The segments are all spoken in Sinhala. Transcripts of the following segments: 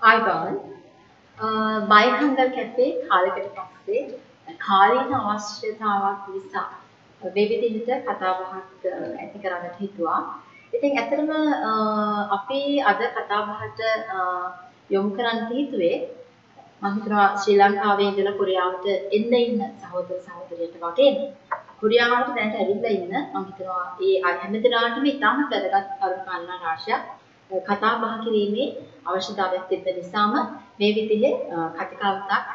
ආයිබෝන් බයිහංගල් කැපේ කාලෙකට පස්සේ කාලීන අවශ්‍යතාවක් නිසා වෙවිදිහට කතාබහක් ඇති කරන්නට හිතුවා. ඉතින් ඇත්තටම අපි අද කතාබහට යොමු කරන්න හිතුවේ මම හිතනවා ශ්‍රී ලංකාවේ ඉඳලා කොරියාවට එන්න ඉන්න සහෝදර සහෝදරියට වගේ කොරියාවට දැනට ඇවිල්ලා ඉන්න මම හිතනවා ඒ හැමදෙනාටම ඉතාමත් වැදගත් කරුණු කාරණා රාශියක් කතා බහ කිරීමේ අවශ්‍යතාවයක් තිබෙන නිසාම මේ විදිහේ කතිකාවතක්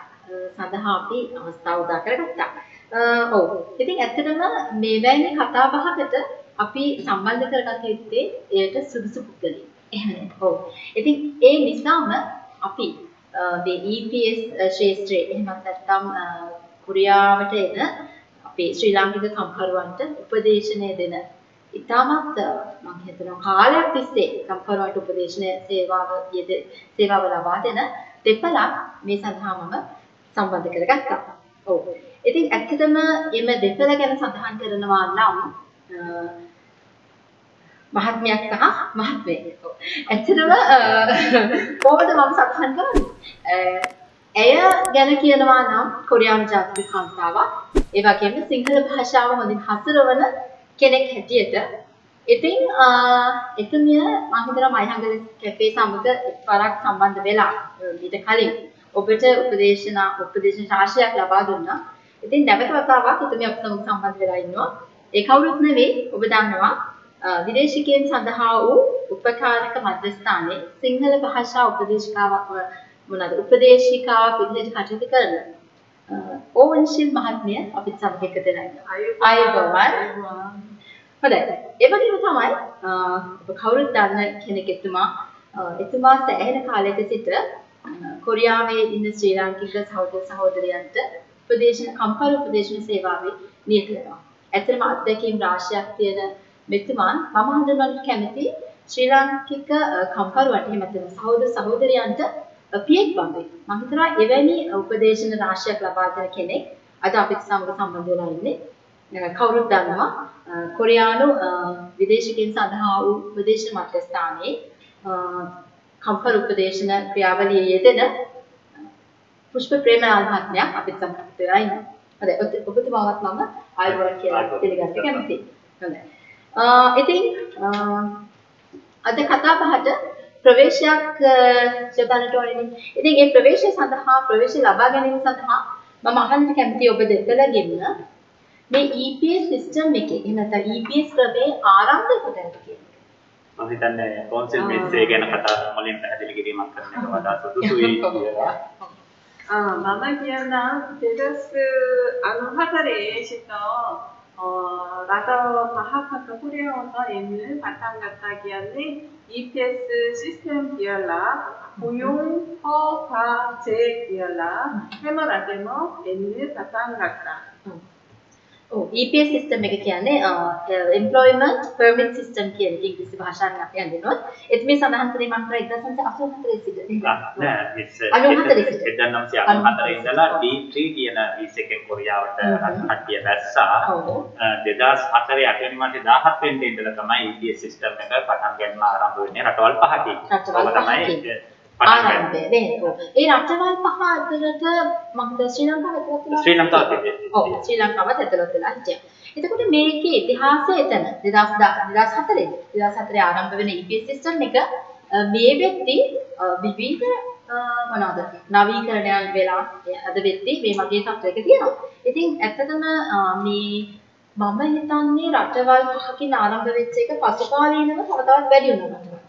සඳහා අපි අවස්ථාව උදා කරගත්තා. ඔව්. ඉතින් ඇත්තටම මේවැනි කතා බහකට අපි සම්බන්ධ කරගත යුත්තේ එයට සුදුසු පුද්ගලයන්. එහෙනම් ඔව්. ඉතින් ඒ නිසාම අපි මේ EPS ශාස්ත්‍රයේ එහෙමත් නැත්නම් uh, කොරියාවට එන අපේ ශ්‍රී ලාංකික කම්කරුවන්ට උපදේශනය දෙන ඉතාමත් uh, මම හිතනවා කාලයක් තිස්සේ කම්කරුවන්ට උපදේශන සේවාව යෙද සේවාව ලබා දෙන දෙපළක් මේ සඳහා මම සම්බන්ධ කරගත්තා. ඔව්. ඉතින් ඇත්තටම එම දෙපළ ගැන සඳහන් කරනවා නම් uh, මහත්මයක් සහ මහත්මයෙක්. ඇත්තටම කොහොමද මම සඳහන් කරන්නේ? ඇය ගැන කියනවා නම් කොරියානු ජාතික කාන්තාවක්. ඒ වගේම සිංහල භාෂාව හොඳින් හසුරවන කෙනෙක් හැටියට ඉතින් එතුමිය මම හිතනවා මයිහංගල කැෆේ සමග එක්වරක් සම්බන්ධ වෙලා ඊට කලින් ඔබට උපදේශන උපදේශන රාශියක් ලබා දුන්නා. ඉතින් නැවත වතාවක් එතුමිය අප සමග සම්බන්ධ වෙලා ඉන්නවා. ඒ කවුරුත් නෙවෙයි ඔබ දන්නවා විදේශිකයන් සඳහා වූ උපකාරක මධ්‍යස්ථානයේ සිංහල භාෂා උපදේශිකාවක් මොනවාද උපදේශිකාවක් විදිහට කටයුතු කරන ඕවන්ශිල් මහත්මිය අපිත් සමග එකතු වෙලා ඉන්නවා. අයබෝවන්. හොඳයි. ඒ වගේම තමයි ඔබ කවුරුත් දන්න කෙනෙක් එතුමා එතුමා සෑහෙන කාලයක සිට කොරියාවේ ඉන්න ශ්‍රී ලාංකික සහෝදර සහෝදරියන්ට උපදේශන කම්කරු උපදේශන සේවාවේ නියත වෙනවා. ඇත්තටම අත්දැකීම් රාශියක් තියෙන මෙතුමන් මම හඳුන්වන්න කැමති ශ්‍රී ලාංකික කම්කරුවන්ට එහෙම නැත්නම් සහෝදර සහෝදරියන්ට පියෙක් වගේ. මම හිතනවා එවැනි උපදේශන රාශියක් ලබා දෙන කෙනෙක් අද අපිට සමග සම්බන්ධ වෙලා ඉන්නේ. කවුරුත් දන්නවා කොරියානු විදේශිකයන් සඳහා වූ උපදේශන මධ්‍යස්ථානයේ කම්කරු උපදේශන ක්‍රියාවලියේ යෙදෙන පුෂ්ප ප්‍රේමලාල් මහත්මයා අපිත් සමග වෙලා ඉන්නවා. හොඳයි ඔබතුමාවත් මම ආයුබෝවන් කියලා පිළිගන්න කැමතියි. හොඳයි. ඉතින් අද කතා බහට ප්‍රවේශයක් යොදන්නට ඕනේ. ඉතින් ඒ ප්‍රවේශය සඳහා ප්‍රවේශය ලබා ගැනීම සඳහා මම අහන්න කැමතියි ඔබ දෙතලගෙන්න මේ EPS සිස්ටම් එකේ එහෙම නැත්නම් EPS ක්‍රමේ ආරම්භය කොතනද කියන්නේ? මම හිතන්නේ කෝන්සිල් මිස් එක ගැන කතා මුලින් පැහැදිලි කිරීමක් කරන්න එක වඩා සුදුසුයි කියලා. ආ මම කියනවා 2094 සිට 어, 라자와 바하파카 코리아어서 있는 바탕 가타기안의 EPS 시스템 디얼라 고용, 허, 가, 제 디얼라 해머 라데머 N 바탕 가타 EPS සිස්ටම් එක කියන්නේ employment permit system කියන ඉංග්‍රීසි භාෂාවෙන් අපි හඳුන්වනවා. ඒත් මේ සඳහන් කරේ මම 1984 සිට නෑ මිස් 1994 ඉඳලා D3 කියන වීස එකෙන් කොරියාවට කට්ටිය දැස්සා. 2004 8 වෙනි මාසේ 17 වෙනිදා ඉඳලා තමයි EPS සිස්ටම් එක පටන් ගන්න ආරම්භ වෙන්නේ රටවල් පහකින්. රටවල් පහකින්. ආරම්භය නේද? ඒ රටවල් පහ අතරට මම ශ්‍රී ලංකාව ඇතුළත් ශ්‍රී ලංකාව ඔව්. ශ්‍රී ලංකාවත් ඇතුළත් වෙලා හිටියා. එතකොට මේකේ ඉතිහාසය එතන. 2004 2004 ආරම්භ වෙන EPS සිස්ටම් එක මේ වෙද්දී විවිධ මොනවද? නවීකරණයන් වෙලා අද වෙද්දී මේ වගේ තත්ත්වයක තියෙනවා. ඉතින් ඇත්තටම මේ මම හිතන්නේ රටවල් පහකින් ආරම්භ වෙච්ච එක පසුකාලීනව තව තවත් වැඩි වුණා.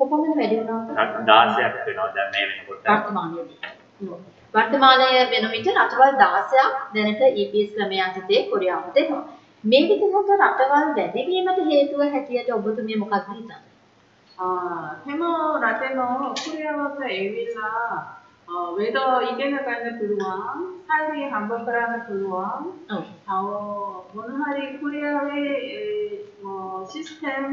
කොපමණ වැඩි වුණාද? 16ක් වෙනවා දැන් මේ වෙනකොට. වර්තමානයේදී. වර්තමානය වෙන විට රටවල් 16ක් දැනට EPS ක්‍රමය යටතේ කොරියාවට එනවා. මේ විදිහට රටවල් වැඩි වීමට හේතුව හැටියට ඔබතුමිය මොකක්ද හිතන්නේ? ආ හැම රටේම කොරියාවට එවිලා වේද ඉගෙන ගන්න පුළුවන්, සල්ලි හම්බ කරගන්න පුළුවන්. ඔව්. මොන හරි කොරියාවේ සිස්ටම්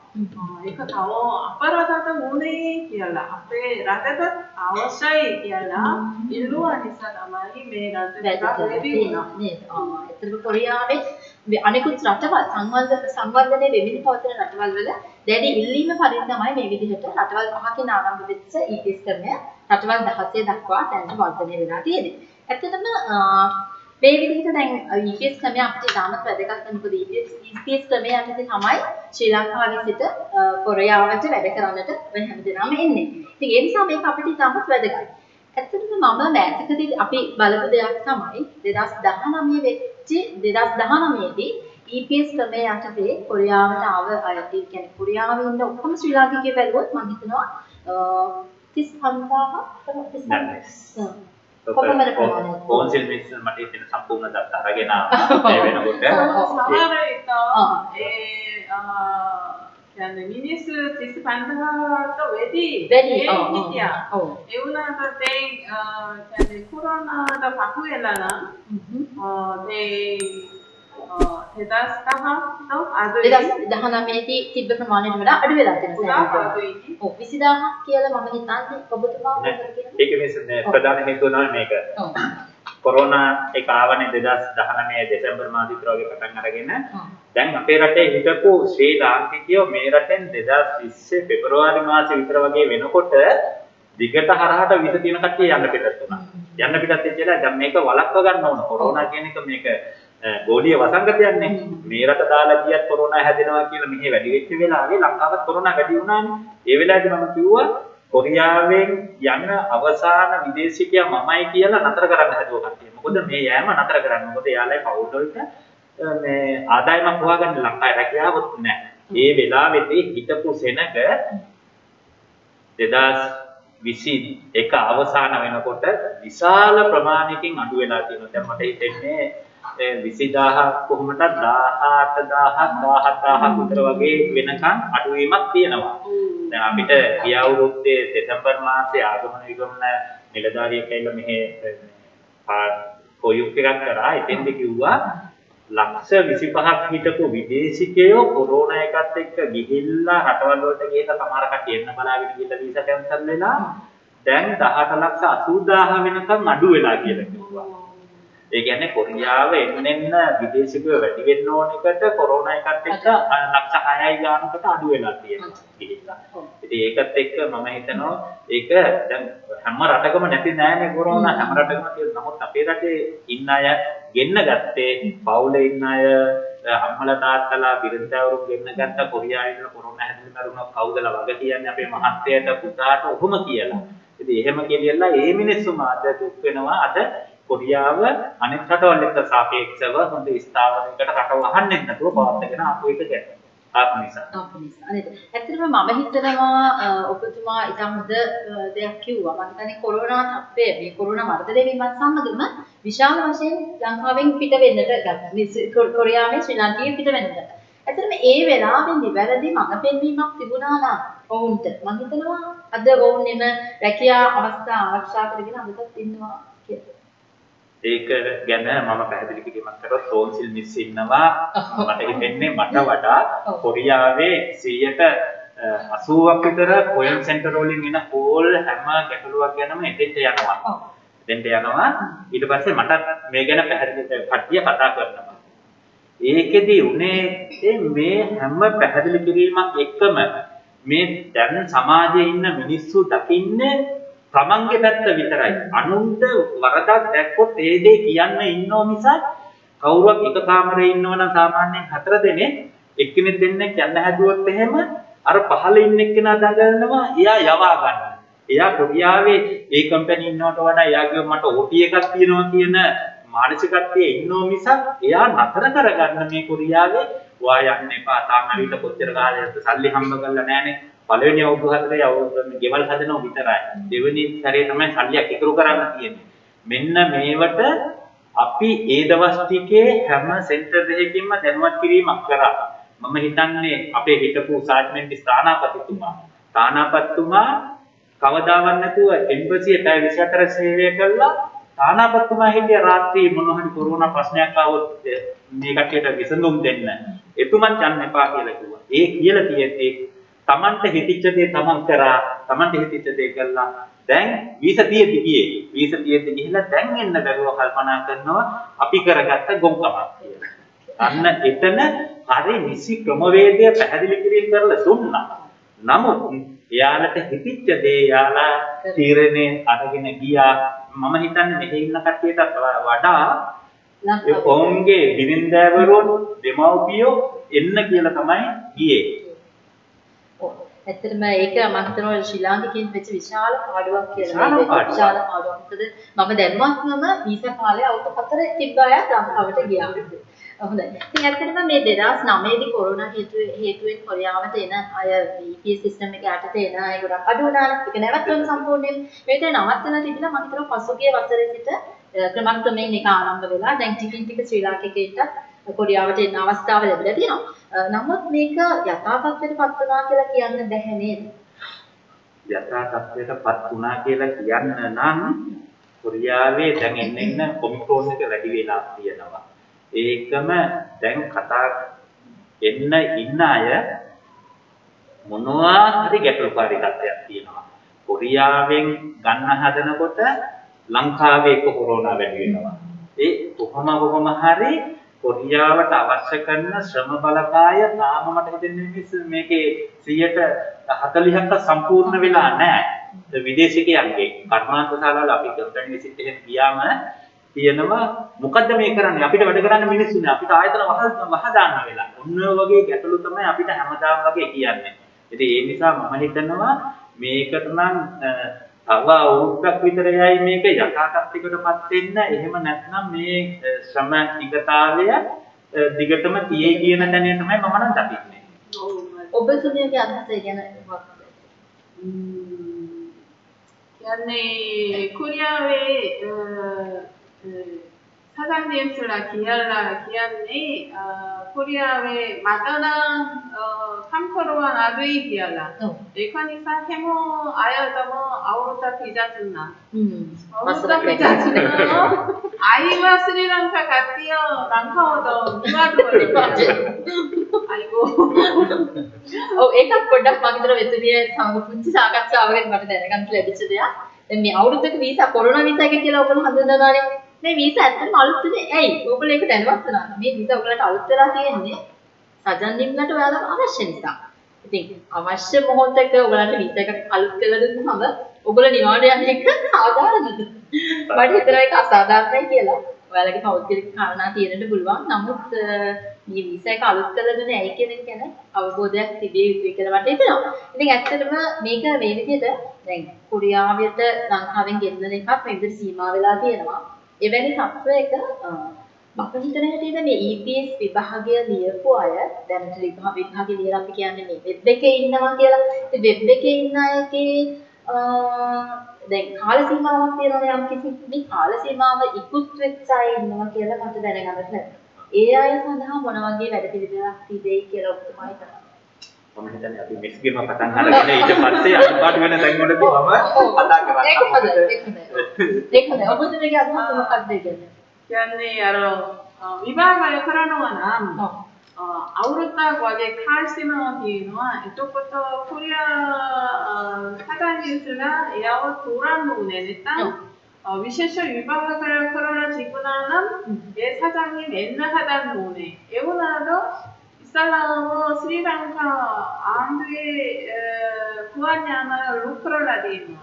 තව අපරාධට උනේ කියලා. අපේ රටට අවශ්‍යයි කියලා ඉල්ලුවා නිසා තමයි මේ රට වුණා කොරියාවේ අනිකුත් රටවල් සංවර්ධන සංවර්ධනය වෙමින් පවතින රටවල් වල දැඩි ඉල්ලීම පරිදි තමයි මේ විදිහට රටවල් පහකින් ආරම්භ වෙච්ච EPS ක්‍රමය රටවල් 16 දක්වා දැන් වර්ධනය වෙලා තියෙන්නේ. ඇත්තටම මේ විදිහට දැන් EPS ක්‍රමය අපිට ඉතාමත් වැදගත් මොකද EPS ක්‍රමය යටතේ තමයි ශ්‍රී ලංකාවේ සිට කොරියාවට වැඩ කරන්නට ඔය හැමදෙනාම එන්නේ. ඉතින් ඒ නිසා මේක අපිට ඉතාමත් වැදගත්. ඇත්තටම මම මෑතකදී අපි බලපු දෙයක් තමයි 2019 වෙච්ච 2019 දී EPS ක්‍රමය යටතේ කොරියාවට ආව අය කියන්නේ කොරියාවේ ඉන්න ඔක්කොම ශ්‍රී ලාංකිකයෝ බැලුවොත් මම හිතනවා 35000 35 කොපමණ ප්‍රමාණයක් කෝන්සිල් මිනිස්සු මට හිතෙන සම්පූර්ණ දත්ත අරගෙන ඒ වෙනකොට. සමහර ඒ කියන්නේ මිනිස්සු 35000ට වැඩි වැඩි හිටියා. ඒ වුණාට දැන් කියන්නේ කොරෝනාට පහු වෙලා නම් ඒ දෙදස් දහක් අද දහනමේදී තිබ්බ ප්‍රමාණයට වඩා අඩු වෙලා තියෙනවා. ඔව්. 20000ක් කියලා මම හිතන්නේ ඔබතුමා ඒක මේ ප්‍රධාන හේතුව තමයි මේක. කොරෝනා එක ආවනේ 2019 දෙසැම්බර් මාස විතර වගේ පටන් අරගෙන. දැන් අපේ රටේ හිටපු ශ්‍රී ලාංකිකයෝ මේ රටෙන් 2020 පෙබරවාරි මාසේ විතර වගේ වෙනකොට දිගට හරහට විස තියෙන කට්ටිය යන්න පිටත් වුණා. යන්න පිටත් වෙච්චලා දැන් මේක වළක්ව ගන්න ඕන. කොරෝනා කියන එක මේක ගෝලීය වසංගතයක්නේ. මේ රට දාලා ගියත් කොරෝනා හැදෙනවා කියලා මෙහි වැඩි වෙච්ච වෙලාවේ ලංකාවත් කොරෝනා වැඩි වුණානේ. ඒ වෙලාවේදී මම කිව්වා කොරියාවෙන් යන අවසාන විදේශිකයා මමයි කියලා නතර කරන්න හදුවා කට්ටිය. මොකද මේ යෑම නතර කරන්න. මොකද එයාලයි පවුල් වලට මේ ආදායමක් හොයාගන්න ලංකාවේ රැකියාවක් නැහැ. ඒ වෙලාවේදී හිටපු සෙනග 2021 අවසාන වෙනකොට විශාල ප්‍රමාණයකින් අඩු වෙලා තියෙනවා. දැන් මට හිතෙන්නේ 20000 කොහොමද 18000 17000 විතර වගේ වෙනකන් අඩුවීමක් තියෙනවා. දැන් අපිට ගිය අවුරුද්දේ දෙසැම්බර් මාසේ ආගමන විගමන නිලධාරියෙක් ඇවිල්ලා මෙහෙ කොයුක් එකක් කරා. එතෙන්ද කිව්වා ලක්ෂ 25ක් හිටපු විදේශිකයෝ කොරෝනා එකත් එක්ක ගිහිල්ලා රටවල් වලට ගිහලා සමහර කට්ටිය එන්න බලාගෙන ගිහිල්ලා වීසා කැන්සල් වෙලා දැන් 18 ලක්ෂ 80000 වෙනකන් අඩු වෙලා කියලා කිව්වා. ඒ කියන්නේ කොරියාව එන්න එන්න විදේශිකයෝ වැඩි වෙන්න ඕන එකට කොරෝනා එකත් එක්ක ලක්ෂ 6යි ගානකට අඩු වෙලා තියෙනවා. ඉතින් ඒකත් එක්ක මම හිතනවා ඒක දැන් හැම රටකම නැති නෑනේ කොරෝනා හැම රටකම තියෙන. නමුත් අපේ රටේ ඉන්න අය ගෙන්න ගත්තේ පවුලේ ඉන්න අය අම්මලා තාත්තලා බිරිඳවරු ගෙන්න ගත්ත කොරියාවේ ඉන්න කොරෝනා හැදෙන්න මරුණා කවුදලා වග කියන්නේ අපේ මහත්තයට පුතාට ඔහොම කියලා. ඉතින් එහෙම කියලා ඒ මිනිස්සුම අද දුක් වෙනවා අද කොරියාව අනෙක් රටවල් එක්ක සාපේක්ෂව හොඳ ස්ථාවරයකට රටව අහන්නේ නැතුව පවත්වාගෙන ආපු එක ගැන. ආපු නිසා. ආපු නිසා. නේද? ඇත්තටම මම හිතනවා ඔබතුමා ඉතාම හොඳ දෙයක් කිව්වා. මම හිතන්නේ කොරෝනා තත්ත්වය මේ කොරෝනා වර්ධනය වීමත් සමගම විශාල වශයෙන් ලංකාවෙන් පිට වෙන්නට ගත්තා. කොරියාවේ ශ්‍රී ලාංකිකයන් පිට වෙන්නට. ඇත්තටම ඒ වෙලාවේ නිවැරදි මඟ පෙන්වීමක් තිබුණා නම් ඔවුන්ට මම හිතනවා අද ඔවුන් එම රැකියා අවස්ථා ආරක්ෂා කරගෙන අදටත් ඉන්නවා කියලා. ඒක ගැන මම පැහැදිලි කිරීමක් කරොත් සෝන්සිල් මිස් ඉන්නවා. මට හිතෙන්නේ මට වඩා කොරියාවේ 180ක් විතර කොයින් සෙන්ටර් වලින් එන කෝල් හැම ගැටලුවක් ගැනම එතෙන්ට යනවා. එතෙන්ට යනවා. ඊට පස්සේ මට මේ ගැන පැහැදිලි කට්ටිය කතා කරනවා. ඒකෙදි උනේ මේ හැම පැහැදිලි කිරීමක් එක්කම මේ දැන් සමාජයේ ඉන්න මිනිස්සු දකින්නේ තමන්ගේ පැත්ත විතරයි. අනුන්ට වරදක් දැක්කොත් ඒ දේ කියන්න ඉන්නෝ මිසක් කවුරුවක් එක කාමරේ ඉන්නවනම් සාමාන්‍යයෙන් හතර දෙනෙක් එක්කෙනෙක් දෙන්නෙක් යන්න හැදුවොත් එහෙම අර පහළ ඉන්න එක්කෙනා දඟලනවා එයා යවා ගන්න. එයා කොරියාවේ ඒ කම්පැනි ඉන්නවට වඩා එයාගේ මට OT එකක් තියෙනවා කියන මානසිකත්වයේ ඉන්නෝ මිසක් එයා නතර කරගන්න මේ කොරියාවේ වා යන්න එපා. තාම ඇවිල්ලා කොච්චර කාලයක්ද සල්ලි හම්බ කරලා නැහනේ. පළවෙනි අවුරුදු හතරේ අවුරුදු ගෙවල් හදනව විතරයි. දෙවෙනි සැරේ තමයි සල්ලියක් ඉතුරු කරන්න තියෙන්නේ. මෙන්න මේවට අපි ඒ දවස් ටිකේ හැම සෙන්ටර් එකකින්ම දැනුවත් කිරීමක් කරා. මම හිතන්නේ අපේ හිටපු සාජ්මන්ටි ස්ථානාපතිතුමා තානාපතිතුමා කවදාවත් නැතුව එම්බසිය පැය 24 සේවය කළා තානාපතිතුමා හිටිය රාත්‍රී මොන හරි කොරෝනා ප්‍රශ්නයක් ආවොත් මේ කට්ටියට විසඳුම් දෙන්න එතුමන් යන්න එපා කියලා කිව්වා. ඒ කියලා තියෙද්දී Tamante හිතිච්ච දේ තමන් කරා Tamante හිතිච්ච දේ කළා. දැන් වීස තියෙද්දි ගියේ. වීස තියෙද්දි ගිහිල්ලා දැන් එන්න බැරුව කල්පනා කරනවා අපි කරගත්ත ගොම්කමක් කියලා. අන්න එතන හරි නිසි ක්‍රමවේදය පැහැදිලි කිරීම කරලා දුන්නා. නමුත් එයාලට හිතිච්ච දේ එයාලා තීරණය අරගෙන ගියා. මම හිතන්නේ මෙහි ඉන්න කට්ටියට වඩා ඔවුන්ගේ බිරින්දෑවරුන් දෙමව්පියෝ එන්න කියලා තමයි ගියේ. ඇත්තටම ඒක මම හිතනවා ශ්‍රී ලාංකිකයන් වෙච්ච විශාල පාඩුවක් කියලා. විශාල පාඩුවක්. මොකද මම දැනුවත්වම වීසා කාලේ අවුරුදු 4 තිබ්බ අය ලංකාවට ගියා. හොඳයි. ඉතින් ඇත්තටම මේ 2009 දී කොරෝනා හේතුවෙන් කොරියාවට එන අය VPS සිස්ටම් එක යටතේ එන අය ගොඩක් අඩු වුණා. ඒක නැවතුම් සම්පූර්ණයෙන් මේක නවත්තලා තිබිලා මම හිතනවා පසුගිය වසරේ සිට ක්‍රමක්‍රමයෙන් ඒක ආරම්භ වෙලා දැන් ටිකින් ටික ශ්‍රී ලාංකිකයින්ට කොරියාවට එන්න අවස්ථාව ලැබිලා තියෙනවා. නමුත් මේක යථා තත්ත්වයටපත් වුණා කියලා කියන්න බැහැ නේද? යථා තත්ත්වයටපත් වුණා කියලා කියන්න නම් කොරියාවේ දැන් එන්න එන්න ඔමික්‍රෝන් එක වැඩි වෙලා තියෙනවා. ඒකම දැන් කතා එන්න ඉන්න අය මොනවා හරි ගැටලුකාරී තත්ත්වයක් තියෙනවා. කොරියාවෙන් ගන්න හදනකොට ලංකාවේ එක කොරෝනා වැඩි වෙනවා. ඒ කොහොම කොහොම හරි කොරියාවට අවශ්‍ය කරන ශ්‍රම බලකාය තාම මට හිතෙන්නේ මේකේ 140ක්ක සම්පූර්ණ වෙලා නැහැ. විදේශිකයන්ගේ කර්මාන්තශාලාවල අපි කම්පැනි විසිට් එකෙන් ගියාම තියෙනවා මොකද්ද මේ කරන්නේ අපිට වැඩ කරන්න මිනිස්සුනේ අපිට ආයතන වහ වහ දාන්න වෙලා. ඔන්න වගේ ගැටලු තමයි අපිට හැමදාම වගේ කියන්නේ. ඉතින් ඒ නිසා මම හිතනවා මේකට නම් තව අවුරුද්දක් විතර යයි මේක යථාර්ථයකටපත් වෙන්න. එහෙම නැත්නම් මේ ශ්‍රම ටිකතාවය දිගටම තියේ කියන දැනේ තමයි මම නම් දකින්නේ. ඔබ සුනියගේ අදහස ගැන කියන්නේ කොරියාවේ 사장님수라 기할라 기한니 코리아의 마다나 캄코로와 나두이 기할라 에카니사 헤모 아야다모 아우르타 피자준나 아우르타 피자준나 아이와 스리랑카 같디요 랑카오도 누아두어리 අයිකෝ ඔව් ඒකත් පොඩ්ඩක් මගේ දර වෙතුලිය සමග පුංචි සාකච්ඡාවකට මට දැනගන්න ලැබිච්ච දෙයක්. දැන් මේ අවුරුද්දක වීසා කොරෝනා වීසා එක කියලා ඔයගොල්ලෝ හඳුන්වනවානේ. මේ වීසා ඇත්තටම අලුත්නේ. ඇයි? ඔයගොල්ලෝ ඒක දැනවත් වෙනවා. මේ වීසා ඔයගොල්ලන්ට අලුත් වෙලා තියෙන්නේ සජන්නිම්ලට ඔයාලට අවශ්‍ය නිසා. ඉතින් අවශ්‍ය මොහොතක ඔයගොල්ලන්ට වීසා එකක් අලුත් කරලා දුන්නාම ඔයගොල්ලෝ නිවාඩ යන එක සාධාරණද? මට හිතෙනවා ඒක අසාධාරණයි කියලා. ඔයාලගේ පෞද්ගලික කාරණා තියෙන්නට පුළුවන්. නමුත් මේ වීසා එක අලුත් කරලා දුන්නේ ඇයි කියන එක ගැන අවබෝධයක් තිබිය යුතුයි කියලා මට හිතෙනවා. ඉතින් ඇත්තටම මේක මේ විදිහට දැන් කොරියාවට ලංකාවෙන් ගෙන්නන එකක් මේ විදිහට සීමා වෙලා තියෙනවා. එවැනි තත්වයක මම හිතන හැටියට මේ EPS විභාගය ලියපු අය දැනට විභාගය ලියලා අපි කියන්නේ මේ වෙබ් එකේ ඉන්නවා කියලා. ඉතින් වෙබ් එකේ ඉන්න අයගේ දැන් කාල සීමාවක් තියෙනවා යම් කිසි මේ කාල සීමාව ඉක්ුත් වෙච්ච අය ඉන්නවා කියලා මට දැනගන්න ලැබුණා. ඒ අය සඳහා මොන වගේ වැඩ පිළිවෙලක් තිබෙයි කියලා ඔබතුමා හිතනවා. මම හිතන්නේ අපි මිස් ගේම පටන් අරගෙන ඊට පස්සේ අනිවාර්ය වෙන තැන් වලදී මම කතා කරන්න. ඒක හොඳයි. ඒක හොඳයි. ඒක හොඳයි. ඔබතුමගේ අදහස මොකක්ද කියන්නේ? කියන්නේ අර විභාගය කරනවා නම් අවුරුද්දක් වගේ කාල සීමාවක් තියෙනවා. එතකොට කොරියා සාකච්ඡාලා එයව තුරන්න ඕනේ නැත්නම් විශේෂ විභාග කරලා තිබුණා නම් ඒ සාකච්ඡාවෙන් එන්න හදන්න ඕනේ. ඒ වුණාට 묵살라오 스리랑카 안드의 구하냐나 루크롤라디노.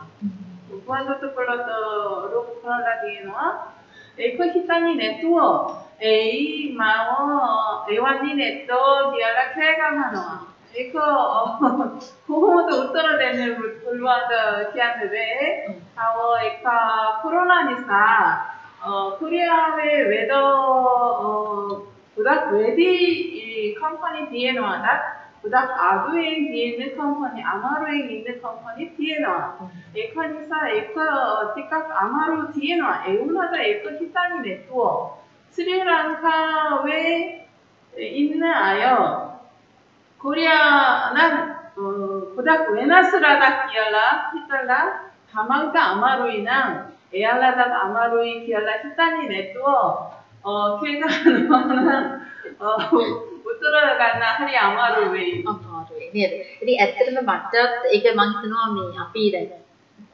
구하도토 콜로토 루크롤라디노. 에코 히타니 네트워 에이 마오 에완니 네토 디알라 크레가마노. 에코 고호모도 어, 우토로 되는 불루아더 키안드베. 아오 에카 코로나니사. 어 코리아의 웨더 어 ඉස්සල්ලාම ශ්‍රී ලංකා ආණ්ඩුවේ ගුවන් යාන රුක් කරලා දෙනවා. ගුවන් තොටුපළට රුක් කරලා දෙනවා. ඒක හිතන්නේ නැතුව එයි මම එවන්නේ නැත්තෝ කියලා කෑගමනවා. ඒක කොහොමද උත්තර දෙන්න පුළුවන්ද කියන්නේ බෑ. තව එක කොරෝනා නිසා කොරියාවේ වෙද ගොඩක් වැඩි කම්පනි තියෙනවාට ගොඩක් අඩුවෙන් තියෙන කම්පැනි අමාරුවෙන් ඉන්න කම්පැනි තියෙනවා. ඒක නිසා ඒක ටිකක් අමාරු තියෙනවා. ඒ වුණාට ඒක හිතන්නේ නැතුව ශ්‍රී ලංකාවේ ඉන්න අය කොරියා නම් ගොඩක් වෙනස් රටක් කියලා හිතලා තමන්ට අමාරුයි නම් එයාලටත් අමාරුයි කියලා හිතන්නේ නැතුව කේකනවා උත්තර ගන්න හරි අමාරු වෙයි. අමාරුයි නේද? ඉතින් ඇත්තටම මටත් ඒක මම හිතනවා මේ අපි දැන්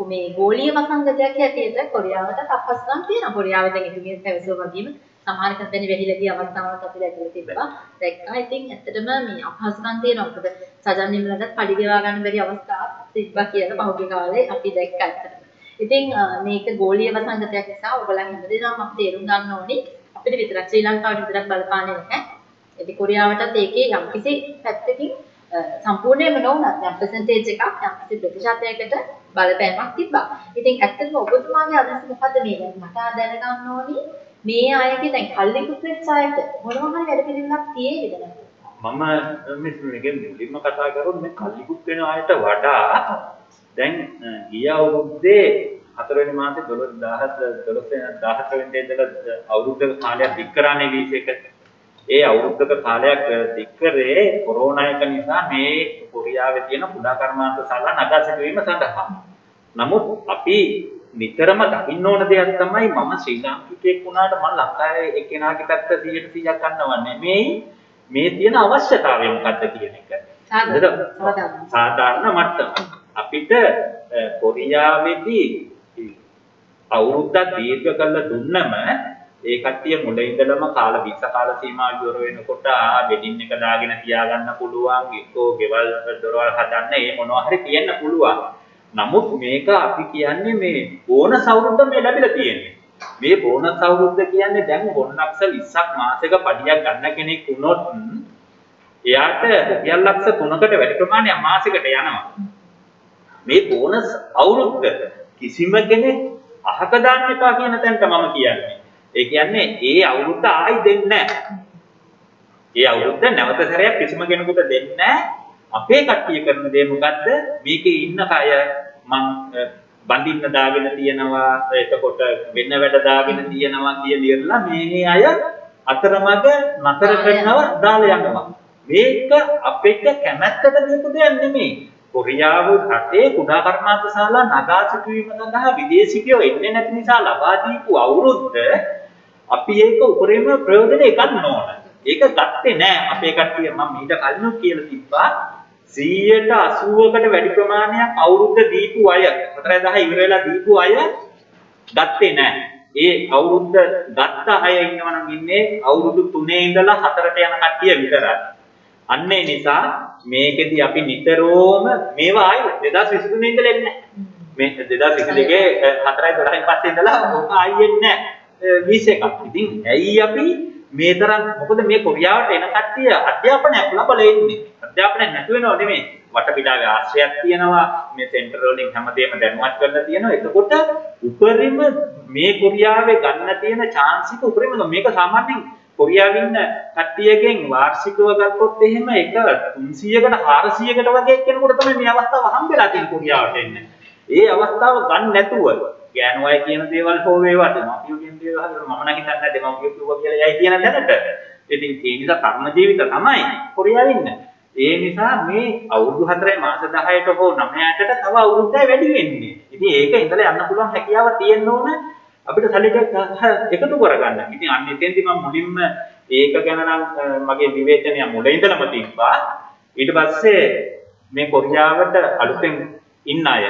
මේ ගෝලීය වසංගතයක් හැටියට කොරියාවට අපහසුකම් තියෙනවා. කොරියාවේ දැන් ඉතින් පැවසුවා වගේම සමහර කම්පැනි වෙහිලා ගිය අවස්ථාවක් අපි දැකලා තිබ්බා. දැක්කා. ඉතින් ඇත්තටම මේ අපහසුකම් තියෙනවා. මොකද සජන් නිමලට පඩි ගෙවා ගන්න බැරි අවස්ථාවක් තිබ්බා කියලා පහුගිය කාලේ අපි දැක්කා ඇත්තටම. ඉතින් මේක ගෝලීය වසංගතයක් නිසා ඔයගොල්ලන් හැමදේම අපි තේරුම් ගන්න ඕනේ. අපිට විතරක් ශ්‍රී ලංකාවට විතරක් බලපාන්නේ නැහැ. ඉතින් කොරියාවටත් ඒකේ යම්කිසි පැත්තකින් සම්පූර්ණයෙන්ම නොවුනත් යම් පර්සන්ටේජ් එකක් යම්කිසි ප්‍රතිශතයකට බලපෑමක් තිබ්බා. ඉතින් ඇත්තටම ඔබතුමාගේ අදහස මොකද්ද මේ මට දැනගන්න ඕනි මේ අයගේ දැන් කල්ලිකුත් වෙච්ච අයට මොනවා හරි වැඩ පිළිවෙලක් තියෙයිද මම මේකෙ මුලින්ම කතා කරොත් මේ කල්ලිකුත් වෙන අයට වඩා දැන් ගිය අවුරුද්දේ හතරවෙනි මාසේ 12 12 17 වෙනිදා ඉඳලා අවුරුද්දක කාලයක් දික් කරානේ වීස එක. ඒ අවුරුද්දක කාලයක් දික් කරේ කොරෝනා එක නිසා මේ කොරියාවේ තියෙන කුඩා කර්මාන්ත ශාලා නගා සිටුවීම සඳහා. නමුත් අපි නිතරම දකින්න ඕන දෙයක් තමයි මම ශ්‍රී ලාංකිකයෙක් වුණාට මම ලංකාවේ එක්කෙනාගේ පැත්ත 100% ගන්නව නෙමෙයි මේ තියෙන අවශ්‍යතාවය මොකක්ද කියන එක. සාධාරණ මට්ටම. අපිට කොරියාවේදී අවුරුද්දක් දීර්ඝ කරලා දුන්නම ඒ කට්ටිය මුල ඉඳලම කාල 20 කාල සීමාව ඉවර වෙනකොට ආ වෙඩින් එක දාගෙන තියාගන්න පුළුවන් එක්කෝ ගෙවල් දොරවල් හදන්න ඒ මොනවා හරි තියෙන්න පුළුවන්. නමුත් මේක අපි කියන්නේ මේ බෝනස් අවුරුද්ද මේ ලැබිලා තියෙන්නේ. මේ බෝනස් අවුරුද්ද කියන්නේ දැන් බොන්නක්ෂ 20ක් මාසෙක පඩියක් ගන්න කෙනෙක් වුණොත් එයාට රුපියල් ලක්ෂ 3කට වැඩි ප්‍රමාණයක් මාසෙකට යනවා. මේ බෝනස් අවුරුද්ද කිසිම කෙනෙක් අහක දාන්න එපා කියන තැනට මම කියන්නේ. ඒ කියන්නේ ඒ අවුරුද්ද ආයි දෙන්නේ නැහැ. ඒ අවුරුද්ද නැවත සැරයක් කිසිම කෙනෙකුට දෙන්නේ නැහැ. අපේ කට්ටිය කරන දේ මොකද්ද? මේකේ ඉන්න කය මං බඳින්න දාගෙන තියෙනවා එතකොට වෙන වැඩ දාගෙන තියෙනවා කියලා මේ අය අතරමඟ නතර කරනවා දාලා යනවා. මේක අපිට කැමැත්තට දීපු දෙයක් නෙමෙයි. කොරියාව රටේ කුඩා කර්මාන්ත ශාලා නගා සිටුවීම සඳහා විදේශිකයෝ එන්නේ නැති නිසා ලබා දීපු අවුරුද්ද අපි ඒක උපරිම ප්‍රයෝජනෙ ගන්න ඕන. ඒක ගත්තේ නෑ අපේ කට්ටිය මම මීට කලින් කියලා තිබ්බා 180කට වැඩි ප්‍රමාණයක් අවුරුද්ද දීපු අය 4000 ඉවර වෙලා දීපු අය ගත්තේ නෑ. ඒ අවුරුද්ද ගත්ත අය ඉන්නවා නම් ඉන්නේ අවුරුදු 3 ඉඳලා 4ට යන කට්ටිය විතරයි. අන්න ඒ නිසා මේකෙදි අපි නිතරම මේවා ආයි 2023 ඉඳලා එන්නේ මේ 2022 4යි 12යි පස්සේ ඉඳලා ඕක ආයි එන්නේ නැහැ 21ක්. ඉතින් ඇයි අපි මේ තරම් මොකද මේ කොරියාවට එන කට්ටිය අධ්‍යාපනයක් ලබලා ඉන්නේ. අධ්‍යාපනයක් නැතු වෙනව නෙමෙයි. වටපිටාවේ ආශ්‍රයයක් තියෙනවා. මේ සෙන්ටර් වලින් හැමදේම දැනුවත් කරලා තියෙනවා. එතකොට උපරිම මේ කොරියාවේ ගන්න තියෙන chance එක උපරිම මේක සාමාන්‍යයෙන් කොරියාවේ ඉන්න කට්ටියගෙන් වාර්ෂිකව ගත්තොත් එහෙම එක 300කට 400කට වගේ කෙනෙකුට තමයි මේ අවස්ථාව හම්බෙලා තියෙන්නේ කොරියාවට එන්න. ඒ අවස්ථාව ගන්න නැතුව ගෑනු අය කියන දේවල් හෝ වේවා දෙමාපියෝ කියන දේවල් මම නම් හිතන්නේ නැහැ දෙමාපියෝ කිව්වා කියලා යයි කියන දැනට. ඉතින් ඒ නිසා කර්ම ජීවිත තමයි කොරියාවේ ඉන්න. ඒ නිසා මේ අවුරුදු 4 මාස 10ට හෝ 9ට තව අවුරුද්දක් වැඩි වෙන්නේ. ඉතින් ඒක ඉඳලා යන්න පුළුවන් හැකියාව තියෙන්න ඕන අපිට සල්ලි එකතු කරගන්න. ඉතින් අන්න එතෙන්දි මම මුලින්ම ඒක ගැන නම් මගේ විවේචනය මුල ඉඳලම තිබ්බා. ඊට පස්සේ මේ කොරියාවට අලුතෙන් ඉන්න අය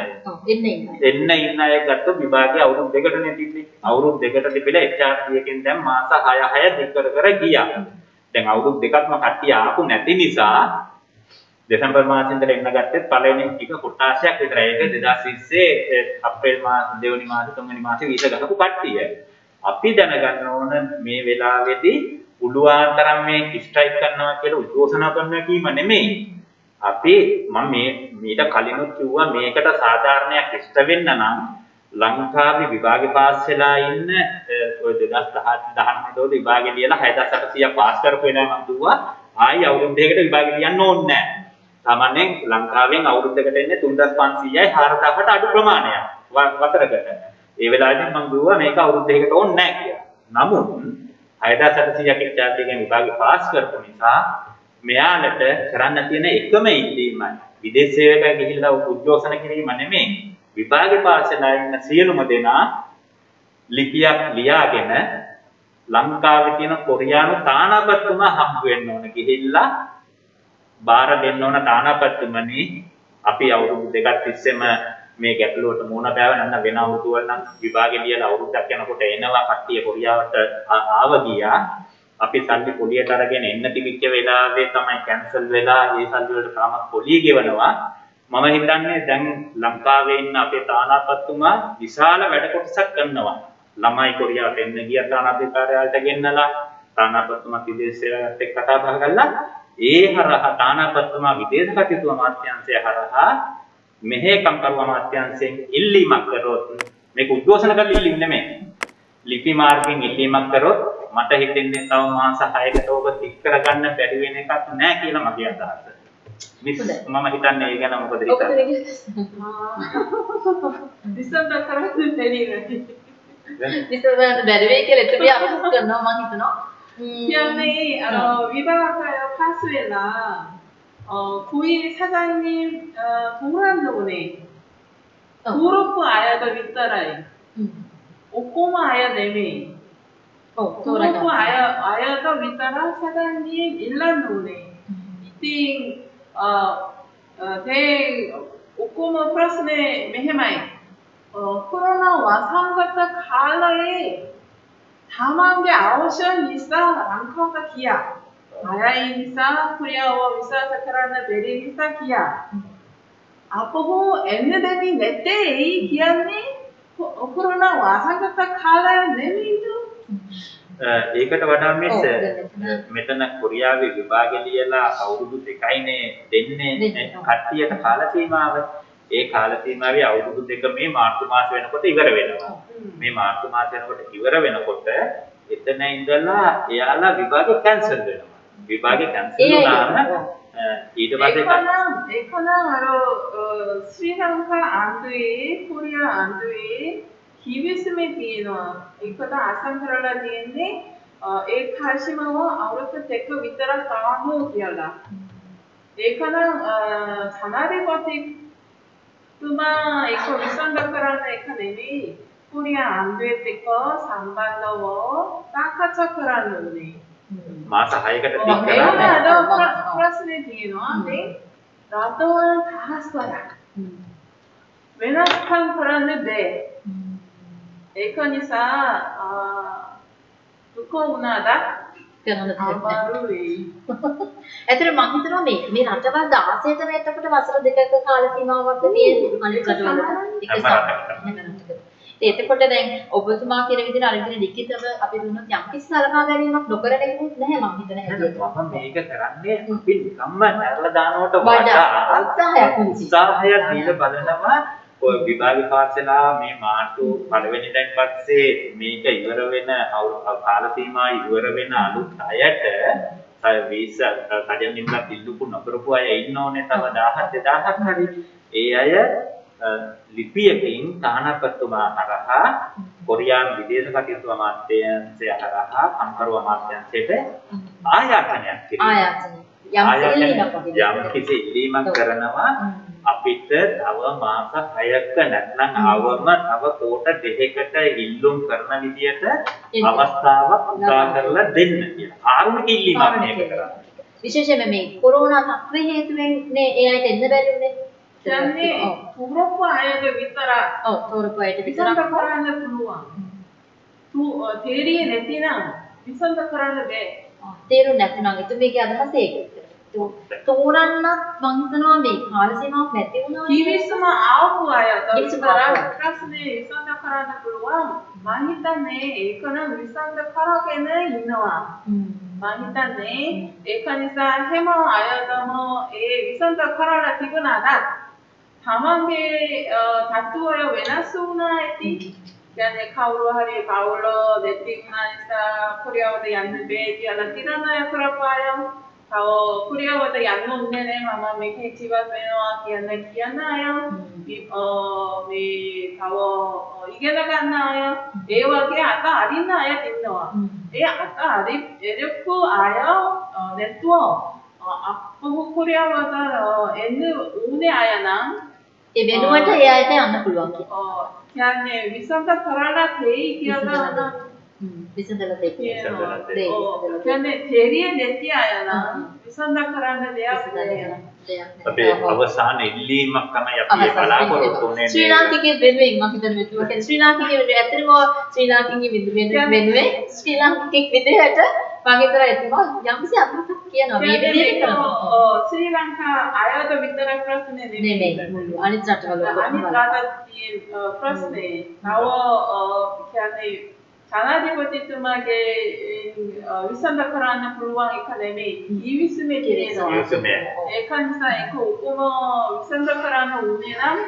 එන්න ඉන්න අය ගත්ත විභාගයේ අවුරුදු දෙකටනේ තිබ්බේ. අවුරුදු දෙකට තිබිලා HRC එකෙන් දැන් මාස 6 6 දික් කර කර ගියා. දැන් අවුරුදු දෙකක්ම කට්ටිය ආපු නැති නිසා දෙසැම්බර් මාසෙ ඉඳලා එන්න ගත්තෙත් පළවෙනි ටික කොටාශයක් විතරයි. ඒක 2020 අප්‍රේල් මාස දෙවෙනි මාස තුන්වෙනි මාසේ වීසා ගහපු කට්ටිය. අපි දැනගන්න ඕන මේ වෙලාවේදී පුළුවන් තරම් මේ ස්ට්‍රයික් කරනවා කියලා උද්ඝෝෂණා කරනවා කීම නෙමෙයි. අපි මම මේ මීට කලිනුත් කිව්වා මේකට සාධාරණයක් ඉෂ්ට වෙන්න නම් ලංකාවේ විභාගේ පාස් වෙලා ඉන්න ඔය 2017 19 දෝද විභාගේ ලියලා 6800ක් පාස් කරපු වෙනවා මම දුවා ආයි අවුරුදු දෙකකට විභාගේ ලියන්න ඕනේ නැහැ. සාමාන්‍යයෙන් ලංකාවෙන් අවුරුද්දකට එන්නේ 3500යි 4000ට අඩු ප්‍රමාණයක් වසරකට. ඒ වෙලාවේදී මම කිව්වා මේක අවුරුද්දයකට ඕනේ නැහැ කියලා. නමුත් 6800ක් එක්චාර්ජිකෙන් විභාගෙ පාස් කරපු නිසා මෙයාලට කරන්න තියෙන එකම ඉල්ලීමයි විදේශ සේවකයා ගිහිල්ලා උද්ඝෝෂණ කිරීම නෙමෙයි විභාගෙ පාස් වෙලා ඉන්න සියලුම දෙනා ලිපියක් ලියාගෙන ලංකාවේ තියෙන කොරියානු තානාපතිතුමා හම්බ වෙන්න ඕන ගිහිල්ලා බාර දෙන්න ඕන තානාපතිතුමනි. අපි අවුරුදු දෙකක් තිස්සේම මේ ගැටලුවට මුහුණ බෑව නැත්නම් වෙන අවුරුදු වල නම් විභාගෙ ලියලා අවුරුද්දක් යනකොට එනවා කට්ටිය කොරියාවට ආව ගියා. අපි සල්ලි පොලියට අරගෙන එන්න තිබිච්ච වෙලාවේ තමයි කැන්සල් වෙලා ඒ සල්ලි වලට තාම පොලිය ගෙවනවා. මම හිතන්නේ දැන් ලංකාවේ ඉන්න අපේ තානාපතිතුමා විශාල වැඩ කොටසක් කරනවා. ළමයි කොරියාවට එන්න ගිය තානාපතිකාරයාට ගෙන්නලා. තානාපතිතුමා විදේශ සේවකත් එක්ක කතා බහ කළා ඒ හරහා තානාපතිතුමා විදේශ කටයුතු අමාත්‍යාංශය හරහා මෙහෙකම් කරු අමාත්‍යාංශයෙන් ඉල්ලීමක් කරොත් මේක උද්ඝෝෂණ කරලා ඉල්ලීම නෙමෙයි ලිපි මාර්ගයෙන් ඉල්ලීමක් කරොත් මට හිතෙන්නේ තව මාස 6කට ඔබ තික් කරගන්න බැරි වෙන එකක් නෑ කියලා මගේ අදහස. මිස් මම හිතන්නේ ඒ ගැන මොකද හිතන්නේ? ඩිසෙම්බර් කරන්නේ දෙන්නේ. ඩිසෙම්බර් බැරි වෙයි කියලා එතන අදහස් කරනවා මම හිතනවා. Dígame, uh, viva acá 어, 어. 고위 어, 사장님 어, 동란노네 도로프 아야가 밑따라이. 오코마 아야 네메 도로프 어, 아야 아야가 밑따라 사장님 일란노네 음. 이팅 어, 어, 대, 오코마 플러스네 메헤마이. 어 코로나 와상같다 갈라이. 다만게 아오션 이사 랑카가 기야 Ayah Nisa Kuriawa Visa Sakarana Beri Nisa Kia. අපහු එන්න දෙවි නැත්තේ කියන්නේ කොරෝනා වාසගත කාලය නෙවෙයිද? ඒකට වඩා මිස් මෙතන කොරියාවේ විභාගෙ ලියලා අවුරුදු දෙකයිනේ දෙන්නේ කට්ටියට කාල සීමාව. ඒ කාල සීමාවේ අවුරුදු දෙක මේ මාර්තු මාස වෙනකොට ඉවර වෙනවා. මේ මාර්තු මාස වෙනකොට ඉවර වෙනකොට එතන ඉඳලා එයාලා විභාගෙ කැන්සල් වෙනවා. විභාගේ කැන්සල් වුණාම ඊට පස්සේ ඒකනම් අර ශ්‍රී ලංකා ආණ්ඩුවේ කොරියා ආණ්ඩුවේ කිවිසුමේ තියෙනවා ඒකට අසම් කරලා තියෙන්නේ ඒ කාශිමව අවුරුදු දෙක විතර තාමු කියලා ඒකනම් 그마 에코 위상가카라는 에카네니 코리아 안드에테커 상반더워 쌍카차크라는 오네. 맞아 아이가 됐다 내가 플러스는 음. 뒤에 넣었는데 나도 음. 다 써야 메나스탄 사람인데 에커니사 아 두꺼우나다 අමාරුයි. ඇත්තට මම හිතනවා මේ මේ රටවල් 16ටම එතකොට වසර දෙකක කාල සීමාවක් තියෙන්නේ අනිත් රටවල් එක සාකච්ඡා එතකොට දැන් ඔබතුමා කියන විදිහට අර විදිහට ලිඛිතව අපි දුන්නොත් යම් කිසි සලකා ගැනීමක් නොකරන කෙනෙක් නැහැ මම හිතන හැටියට. මම මේක කරන්නේ අපි නිකම්ම නැරලා දානවට වඩා උත්සාහයක්. උත්සාහයක් දීලා බලනවා විභාග පාසලා මේ මාර්තු පළවෙනිදෙන් පස්සේ මේක ඉවර වෙන කාල සීමා ඉවර වෙන අලුත් අයට වීසා කඩන් නිම්ලා පිල්ලුපු නොකරපු අය ඉන්න ඕනේ තව 1000 2000ක් හරි. ඒ අය ලිපියකින් තානාපතිතුමා හරහා කොරියානු විදේශ කටයුතු අමාත්‍යාංශය හරහා කම්කරු අමාත්‍යාංශයට ආයාචනයක් කිරීම. යම් කිසි ඉල්ලීමක් කරනවා අපිට තව මාස 6ක නැත්නම් අවම තව කොට දෙකකට ඉල්ලුම් කරන විදියට අවස්ථාවක් උදා කරලා දෙන්න කියලා. ආරුණික ඉල්ලීමක් මේක කරන්නේ. විශේෂයෙන්ම මේ කොරෝනා තත්ත්වය හේතුවෙන් නේ ඒ අයට එන්න බැරි වුණේ. කියන්නේ තුරප්පු අයද විතර ඔව් තුරප්පු අයට විතරක් කරන්න පුළුවන්. තු තේරියේ නැතිනම් විසඳ කරන්න බෑ. තේරුම් නැතිනම් එතු මේකේ අදහස ඒක. තෝරන්නත් මං හිතනවා මේ කාල සීමාවක් නැති වුණා. කිවිසම ආපු අය විතර ප්‍රශ්නේ විසඳ කරන්න පුළුවන්. මං හිතන්නේ ඒක නම් විසඳ කරගෙන ඉන්නවා. මං හිතන්නේ ඒක නිසා හැම අයදම ඒ විසඳ කරලා තිබුණාට තමන්ගේ තත්ත්වය වෙනස් වුණා ඇති. කියන්නේ කවුරු හරි පවුල දෙති වුණා නිසා කොරියාවට යන්න බෑ කියලා තිරණය කරපායම් තව කුරියාවට යන්න ඕනේ නෑ මම මේකේ ජීවත් වෙනවා කියන කියන අය 어, මේ තව ඉගෙන ගන්න අය ඒ වගේ අත අරින්න අය ඉන්නවා. ඒ අත අරි එරපු අය නැතුව අප්පු කුරියාවට එන්න උනේ අය නම් ඒ වෙනුවට ඒ අයට යන්න පුළුවන් කියලා. කියන්නේ විසඳ කරලා තේයි කියලා විසඳලා දෙන්න. කියන්නේ තේරිය නැති අය නම් විසඳ කරන්න දෙයක් අපේ අවසාන ඉල්ලීමක් තමයි අපි බලාපොරොත්තු වෙන්නේ. ශ්‍රී ලාංකිකයෙක් වෙනුවෙන් මම හිතන කියන්නේ ශ්‍රී ලාංකිකයෙක් වෙනුවෙන් ඇත්තටම ශ්‍රී ලාංකිකයෙක් වෙනුවෙන් ශ්‍රී ලාංකිකයෙක් විදිහට මම හිතන එතුමා යම්කිසි අදහසක් කියනවා. මේ විදිහට කරනවා. ශ්‍රී ලංකා අයවද විතරක් ප්‍රශ්නේ නෙමෙයි. අනිත් රටවල අනිත් රටවල ප්‍රශ්නේ. නව කියන්නේ ජනාධිපතිතුමාගේ විසඳ කරන්න පුළුවන් එක නෙමෙයි ජීවිසමේ තියෙනවා. ඒක නිසා ඒක උපම විසඳ කරන්න උනේ නම්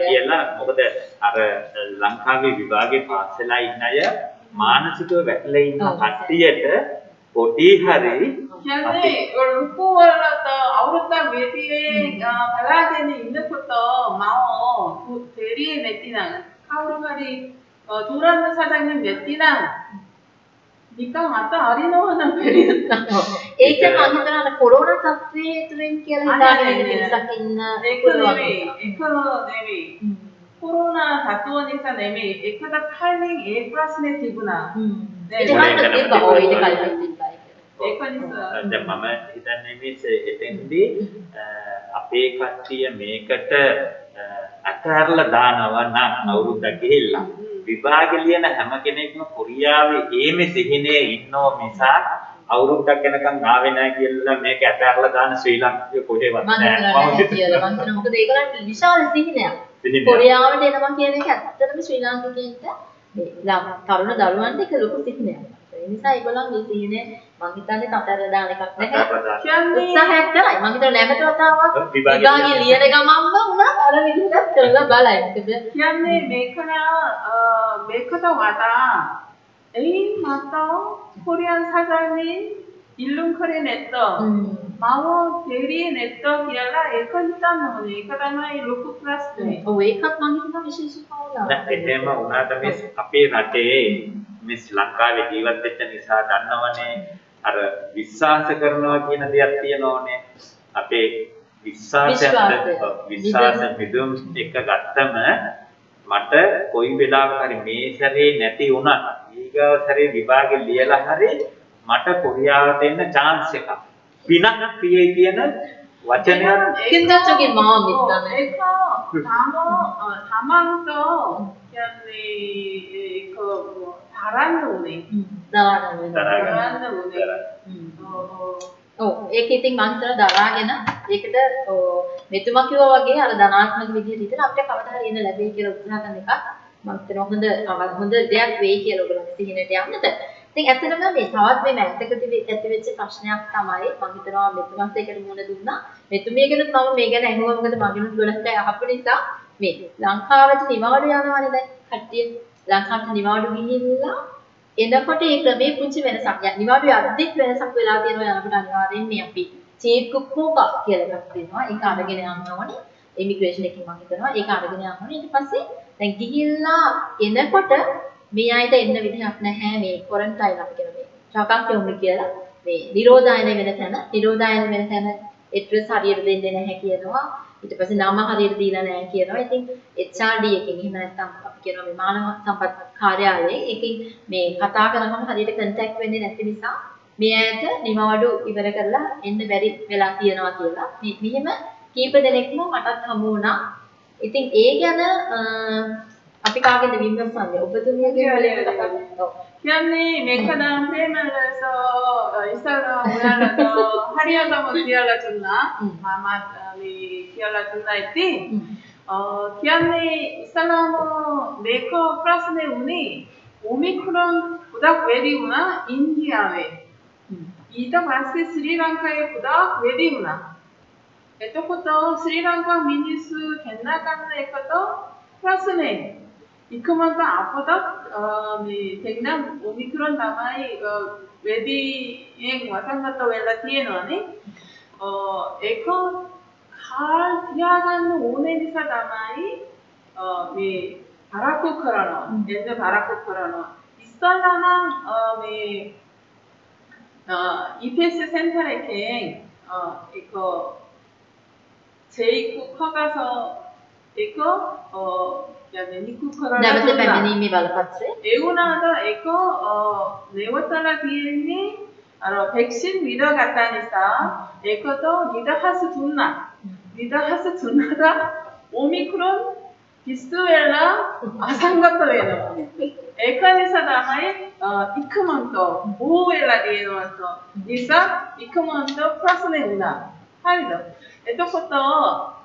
කියලා මොකද අර ලංකාවේ විභාගේ පාස් වෙලා ඉන්න අය මානසිකව වැටලා ඉන්න කට්ටියට පොඩි හරි කියන්නේ ලොකු වලට අවුරුද්දක් වෙතියේ බලාගෙන ඉන්නකොට මම තේරියේ නැතිනම් කවුරු හරි තුරන්න සටන්නේ නැතිනම් නිකන් අත අරිනවා නම් පෙරියත් ඒක මම හිතනවා අර කොරෝනා තත්ත්වයේ තුලින් කියලා හිතාගෙන ඉන්න ඉන්න ඒක නෙවෙයි. ඒක නෙවෙයි කොරෝනා තත්ත්ව නිසා නෙමෙයි එකට කලින් ඒ ප්‍රශ්නේ තිබුණා ඒක මට තිබ්බා ඔය ඊට කලින් තිබ්බා ඒක නිසා දැන් මම හිතන්නේ මේ එතෙන්දී අපේ කට්ටිය මේකට අතහැරලා දානවා නම් අවුරුද්දක් ගිහිල්ලා විභාග ලියන හැම කෙනෙක්ම කොරියාවේ ඒමේ සිහිනේ ඉන්නෝ මිසක් අවුරුද්දක් යනකම් ආවේ නැහැ කියලා මේක අතහැරලා දාන ශ්‍රී ලංකාවේ කොහෙවත් නැහැ මම මම මොකද ඒකලට විශාල සිහිනයක් කොරියාවට එනවා කියන එක ඇත්තටම ශ්‍රී ලාංකිකයින්ට මේ තරුණ දරුවන්ට ඒක ලොකු සිහිනයක් ඒ නිසා ඒගොල්ලන්ගේ සිහිනේ මං හිතන්නේ කතර දාන එකක් නැහැ. උත්සාහයක් කරයි. මං හිතන්නේ නැවත වතාවක් විභාගයේ ලියන ගමන්ම උනා අර විදිහට කරලා බලයි. කියන්නේ මේක මේකට වඩා එයින් මට කොරියන් සාගරනේ ඉල්ලුම් කරේ නැත්තම් මම තේරියේ නැත්තම් කියලා ඒක හිතන්න ඕනේ. ඒක තමයි ලොකු ප්‍රශ්නේ. ඔව් ඒකත් මං හිතනවා විශේෂ කවුලා. එහෙම වුණාට මේ අපේ රටේ මේ ශ්‍රී ලංකාවේ ජීවත් වෙච්ච නිසා දන්නවනේ අර විශ්වාස කරනවා කියන දෙයක් තියෙනෝනේ අපේ විශ්වාසයට විශ්වාස මිදුම් එක ගත්තම මට කොයි වෙලාවක හරි මේ සැරේ නැති වුණා ඊගාව සැරේ විභාගෙ ලියලා හරි මට කොරියාවට එන්න chance එකක්. පිනක් පියේ කියන වචනයක්. කින්දච්චගේ මාව මිත්තම ඒක තාම තමන්ට කියන්නේ ඒක තරන්න උනේ. දරාගන්න තරන්න උනේ. ඔව්. ඒක ඉතින් හිතන දරාගෙන. ඒකට මෙතුමා කිව්වා වගේ අර ධනාත්මක විදිහට හිතන අපිට කවදා හරි එන්න ලැබෙයි කියලා උත්සාහ කරන එක මම හිතනවා හොඳ හොඳ දෙයක් වෙයි කියලා ඔයගොල්ලෝ සිහිනට යන්නට. ඉතින් ඇත්තටම මේ තවත් මේ මෑතකදී ඇති වෙච්ච ප්‍රශ්නයක් තමයි මම හිතනවා මෙතුමාත් ඒකට මුහුණ දුන්නා. මෙතුමියගෙනුත් මම මේ ගැන අහුවා මොකද මගෙනුත් ගොඩක් අය අහපු නිසා මේ ලංකාවට නිවාඩු යනවානේ දැන් කට්ටිය ලංකාවට නිවාඩු ගිහිල්ලා එනකොට ඒ ක්‍රමේ පුංචි වෙනසක්. නිවාඩු යද්දිත් වෙනසක් වෙලා තියෙනවා යනකොට අනිවාර්යෙන් මේ අපි චීෆ් කුක්කෝකා කියලා එකක් දෙනවා. ඒක අරගෙන යන්න ඕනේ. ඉමිග්‍රේෂන් එකකින් මම හිතනවා ඒක අරගෙන යන්න ඕනේ. ඊට පස්සේ දැන් ගිහිල්ලා එනකොට මේ අයට එන්න විදිහක් නැහැ මේ ක්වොරන්ටයින් අපි කියන මේ චකක් කියලා. මේ නිරෝධායන වෙන තැන නිරෝධායන වෙන තැන ඇඩ්‍රස් හරියට දෙන්නේ නැහැ කියනවා. ඊට පස්සේ නම හරියට දීලා නැහැ කියනවා. ඉතින් HRD එකකින් එහෙම නැත්නම් අපි කියනවා මේ මානව සම්පත් කාර්යාලයෙන් එකකින් මේ කතා කරනකම හරියට කන්ටැක්ට් වෙන්නේ නැති නිසා මේ ඇයට නිමවඩු ඉවර කරලා එන්න බැරි වෙලා තියෙනවා කියලා. මෙහෙම කීප දෙනෙක්ම මටත් හමු වුණා. ඉතින් ඒ ගැන Así cada 되게 힘들었는데 어쨌든 해결을 해요. 피아니 메카나 페말라서 이사로 오라라서 하리아가 뭐 디알라 줬나? 마마리 디알라 줬나 했지? 어, 피아니 이사람은 메이커 플러스네 운이 오미크론 보다 외리구나? 인디아웨 이더 마스 스리랑카에 보다 외리구나. 에토코터 스리랑카 미니스 겐나카는 에코토 플러스네. 이크만과 아프다 네 생남 오미크론 남아이 어, 웨딩 와상나타 웰라 티에노네 어 에코 갈 티아간 오네디사 남아이 어네 바라코 크라노 음. 엔드 바라코 크라노. 이살라나 어네 어 EPS 센터레킹 에코 제이코 커가서 이거 어 කියන්නේ නිකුත් කරන්න නැවත පැමිණීමේ බලපත්‍රය? ඒ වුණාට ඒක නැවතලා තියෙන්නේ අර පෙක්සින් විදගත නිසා ඒක તો නිදහස තුන්නා. නිදහස තුනට ඔමික්‍රොන් කිස්තු වෙලා අසංගත වෙනවා. ඒක නිසා තමයි ඉක්මනට බෝ වෙලා දෙනවා නිසා ඉක්මනට ප්‍රශ්න වෙනවා හරිද? එතකොට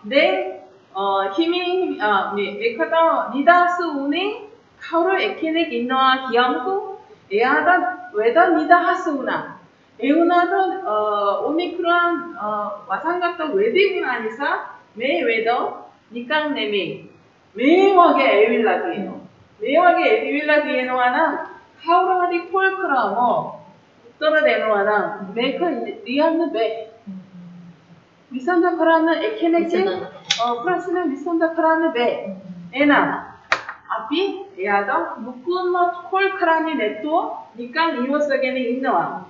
දැන් 어, 힘이, 아, 네, 메카다, 니다스 운이 카우르 에케넥 인너아 기암쿠 에아다, 외다 니다 하스 우나. 에우나도, 어, 오미크론, 어, 와상각도 외대군 아니사, 매 외더, 니깡 네미. 매워게 에윌라기에노. 매워게 에윌라기에노 하나, 카우르 하디 폴크라모, 떨어내노 하나, 메카 그, 리안느 베. 미선자 파라는 에케네지 어, 플러스는 미선자 파라는 베 에나. 앞이 에아더 묶음어 뭐 콜카라니 네토 니깐 이호석에는 있노와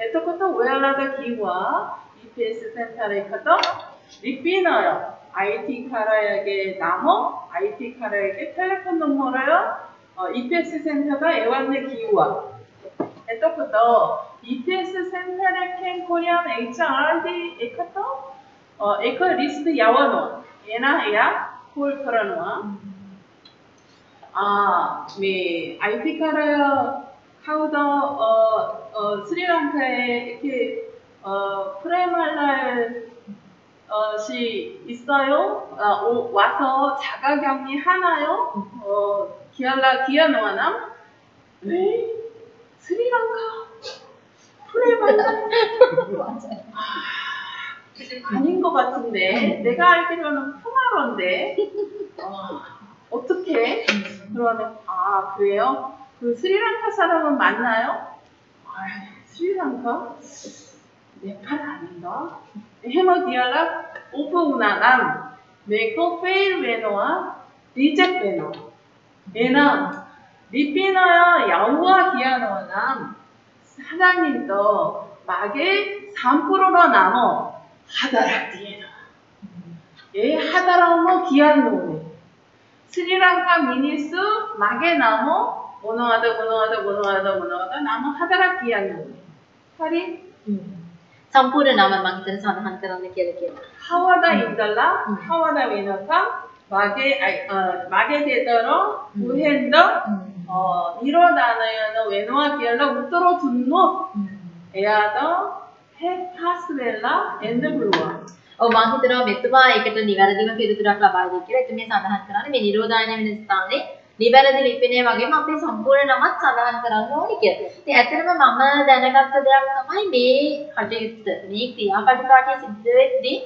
에토코토 웨알라다 기와 EPS 센터레카도 리피너요. IT 카라에게 나호 IT 카라에게 텔레폰 넘어로요. 어, EPS 센터가 에완네 기우와 에토코토 EPS 센터레 캔 코리안 HRD 에카토 어, 에크 리스트 야와노 에나 에야 콜프라노아. 음. 아메 네. 아이티카라 카우더 어, 어 스리랑카에 이렇게 어 프레말랄 어시 있어요? 아, 오, 와서 자가격리 하나요? 어 기알라 기아노아남? 네. 스리랑카? 프레말랄 맞아요. 닌 것 같은데 내가 알기로는 포마로인데 어, 어떻게 그러면 아 그래요? 그 스리랑카 사람은 맞나요? 아, 스리랑카? 네팔 아닌가? 헤모디알라 오프우나남 메코 페일 베노와 리젝 베노 얘는 리피너야 야우와 기아노남 사장님도 막에 3%로 남어 하다락디에다. 예, 하다라오모 기한노네. 스리랑카 미니스 마게나모 모노하다 모노하다 모노하다 모노하다 나무 하다락 기한노네. 파리? sampuran nama mang ten san han karan ne kele kele hawada indala hawada wenaka mage mage dedaro uhendo 어 일어나는 외노와 비엘라 우토로 분노 에야더 හෙපාස්වෙල්ලා එන්න පුළුවන්. ඔව් මම හිතනවා මෙතුමා ඒකට නිවැරදිම පිළිතුරක් ලබා දෙයි කියලා. එතුමිය සඳහන් කරන්නේ මේ නිරෝධායන වෙන ස්ථානයේ නිවැරදි ලිපිනය වගේම අපේ සම්පූර්ණ නමත් සඳහන් කරන්න ඕනේ කියලා. ඉතින් ඇත්තටම මම දැනගත්ත දෙයක් තමයි මේ කටයුත්ත මේ ක්‍රියාපටිපාටිය සිද්ධ වෙද්දී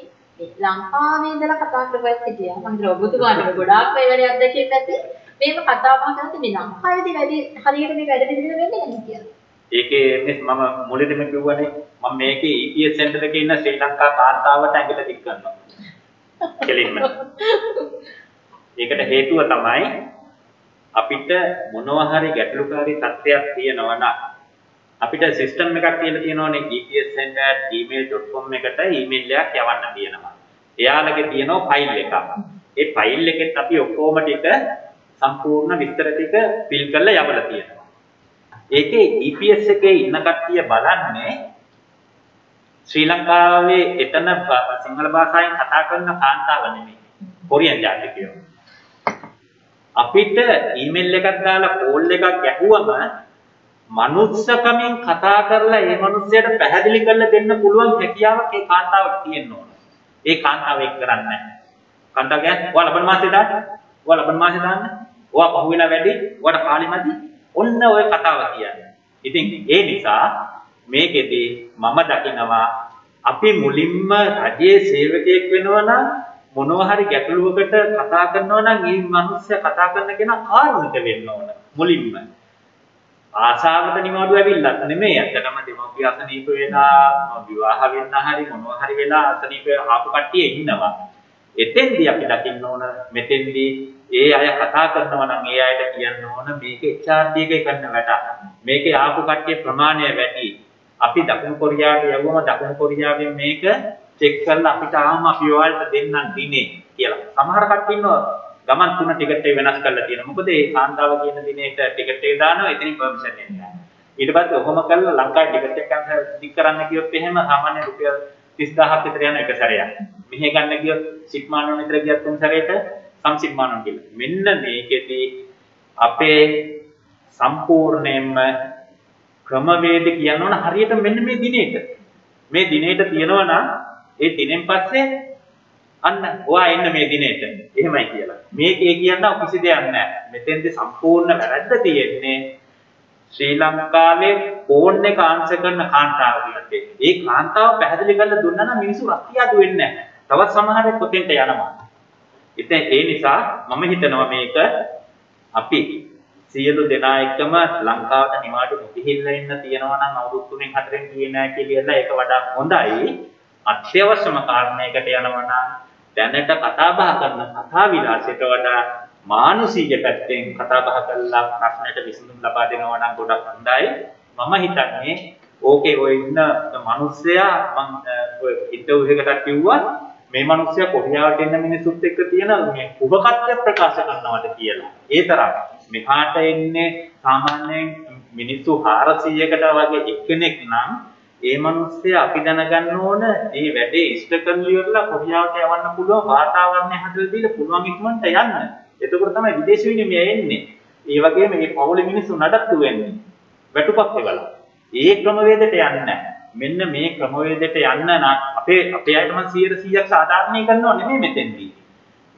මේ ලංකාවේ ඉඳලා කතා කරපුවත් හිටියා. මම හිතනවා ඔබතුමාට ගොඩාක් වෙලෙ අත්දැකීම් නැති මේක කතා බහ කරද්දී මේ ලංකාවේදී වැඩි හරියට මේ වැඩ පිළිවෙල වෙන්නේ නැහැ කියලා. ඒකේ මම මුලදීම කිව්වනේ මම මේකේ EPS සෙන්ටර් එකේ ඉන්න ශ්‍රී ලංකා කාන්තාවට ඇඟිල්ල දික් කරනවා. කෙලින්ම. ඒකට හේතුව තමයි අපිට මොනවා හරි ගැටලුකාරී තත්ත්වයක් තියෙනවා නම් අපිට සිස්ටම් එකක් කියලා තියෙනවානේ epscenter@gmail.com එකට ඊමේල් එකක් යවන්න තියෙනවා. එයාලගේ තියෙනවා ෆයිල් එකක්. ඒ ෆයිල් එකෙත් අපි ඔක්කොම ටික සම්පූර්ණ විස්තර ටික ෆිල් කරලා යවලා තියෙනවා. ඒකේ EPS එකේ ඉන්න කට්ටිය බලන්නේ ශ්‍රී ලංකාවේ එතන සිංහල භාෂාවෙන් කතා කරන කාන්තාව නෙමෙයි. කොරියන් ජාතිකයෝ. අපිට ඊමේල් එකක් දාලා කෝල් එකක් ගැහුවම මනුස්සකමින් කතා කරලා ඒ මනුස්සයට පැහැදිලි කරලා දෙන්න පුළුවන් හැකියාවක් ඒ කාන්තාවට තියෙන්න ඕන. ඒ කාන්තාව ඒක කරන්නේ නැහැ. කාන්තාව කියන්නේ ඔයා ලබන මාසේ දාන්න. ඔයා ලබන මාසේ දාන්න. ඔයා පහුවෙලා වැඩි. ඔයාට කාලෙමදි. ඔන්න ඔය කතාව කියන්නේ. ඉතින් ඒ නිසා මේකෙදි මම දකිනවා අපි මුලින්ම රජයේ සේවකයෙක් වෙනවා නම් මොනවා හරි ගැටලුවකට කතා කරනවා නම් මේ මිනිස්සයා කතා කරන කෙනා කාරුණික වෙන්න ඕන මුලින්ම. ආශාවට නිවාඩු ඇවිල්ලත් නෙමෙයි ඇත්තටම දෙමව්පිය අසනීප වෙලා විවාහ වෙන්න හරි මොනවා හරි වෙලා අසනීප ආපු කට්ටිය ඉන්නවා. එතෙන්දී අපි දකින්න ඕන මෙතෙන්දී ඒ අය කතා කරනවා නම් ඒ අයට කියන්න ඕන මේක HRD එකේ කරන වැඩ. මේකේ ආපු කට්ටිය ප්‍රමාණය වැඩි. අපි දකුණු කොරියාවට යවුවම දකුණු කොරියාවෙන් මේක චෙක් කරලා අපිට ආවම අපි ඔයාලට දෙන්නම් දිනේ කියලා. සමහර කට්ටිය ඉන්නවා ගමන් තුන ටිකට් එක වෙනස් කරලා තියෙනවා. මොකද ඒ කාන්තාව කියන දිනේට ටිකට් එක දානවා එතනින් පර්මිෂන් එන්නේ. ඊට පස්සේ ඔහොම කරලා ලංකාවේ ටිකට් එක කැන්සල් ටික් කරන්න කියොත් එහෙම සාමාන්‍ය රුපියල් 30000ක් විතර යන එක සැරයක්. මෙහෙ ගන්න ගියොත් සිප්මානෝ විතර ගියත් තුන් සැරේට සම්සිප්මානෝ කියලා. මෙන්න මේකෙදී අපේ සම්පූර්ණයෙන්ම ක්‍රමවේද කියන්න ඕන හරියට මෙන්න මේ දිනේට. මේ දිනේට තියෙනවා නම් ඒ දිනෙන් පස්සේ අන්න ඔයා එන්න මේ දිනේට. එහෙමයි කියලා. මේකේ කියන්න කිසි දෙයක් නැහැ. මෙතෙන්ද සම්පූර්ණ වැරද්ද තියෙන්නේ ශ්‍රී ලංකාවේ ෆෝන් එක ආන්සර් කරන කාන්තාව කියන්නේ. ඒ කාන්තාව පැහැදිලි කරලා දුන්නා නම් මිනිස්සු රක්කියාදු වෙන්නේ නැහැ. තවත් සමහරෙක් කොතෙන්ට යනවා. ඉතින් ඒ නිසා මම හිතනවා මේක අපි සියලු දෙනා එක්කම ලංකාවට නිවාඩු නොගිහිල්ලා ඉන්න තියෙනවා නම් අවුරුදු 3න් 4න් ගියේ නැහැ කියලා ඒක වඩා හොඳයි. අත්‍යවශ්‍යම කාරණයකට යනවා නම් දැනට කතා බහ කරන කතා විලාසයට වඩා මානසික පැත්තෙන් කතා බහ කරලා ප්‍රශ්නයට විසඳුම් ලබා දෙනවා නම් ගොඩක් හොඳයි. මම හිතන්නේ ඕකේ ඔය ඉන්න මිනිස්සයා මම ඔය ඉන්ටර්විව් එකකට කිව්වා මේ මිනිස්සයා කොරියාවට එන්න මිනිස්සුත් එක්ක තියෙන මේ උපකත්‍ය ප්‍රකාශ කරනවාද කියලා. ඒ තරම් මෙහාට එන්නේ සාමාන්‍යයෙන් මිනිස්සු 400කට වගේ එක්කෙනෙක් නම් ඒ මිනිස්සයා අපි දැනගන්න ඕන මේ වැඩේ ඉෂ්ට කරලා ඉවරලා කොරියාවට යවන්න පුළුවන් වාතාවරණය හදලා දීලා පුළුවන් ඉක්මනට යන්න. එතකොට තමයි විදේශ විනිමය එන්නේ. ඒ වගේම මේ පවුලේ මිනිස්සු නඩත්තු වෙන්නේ. වැටුපක් එවලා. ඒ ක්‍රමවේදයට යන්නේ මෙන්න මේ ක්‍රමවේදයට යන්න නම් අපේ අපේ අයට මම 100%ක් සාධාරණී කරනව නෙමෙයි මෙතෙන්දී.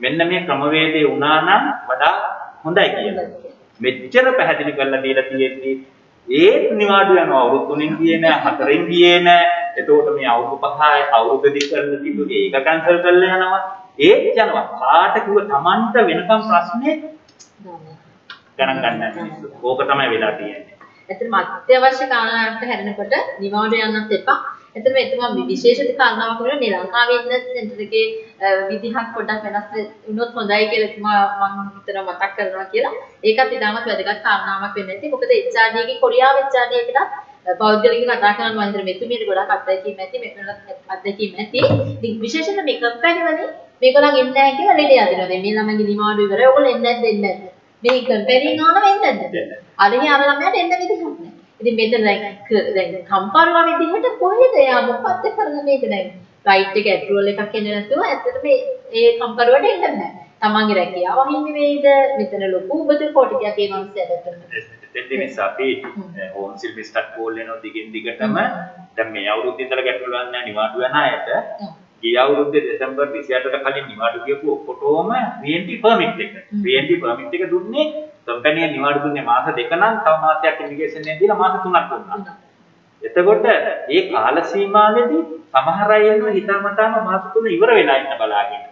මෙන්න මේ ක්‍රමවේදේ වුණා නම් වඩා හොඳයි කියලා. මෙච්චර පැහැදිලි කරලා දීලා තියෙද්දි ඒත් නිවාඩු යනවා අවුරුදු තුනෙන් ගියේ නෑ හතරෙන් ගියේ නෑ. එතකොට මේ අවුරුදු පහයි අවුරුදු දෙක කරලා තිබුණේ ඒක කැන්සල් කරලා යනවා. ඒත් යනවා. කාට කිව්ව Tamanට වෙනකම් ප්‍රශ්නේ ගණන් ගන්න මිනිස්සු ඕක තමයි වෙලා තියෙන්නේ. ඇත්තටම අත්‍යවශ්‍ය කාරණාවට හැරෙනකොට නිවාඩු යන්නත් එපා. එතන එතුමා විශේෂිත කාරණාවක් වුණා මේ ලංකාවේ ඉන්න සෙන්ටර් එකේ විදිහක් පොඩ්ඩක් වෙනස් වුණොත් හොඳයි කියලා එතුමා මම හිතනවා මතක් කරනවා කියලා. ඒකත් ඉතාමත් වැදගත් කාරණාවක් වෙන්න ඇති. මොකද HRD එකේ කොරියාව HRD එකටත් පෞද්ගලික කතා කරන මන්දිර මෙතුමියට ගොඩක් අත්දැකීම් ඇති මෙතනත් අත්දැකීම් ඇති. ඉතින් විශේෂයෙන් මේ කම්පැනි වලින් මේගොල්ලන් එන්නේ නැහැ කියලා ලෙඩ යදිනවා. දැන් මේ ළමයිගේ නිවාඩු ඉවරයි. ඔයගොල්ලෝ එන්නේ නැද්ද එන්නේ නැද්ද? මේ කම්පැනි ගාන වෙන්නේ නැද්ද? අරගෙන අර ළමයාට එන්න විදිහක් නැහැ. ඉතින් මෙතන දැන් දැන් කම්පරුවා විදිහට කොහෙද එයා මොකක්ද කරන්නේ මේක දැන්? රයිට් එක ඇප්‍රූවල් එකක් එන්නේ නැතුව ඇත්තට මේ ඒ කම්පරුවට එන්න බෑ. තමන්ගේ රැකියාව හිමි වෙයිද? මෙතන ලොකු උබත කොටියක් ඒ මනුස්සයාට දෙන්න නිසා අපි ඕන් සිල් මිස්ටර් කෝල් වෙනවා දිගින් දිගටම. දැන් මේ අවුරුද්ද ඉඳලා ගැටලුවක් නැහැ නිවාඩු යන අයට ගිය අවුරුද්දේ දෙසැම්බර් 28ට කලින් නිවාඩු ගියපු ඔක්කොටම VNT පර්මිට් එක. VNT පර්මිට් එක දුන්නේ කම්පැනි එක නිවාඩු දුන්නේ මාස දෙක නම් තව මාසයක් ඉමිග්‍රේෂන් එකෙන් දීලා මාස තුනක් දුන්නා. එතකොට මේ කාල සීමාවේදී සමහර අය එනවා හිතාමතාම මාස තුන ඉවර වෙලා ඉන්න බලාගෙන.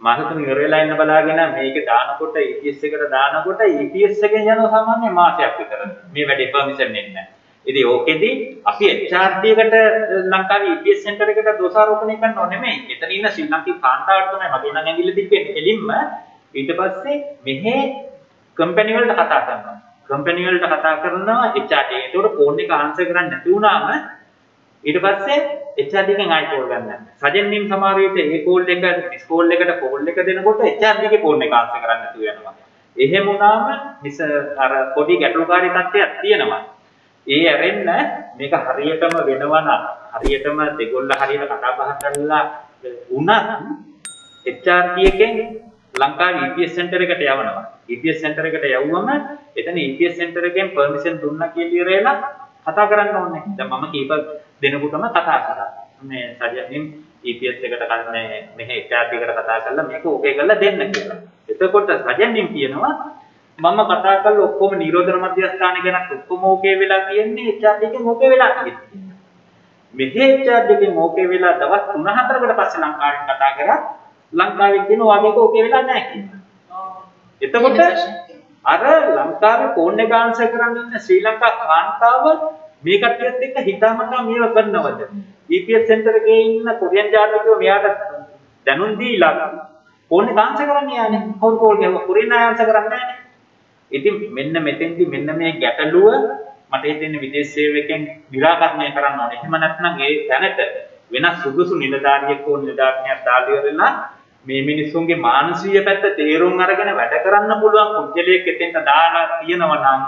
මාස තුන ඉවර වෙලා ඉන්න බලාගෙන මේක දානකොට EPS එකට දානකොට EPS එකෙන් යනවා සාමාන්‍ය මාසයක් විතර. මේ වැඩේ පර්මිෂන් එන්නේ නැහැ. ඉතින් ඕකෙදි අපි HRD එකට ලංකාවේ EPS සෙන්ටර් එකට දෝෂාරෝපණය කරනව නෙමෙයි. එතන ඉන්න ශ්‍රී ලංකේ කාන්තාවට තමයි මගේ නම් ඇඟිල්ල තිබෙන්නේ. එලින්ම ඊට පස්සේ මෙහෙ කම්පැනි වලට කතා කරනවා. කම්පැනි වලට කතා කරනවා HRD. ඒකට ෆෝන් එක ආන්සර් කරන්න නැති වුණාම ඊට පස්සේ HRD එකෙන් ආයි කෝල් ගන්න. සජන් නිම් සමහර විට ඒ කෝල් එක මිස් කෝල් එකට කෝල් එක දෙනකොට HRD එකේ ෆෝන් එක ආන්සර් කරන්න නැතුව යනවා. එහෙම වුණාම මිස් අර පොඩි ගැටලුකාරී තත්ත්වයක් තියෙනවා. ඒ ඇරෙන්න මේක හරියටම වෙනවා නම් හරියටම දෙගොල්ල හරියට කතා බහ කරලා වුණත් HRD එකෙන් ලංකාවේ EPS සෙන්ටර් එකට යවනවා. EPS සෙන්ටර් එකට යවුවම එතන EPS සෙන්ටර් එකෙන් පර්මිෂන් දුන්නා කියලා ඉරේලා කතා කරන්න ඕනේ. දැන් මම කීප දෙනෙකුටම කතා කරා. මේ සජනින් EPS එකට කරන්නේ මෙහි HRD එකට කතා කරලා මේක ඕකේ කරලා දෙන්න කියලා. එතකොට සජනින් කියනවා මම කතා කරලා ඔක්කොම නිරෝධන මධ්‍යස්ථාන ගැන ඔක්කොම ඕකේ වෙලා තියෙන්නේ HRD එකෙන් ඕකේ වෙලා තියෙන්නේ. මෙහෙච්චාඩ් එකෙන් ඕකේ වෙලා දවස් 3-4කට පස්සේ ලංකාවෙන් කතා කරා ලංකාවේ කියන වගේක ඕකේ වෙලා නැහැ කියලා. එතකොට අර ලංකාවේ ෆෝන් එක ආන්සර් කරන්න ඉන්න ශ්‍රී ලංකා කාන්තාව මේ කට්ටියත් එක්ක හිතාමතා මේව කරනවද? GPS සෙන්ටර් එකේ ඉන්න කොරියන් ජාතිකයෝ මෙයාට දැනුම් දීලා ෆෝන් එක ආන්සර් කරන්න යන්නේ. කවුරු කෝල් ගහුවා කොරියන් අය ආන්සර් කරන්නේ නැහැ ඉතින් මෙන්න මෙතෙන්දි මෙන්න මේ ගැටලුව මට හිතෙන්නේ විදේශ සේවකයන් निराකරණය කරන්න ඕනේ. එහෙම නැත්නම් ඒ තැනට වෙනස් සුදුසු නිලධාරියෙක් ඕන නිලධාරියක් දාලා ඉවරලා මේ මිනිස්සුන්ගේ මානසික පැත්ත තේරුම් අරගෙන වැඩ කරන්න පුළුවන් පුද්ගලයෙක් එතෙන්ට දාලා තියෙනවා නම්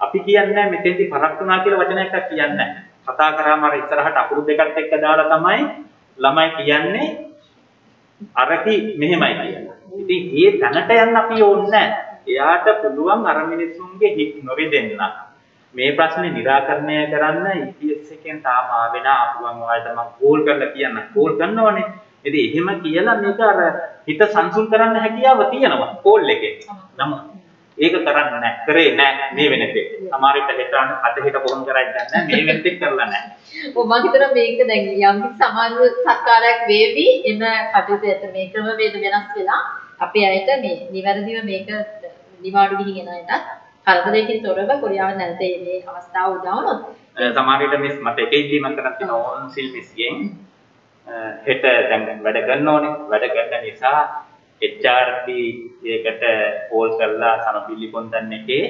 අපි කියන්නේ මෙතෙන්දි පරක් වුණා කියලා වචනයක් කියන්නේ නැහැ. කතා කරාම අර ඉස්සරහට අකුරු දෙකත් එක්ක දාලා තමයි ළමයි කියන්නේ අරකි මෙහෙමයි කියලා. ඉතින් ඒ තැනට යන්න අපි ඕනේ එයාට පුළුවන් අර මිනිස්සුන්ගේ හිත් නොරිදෙන්න. මේ ප්‍රශ්නේ निराකරණය කරන්න EPS එකෙන් තාම ආවෙන අපුවන් ඔයාලට මම කෝල් කරලා කියන්න. කෝල් කරනවනේ. ඉතින් එහෙම කියලා මේක අර හිත සංසුන් කරන්න හැකියාව තියෙනවා කෝල් එකේ. නම ඒක කරන්න නැහැ. කරේ නැහැ මේ වෙනතේ. සමහර විට හෙටාන අද හෙට කොහොම කරයි දන්නේ මේ වෙනතේ කරලා නැහැ. ඔව් මම හිතනවා මේක දැන් යම් සමාජ සත්කාරයක් වේවි එම කටයුතු ඇත මේ ක්‍රම වේද වෙනස් වෙලා අපේ අයට මේ නිවැරදිව මේක නිවාඩු ගිහින් එන අයටත් කරදරයකින් තොරව කොරියාව නැවත මේ අවස්ථාව උදා වුණොත් සමහර විට මිස් මට එක ඉදීමක් කරන් තියෙනවා ඕන් සිල් මිස්ගෙන් හෙට දැන් වැඩ කරන්න ඕනේ. වැඩ කරන නිසා HRD ඒකට කෝල් කරලා සමපිලි පොන්දන්න එකේ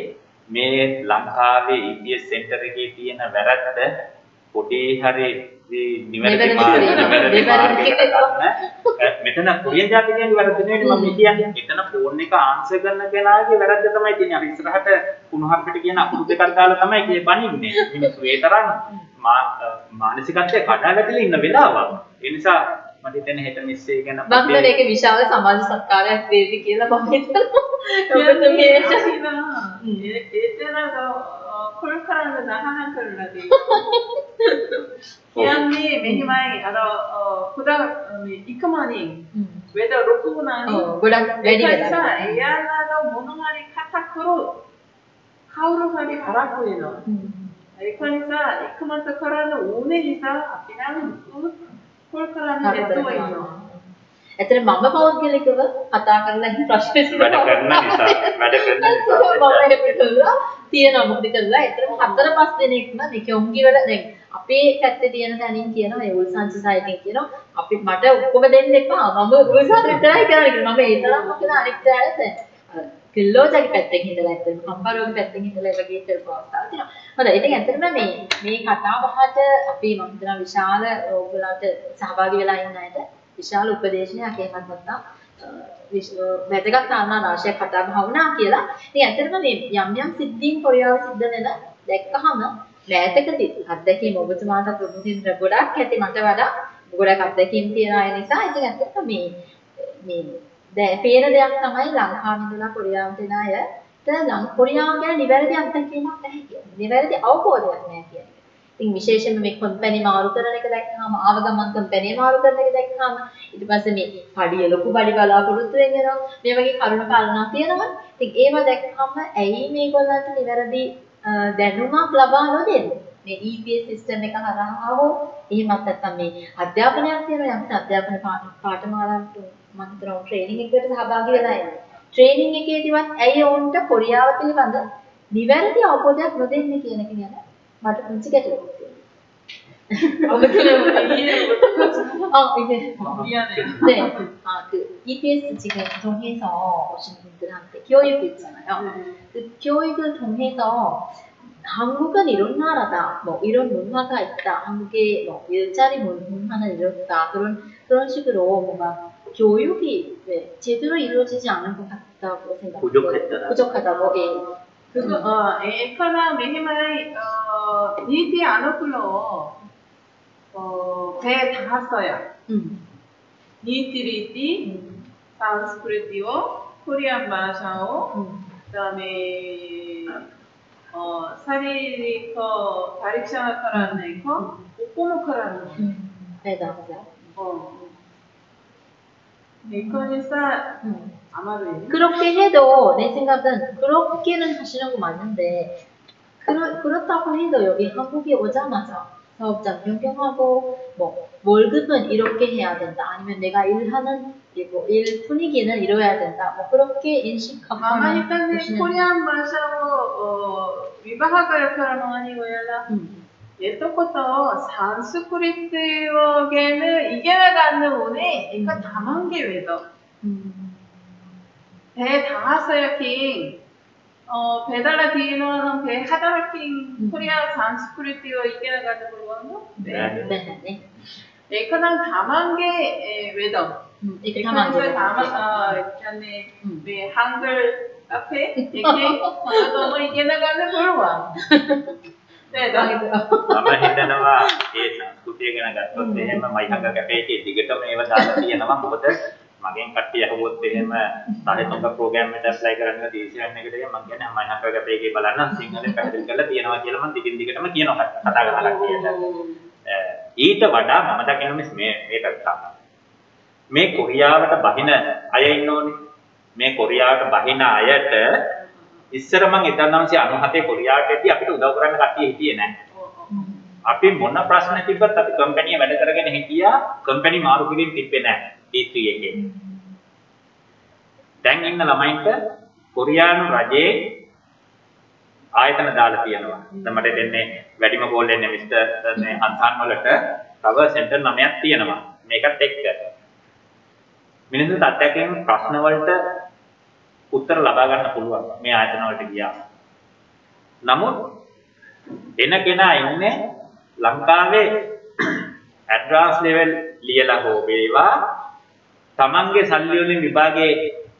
මේ ලංකාවේ EPS සෙන්ටර් එකේ තියෙන වැරද්ද පොඩි හරි නිවැරදි මෙතන කොරියන් ජාතිකයන්ගේ වැරද්ද නෙවෙයි මම කියන්නේ. මෙතන ෆෝන් එක ආන්සර් කරන කෙනාගේ වැරද්ද තමයි තියෙන්නේ. අර ඉස්සරහට කුණුහරුපිට කියන අකුරු දෙකක් දාලා තමයි කිය බනින්නේ. මිනිස්සු ඒ තරම් මානසිකත්වයේ කඩා වැටලා ඉන්න වෙලාවක්. ඒ නිසා මට හිතෙන හෙට මිස්සේ ගැන හිතන්නේ ඒක විශාල සමාජ සත්කාරයක් වේවි කියලා මම හිතනවා. ඔබතුමිය ඒතන 콜 කරන්න දහනම් කරලා කියන්නේ මෙහිමයි අර කුඩා මේ ඉක්මනින් වේද ලොකු වුණානේ ගොඩක් වැඩි වෙලා එයාලා මොන හරි කතා කරොත් කවුරු හරි හරක් වෙනවා ඒක නිසා ඉක්මනට කරන්න ඕනේ නිසා අපි නම් 콜 කරන්න නැතුව ඉන්නවා ඇතර මම පෞද්ගලිකව කතා කරලා ඉන්න ප්‍රශ්න වැඩ කරන නිසා වැඩ කරන නිසා තියෙනවා. මොකද කරලා ඒතරම හතර පහ දෙනෙක්ම මේ කොංගි වල දැන් අපේ පැත්තේ තියෙන තැනින් කියනවා. ඒ උල්සන් සොසයිටියෙන් කියනවා. අපි මට ඔක්කොම දෙන්න එපා. මම උල්සන් විතරයි කරන්නේ කියලා. මම ඒ තරම් මොකද අනිත් අයට කිල්ලෝජගේ පැත්තෙන් හිටලා ඇත්තටම කම්බරෝගේ පැත්තෙන් හිටලා ඒ වගේ කරපු අවස්ථාවක් තියෙනවා. හොඳයි. ඉතින් ඇත්තටම මේ මේ කතා බහට අපි මම හිතනවා විශාල ඕගොල්ලන්ට සහභාගී වෙලා ඉන්න අයට විශාල උපදේශනයක් එහෙමත් නැත්නම් වැදගත් කාරණා රාශියක් කතා බහ වුණා කියලා. ඉතින් ඇත්තටම මේ යම් යම් සිද්ධීන් කොරියාවේ සිද්ධ වෙන දැක්කහම මෑතකදී අත්දැකීම් ඔබතුමාට ප්‍රමුඛින් ගොඩක් ඇති මට වඩා ගොඩක් අත්දැකීම් තියෙන අය නිසා ඉතින් ඇත්තටම මේ මේ දැන් පේන දෙයක් තමයි ලංකාවේ ඉඳලා කොරියාවට එන අයට ලං කොරියාව ගැන නිවැරදි අත්දැකීමක් නැහැ කියන්නේ. නිවැරදි අවබෝධයක් නැහැ කියන්නේ. ඉතින් විශේෂයෙන්ම මේ කම්පැනි මාරු කරන එක දැක්කහම ආව ගමන් කම්පැනි මාරු කරන එක දැක්කහම ඊට පස්සේ මේ පඩිය ලොකු පඩි බලාපොරොත්තු වෙනවා මේ වගේ කරුණු කාරණා තියෙනවා. ඉතින් ඒව දැක්කහම ඇයි මේගොල්ලන්ට නිවැරදි දැනුමක් ලබා නොදෙන්නේ? මේ EPS සිස්ටම් එක හරහා හෝ එහෙමත් නැත්නම් මේ අධ්‍යාපනයක් තියෙනවා යම් අධ්‍යාපන පාඨමාලාවට මම හිතනවා ට්‍රේනින් එකකට සහභාගී වෙලා ඉන්නේ. ට්‍රේනින් එකේදීවත් ඇයි ඔවුන්ට කොරියාව පිළිබඳ නිවැරදි අවබෝධයක් නොදෙන්නේ කියන එක ගැන 맞아, 그럼 찌개도 먹을게요. 아, 그래, 이해를 어, 이제. 미안해요. 네. 아, 그, EPS 지금 동해서 오신 분들한테 교육이 있잖아요. 네. 그 교육을 통해서 한국은 이런 나라다, 뭐 이런 문화가 있다, 한국의 뭐 일자리 문화는 이렇다, 그런 그런 식으로 뭔가 교육이 네, 제대로 이루어지지 않은 것 같다고 생각해요. 부족하다고. 부족하다고. 예. 어, 에카나 메히마이 어, 니티 아노클로 어, 배다 왔어요. 음. 니티리티, 음. 산스크리티오, 코리안 마샤오, 음. 그다음에 어, 사리리커 다릭샤나카라는 거, 오코노카라는 거. 음. 맞아, 맞아. 어. 이거니까 음. 아마도 그렇게 해도 내 생각은 그렇게는 하시는 거 맞는데 그렇, 그렇다고 해도 여기 한국에 오자마자 사업장 변경하고 뭐 월급은 이렇게 해야 된다. 아니면 내가 일하는 이거 일 분위기는 이뤄야 된다. 뭐 그렇게 인식하고 Mama kita ni 보 예전부터 산수 그리스에는 이겨나가는 운이 이거 담은 게 외도. 배 당하서요 킹. 어 배달라 디노는 배 하다라 킹 음. 코리아 산수 그리스에어 이겨나가는 걸로 네. 네. 네. 네, 그냥 담은 게 외도. 이렇게 담은 게 담아 전에 왜 한글 앞에 이렇게 너무 이겨나가는 걸로 와. මම හිතනවා ඒ සංස්කෘතිය ගැන ගත්තොත් එහෙම මයිහඟ කැපේකේ දිගටම ඒව දාලා තියෙනවා මොකද මගෙන් කට්ටිය අහුවොත් එහෙම සාහිත්‍යක ප්‍රෝග්‍රෑම් එකට ඇප්ලයි කරන්න දීසියන් එකට මම කියන්නේ මයිහඟ කැපේකේ බලන්න සිංහලෙන් පැහැදිලි කරලා තියෙනවා කියලා මම දිගින් දිගටම කියනවා කතා කරලා කට්ටියට. ඊට වඩා මම දකින මේ මේ පැත්ත. මේ කොරියාවට බහින අය ඉන්නෝනේ. මේ කොරියාවට බහින අයට ඉස්සර මං 1997 කොරියාවට එද්දි අපිට උදව් කරන්න කට්ටිය හිටියේ නැහැ. අපි මොන ප්‍රශ්න තිබ්බත් අපි කම්පැනි වැඩ කරගෙන හිටියා කම්පැනි මාරු කිරීම තිබ්බේ නැහැ T3 එකේ. දැන් ඉන්න ළමයින්ට කොරියානු රජයේ ආයතන දාලා තියෙනවා. දැන් මට දෙන්නේ වැඩිම කෝල් එන්නේ මිස්ටර් මේ අන්සන් වලට තව සෙන්ටර් 9ක් තියෙනවා. මේකත් එක්ක. මිනිස්සු තත්ත්වයෙන් ප්‍රශ්න වලට උත්තර ලබා ගන්න පුළුවන් මේ ආයතන වලට ගියා. නමුත් එන කෙනා ඉන්නේ ලංකාවේ ඇඩ්වාන්ස් ලෙවල් ලියලා හෝ වේවා තමන්ගේ සල්ලි වලින් විභාගේ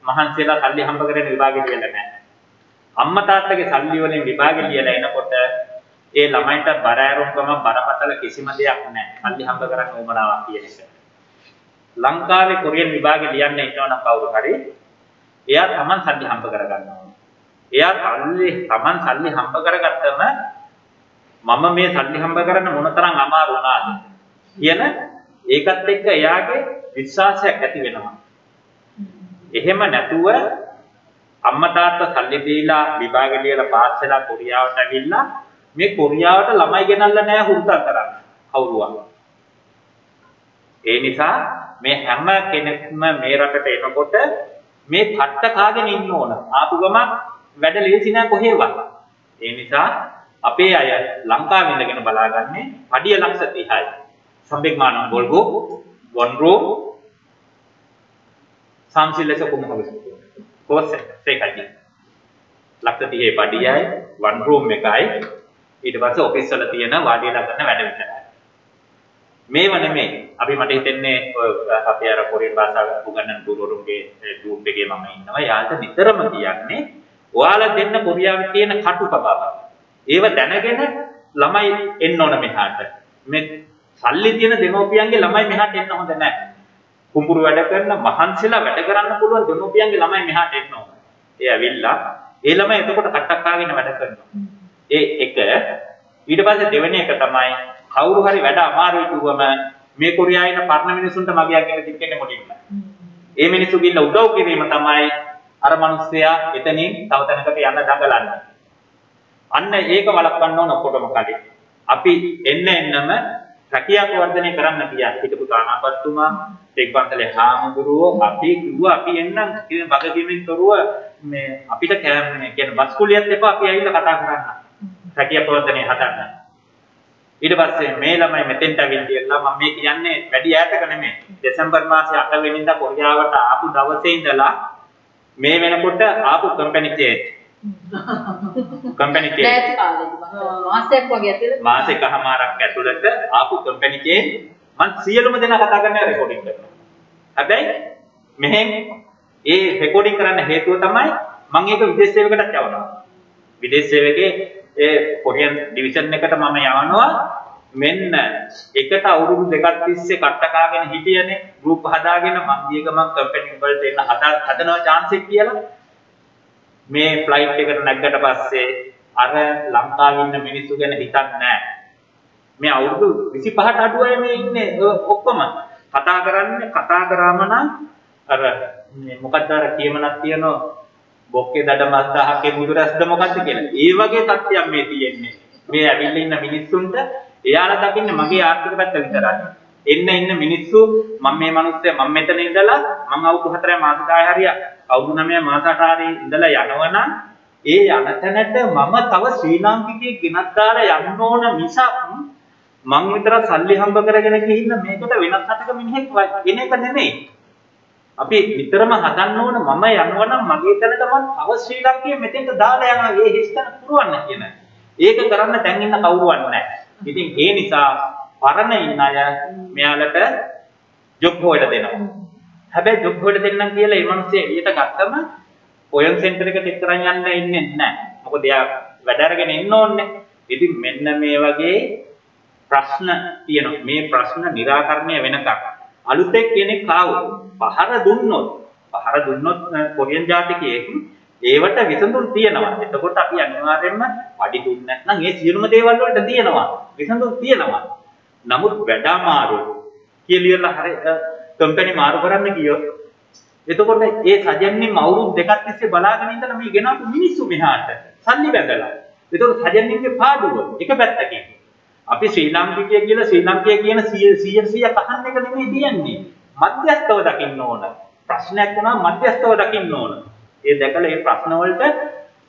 මහන්සියලා සල්ලි හම්බ කරගෙන විභාගේ ලියලා නැහැ. අම්මා තාත්තගේ සල්ලි වලින් විභාගේ ලියලා එනකොට ඒ ළමයින්ට බර ඇරුම්කම බරපතල කිසිම දෙයක් නැහැ. සල්ලි හම්බ කරන්න උවමනාවක් කියන එක. ලංකාවේ කොරියන් විභාගේ ලියන්න ඉන්නවනම් කවුරු හරි එයා තමන් සල්ලි හම්බ කරගන්න ඕනේ. එයා සල්ලි තමන් සල්ලි හම්බ කරගත්තම මම මේ සල්ලි හම්බ කරන්න මොනතරම් අමාරු වුණාද කියන ඒකත් එක්ක එයාගේ විශ්වාසයක් ඇති වෙනවා. එහෙම නැතුව අම්මා තාත්තා සල්ලි දීලා විභාග ලියලා පාස් වෙලා කොරියාවට ඇවිල්ලා මේ කොරියාවට ළමයි ගෙනල්ලා නැහැ හුරුතල් කරන්න. කවුරුවත්. ඒ නිසා මේ හැම කෙනෙක්ම මේ රටට එනකොට මේ පට්ට කාගෙන ඉන්න ඕන. ආපු ගමන් වැඩ ලේසි නෑ කොහෙවත්. ඒ නිසා අපේ අය ලංකාවේ ඉඳගෙන බලාගන්නේ පඩිය ලක්ෂ 30යි. සම්බෙක්මානම් ගොල්ගෝ one room සම්සිල්ලස කුමහවස. කොස් එකයි. ලක්ෂ 30 පඩියයි one room එකයි. ඊට පස්සේ ඔෆිස් වල තියෙන වාඩිලා ගන්න වැඩ විතරයි. මේව නෙමෙයි. අපි මට හිතෙන්නේ ඔය අපේ අර කොරියන් භාෂාව උගන්වන ගුරුවරුන්ගේ ගෲප් එකේ මම ඉන්නවා. යාට නිතරම කියන්නේ ඔයාලා දෙන්න කොරියාවේ තියෙන කටුක බව. ඒව දැනගෙන ළමයි එන්න ඕන මෙහාට. මේ සල්ලි තියෙන දෙමෝපියන්ගේ ළමයි මෙහාට එන්න හොඳ නැහැ. කුඹුරු වැඩ කරන මහන්සිලා වැඩ කරන්න පුළුවන් දෙමෝපියන්ගේ ළමයි මෙහාට එන්න ඕන. ඒ ඇවිල්ලා ඒ ළමයි එතකොට කට්ටක් කාගෙන වැඩ කරනවා. ඒ එක ඊට පස්සේ දෙවෙනි එක තමයි කවුරු හරි වැඩ අමාරුයි කිව්වම මේ කොරියාවේ ඉන්න පරණ මිනිසුන්ට මගියක් ගැන දික්කෙන්නේ මුලින්ම. ඒ මිනිස්සු ගිහිල්ලා උදව් කිරීම තමයි අර මිනිස්සයා එතනින් තව තැනකට යන්න දඟලන්නේ. අන්න ඒක වළක්වන්න ඕන ඔක්කොටම කලින්. අපි එන්න එන්නම රැකියාව වර්ධනය කරන්න ගියා. හිටපු තානාපත්තුමා, තෙක්පන්තලේ හාමුදුරුවෝ අපි කිව්වා අපි එන්නම් කියන වගකීමෙන් තොරව මේ අපිට කෑමනේ කියන බස් කුලියත් එපා අපි ඇවිල්ලා කතා කරන්න. රැකියාව වර්ධනය හදන්න. ඊට පස්සේ මේ ළමයි මෙතෙන්ට ඇවිල්ලා මම මේ කියන්නේ වැඩි ඈතක නෙමෙයි. දෙසැම්බර් මාසේ 8 වෙනිදා කොරියාවට ආපු දවසේ ඉඳලා මේ වෙනකොට ආපු කම්පැනි චේන්ජ්. කම්පැනි. නැති කාලෙදි මම මාසයක් වගේ ඇතුළත මාස එකහමාරක් ඇතුළත ආපු කම්පැනි චේන්ජ් මම සියලුම දෙනා කතා කරන රෙකෝඩින් කරනවා. හැබැයි මෙහෙන් ඒ රෙකෝඩින් කරන්න හේතුව තමයි මම ඒක විදේශ සේවකටත් යවනවා. විදේශ සේවකේ ඒ කොරියන් ඩිවිෂන් එකට මම යවනවා. මෙන්න එකට අවුරුදු දෙකක් තිස්සේ කට්ටකාගෙන හිටියනේ ගෲප් හදාගෙන මං ගිය ගමන් කම්පැනි වලට එන්න හදා හදනවා chance එක කියලා. මේ ෆ්ලයිට් එකට නැග්ගට පස්සේ අර ලංකාවේ ඉන්න මිනිස්සු ගැන හිතන්නේ නැහැ. මේ අවුරුදු 25ට අඩු අය මේ ඉන්නේ ඔක්කොම. කතා කරන්නේ කතා කරාම නම් අර මේ මොකක්ද අර කියමනක් තියෙනවා? බොක්කේ දඩ මස් දහකේ මුදුරස්ද මොකද්ද කියලා. ඒ වගේ තත්ත්වයක් මේ තියෙන්නේ. මේ ඇවිල්ලා ඉන්න මිනිස්සුන්ට එයාලා දකින්නේ මගේ ආර්ථික පැත්ත විතරයි. එන්න ඉන්න මිනිස්සු මම මේ මිනිස්සයා මම මෙතන ඉඳලා මම අවුරුදු 4 මාස 10 හරිය අවුරුදු 9 මාස 8 හරිය ඉඳලා යනවනම් ඒ යන තැනට මම තව ශ්‍රී ලාංකිකයෙක් ගෙනත් දාලා යන්න ඕන මිසක් මං විතර සල්ලි හම්බ කරගෙන ගිහින් මේකට වෙනත් රටක මිනිහෙක් එන එක නෙමෙයි. අපි නිතරම හදන්න ඕන මම යනවනම් මගේ තැනට මම තව ශ්‍රී ලංකයේ මෙතෙන්ට දාලා යනවා ඒ හිස්තන පුරවන්න කියන. ඒක කරන්න දැන් ඉන්න කවුරුවත් නැහැ. ඉතින් ඒ නිසා පරණ ඉන්න අය මෙයාලට ජොබ් හොයලා දෙනවා. හැබැයි ජොබ් හොයලා දෙන්නම් කියලා ඒ මිනිස්සේ එළියට ගත්තම ඔයන් සෙන්ටර් එකට එක්තරන් යන්න ඉන්නේ නැහැ. මොකද එයා වැඩ අරගෙන ඉන්න ඕනේ. ඉතින් මෙන්න මේ වගේ ප්‍රශ්න තියෙනවා. මේ ප්‍රශ්න निराකරණය වෙනකම් අලුතෙන් කෙනෙක් ආවොත් පහර දුන්නොත් පහර දුන්නොත් කොරියන් ජාතිකයෙක් ඒවට විසඳුම් තියෙනවා. එතකොට අපි අනිවාර්යයෙන්ම පඩි දුන්නේ නැත්නම් ඒ සියලුම දේවල් වලට තියෙනවා. විසඳුම් තියෙනවා. නමුත් වැඩ අමාරු කියලා හරි කම්පැනි මාරු කරන්න ගියොත් එතකොට ඒ සජන්නේ අවුරුදු දෙකක් තිස්සේ බලාගෙන ඉඳලා මේ ගෙනාපු මිනිස්සු මෙහාට සල්ලි බැඳලා. එතකොට සජන්නේගේ පාඩුව එක පැත්තකින්. අපි ශ්‍රී ලාංකිකය කියලා ශ්‍රී ලාංකිකය කියන 100 100 කහන්න එක නෙමෙයි තියන්නේ. මධ්‍යස්ථව දකින්න ඕන. ප්‍රශ්නයක් වුණා මධ්‍යස්ථව දකින්න ඕන. ඒ දැකලා මේ ප්‍රශ්න වලට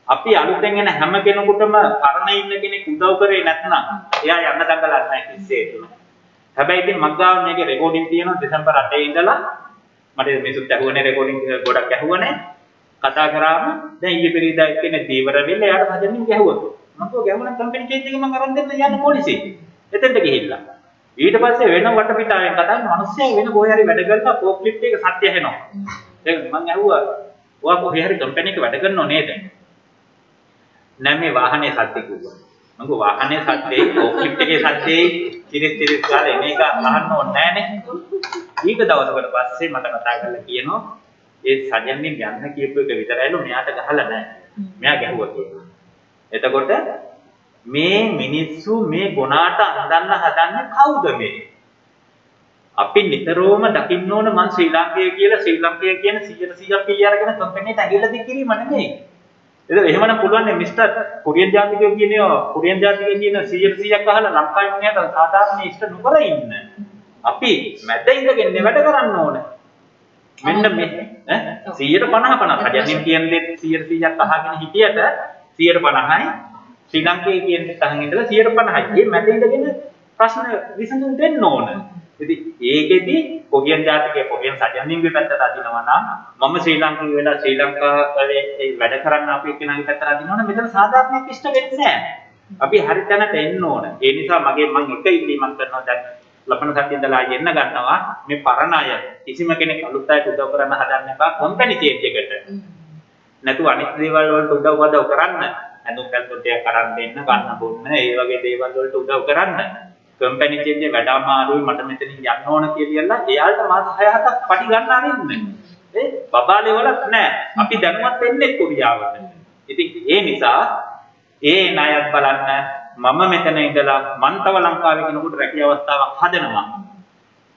අපි අලුතෙන් එන හැම කෙනෙකුටම කරණ ඉන්න කෙනෙක් උදව් කරේ නැත්නම් එයා යන්න දඟලන්නේ නැහැ කිස්සේ තුන. හැබැයි ඉතින් මග්ගාව මේකේ රෙකෝඩින් තියෙනවා දෙසැම්බර් 8 ඉඳලා මට මේසුත් ඇහුවනේ රෙකෝඩින් ගොඩක් ඇහුවනේ කතා කරාම දැන් ඊයේ පෙරේදා එක්කෙනෙක් දීවර වෙන්න එයාට හදන්නේ ගැහුවා. මම කිව්වා ගැහුවනම් කම්පැනි චේන්ජ් එක මම අරන් දෙන්න යන්න පොලිසියට. එතෙන්ට ගිහිල්ලා. ඊට පස්සේ වෙන වටපිටාවෙන් කතා කරන මිනිස්සයා වෙන කොහේ හරි වැඩ කරලා ෆෝක්ලිෆ්ට් එක සත්‍ය ඇහෙනවා. දැන් මම ඇහුවා ඔයා කොහේ හරි කම්පැනි එක වැඩ කරනව නේද? නෑ මේ වාහනේ සත්‍ය කිව්වා. මම වාහනේ සත්‍යයි ෆෝක්ලිෆ්ට් එකේ සත්‍යයි කිරිස් කිරිස් ගාලා එන එක අහන්න ඕනේ නෑනේ. ඊක දවසකට පස්සේ මට කතා කරලා කියනවා ඒ සජන්නේ යන්න කියපු එක විතරයිලු මෙයාට ගහලා නෑ. මෙයා ගැහුවා කියලා. එතකොට මේ මිනිස්සු මේ ගුණාට අඳන්න හදන්නේ කවුද මේ? අපි නිතරම දකින්න ඕන මං ශ්‍රී ලාංකේය කියලා ශ්‍රී ලාංකේය කියන 100% පිළි අරගෙන කම්පැනිට ඇගිල්ල දික් කිරීම නෙමෙයි. ඒක එහෙමනම් පුළුවන් නේ මිස්ටර් කොරියන් ජාතිකයෝ කියන්නේ කොරියන් ජාතිකයෝ කියන 100%ක් අහලා ලංකාවේ මිනිහට සාධාරණ ඉෂ්ට නොකර ඉන්න. අපි මැද ඉඳගෙන වැඩ කරන්න ඕන. මෙන්න මේ ඈ 150 50 හරියන්නේ කියන්නේ 100%ක් අහගෙන හිටියට 150යි ශ්‍රී ලංකේ කියන තහන් ඉඳලා 150යි. මේ මැද ඉඳගෙන ප්‍රශ්න විසඳුම් දෙන්න ඕන. ඉතින් ඒකෙදි කොරියන් ජාතිකයේ කොරියන් සජන්නින්ගේ පැත්තට අදිනවා නම් මම ශ්‍රී ලංකාවේ වෙලා ශ්‍රී ලංකාවේ ඒ වැඩ කරන්න අපි එක්කෙනාගේ පැත්තට අදිනවා නම් මෙතන සාධාරණයක් ඉෂ්ට වෙන්නේ නැහැ. අපි හරි තැනට එන්න ඕන. ඒ නිසා මගේ මම එක ඉල්ලීමක් කරනවා දැන් ලබන සතියේ ඉඳලා එන්න ගන්නවා මේ පරණ අය කිසිම කෙනෙක් අලුත් අයට උදව් කරන්න හදන්න එපා කම්පැනි චේන්ජ් එකට. නැතුව අනිත් දේවල් වලට උදව් උදව් කරන්න. ඇඳුම් පැළඳුම් ටිකක් අරන් දෙන්න, කන්න බොන්න, ඒ වගේ දේවල් වලට උදව් කරන්න. කම්පැනි චේන්ජ් එක වැඩ අමාරුයි මට මෙතනින් යන්න ඕන කියලා එයාලට මාස 6-7ක් පටි ගන්න අරින්න. ඒ බබාලේ වලත් නෑ. අපි දැනුවත් වෙන්නේ කොරියාවට. ඉතින් ඒ නිසා ඒ ණයත් බලන්න මම මෙතන ඉඳලා මන් තව ලංකාවේ කෙනෙකුට රැකිය අවස්ථාවක් හදනවා.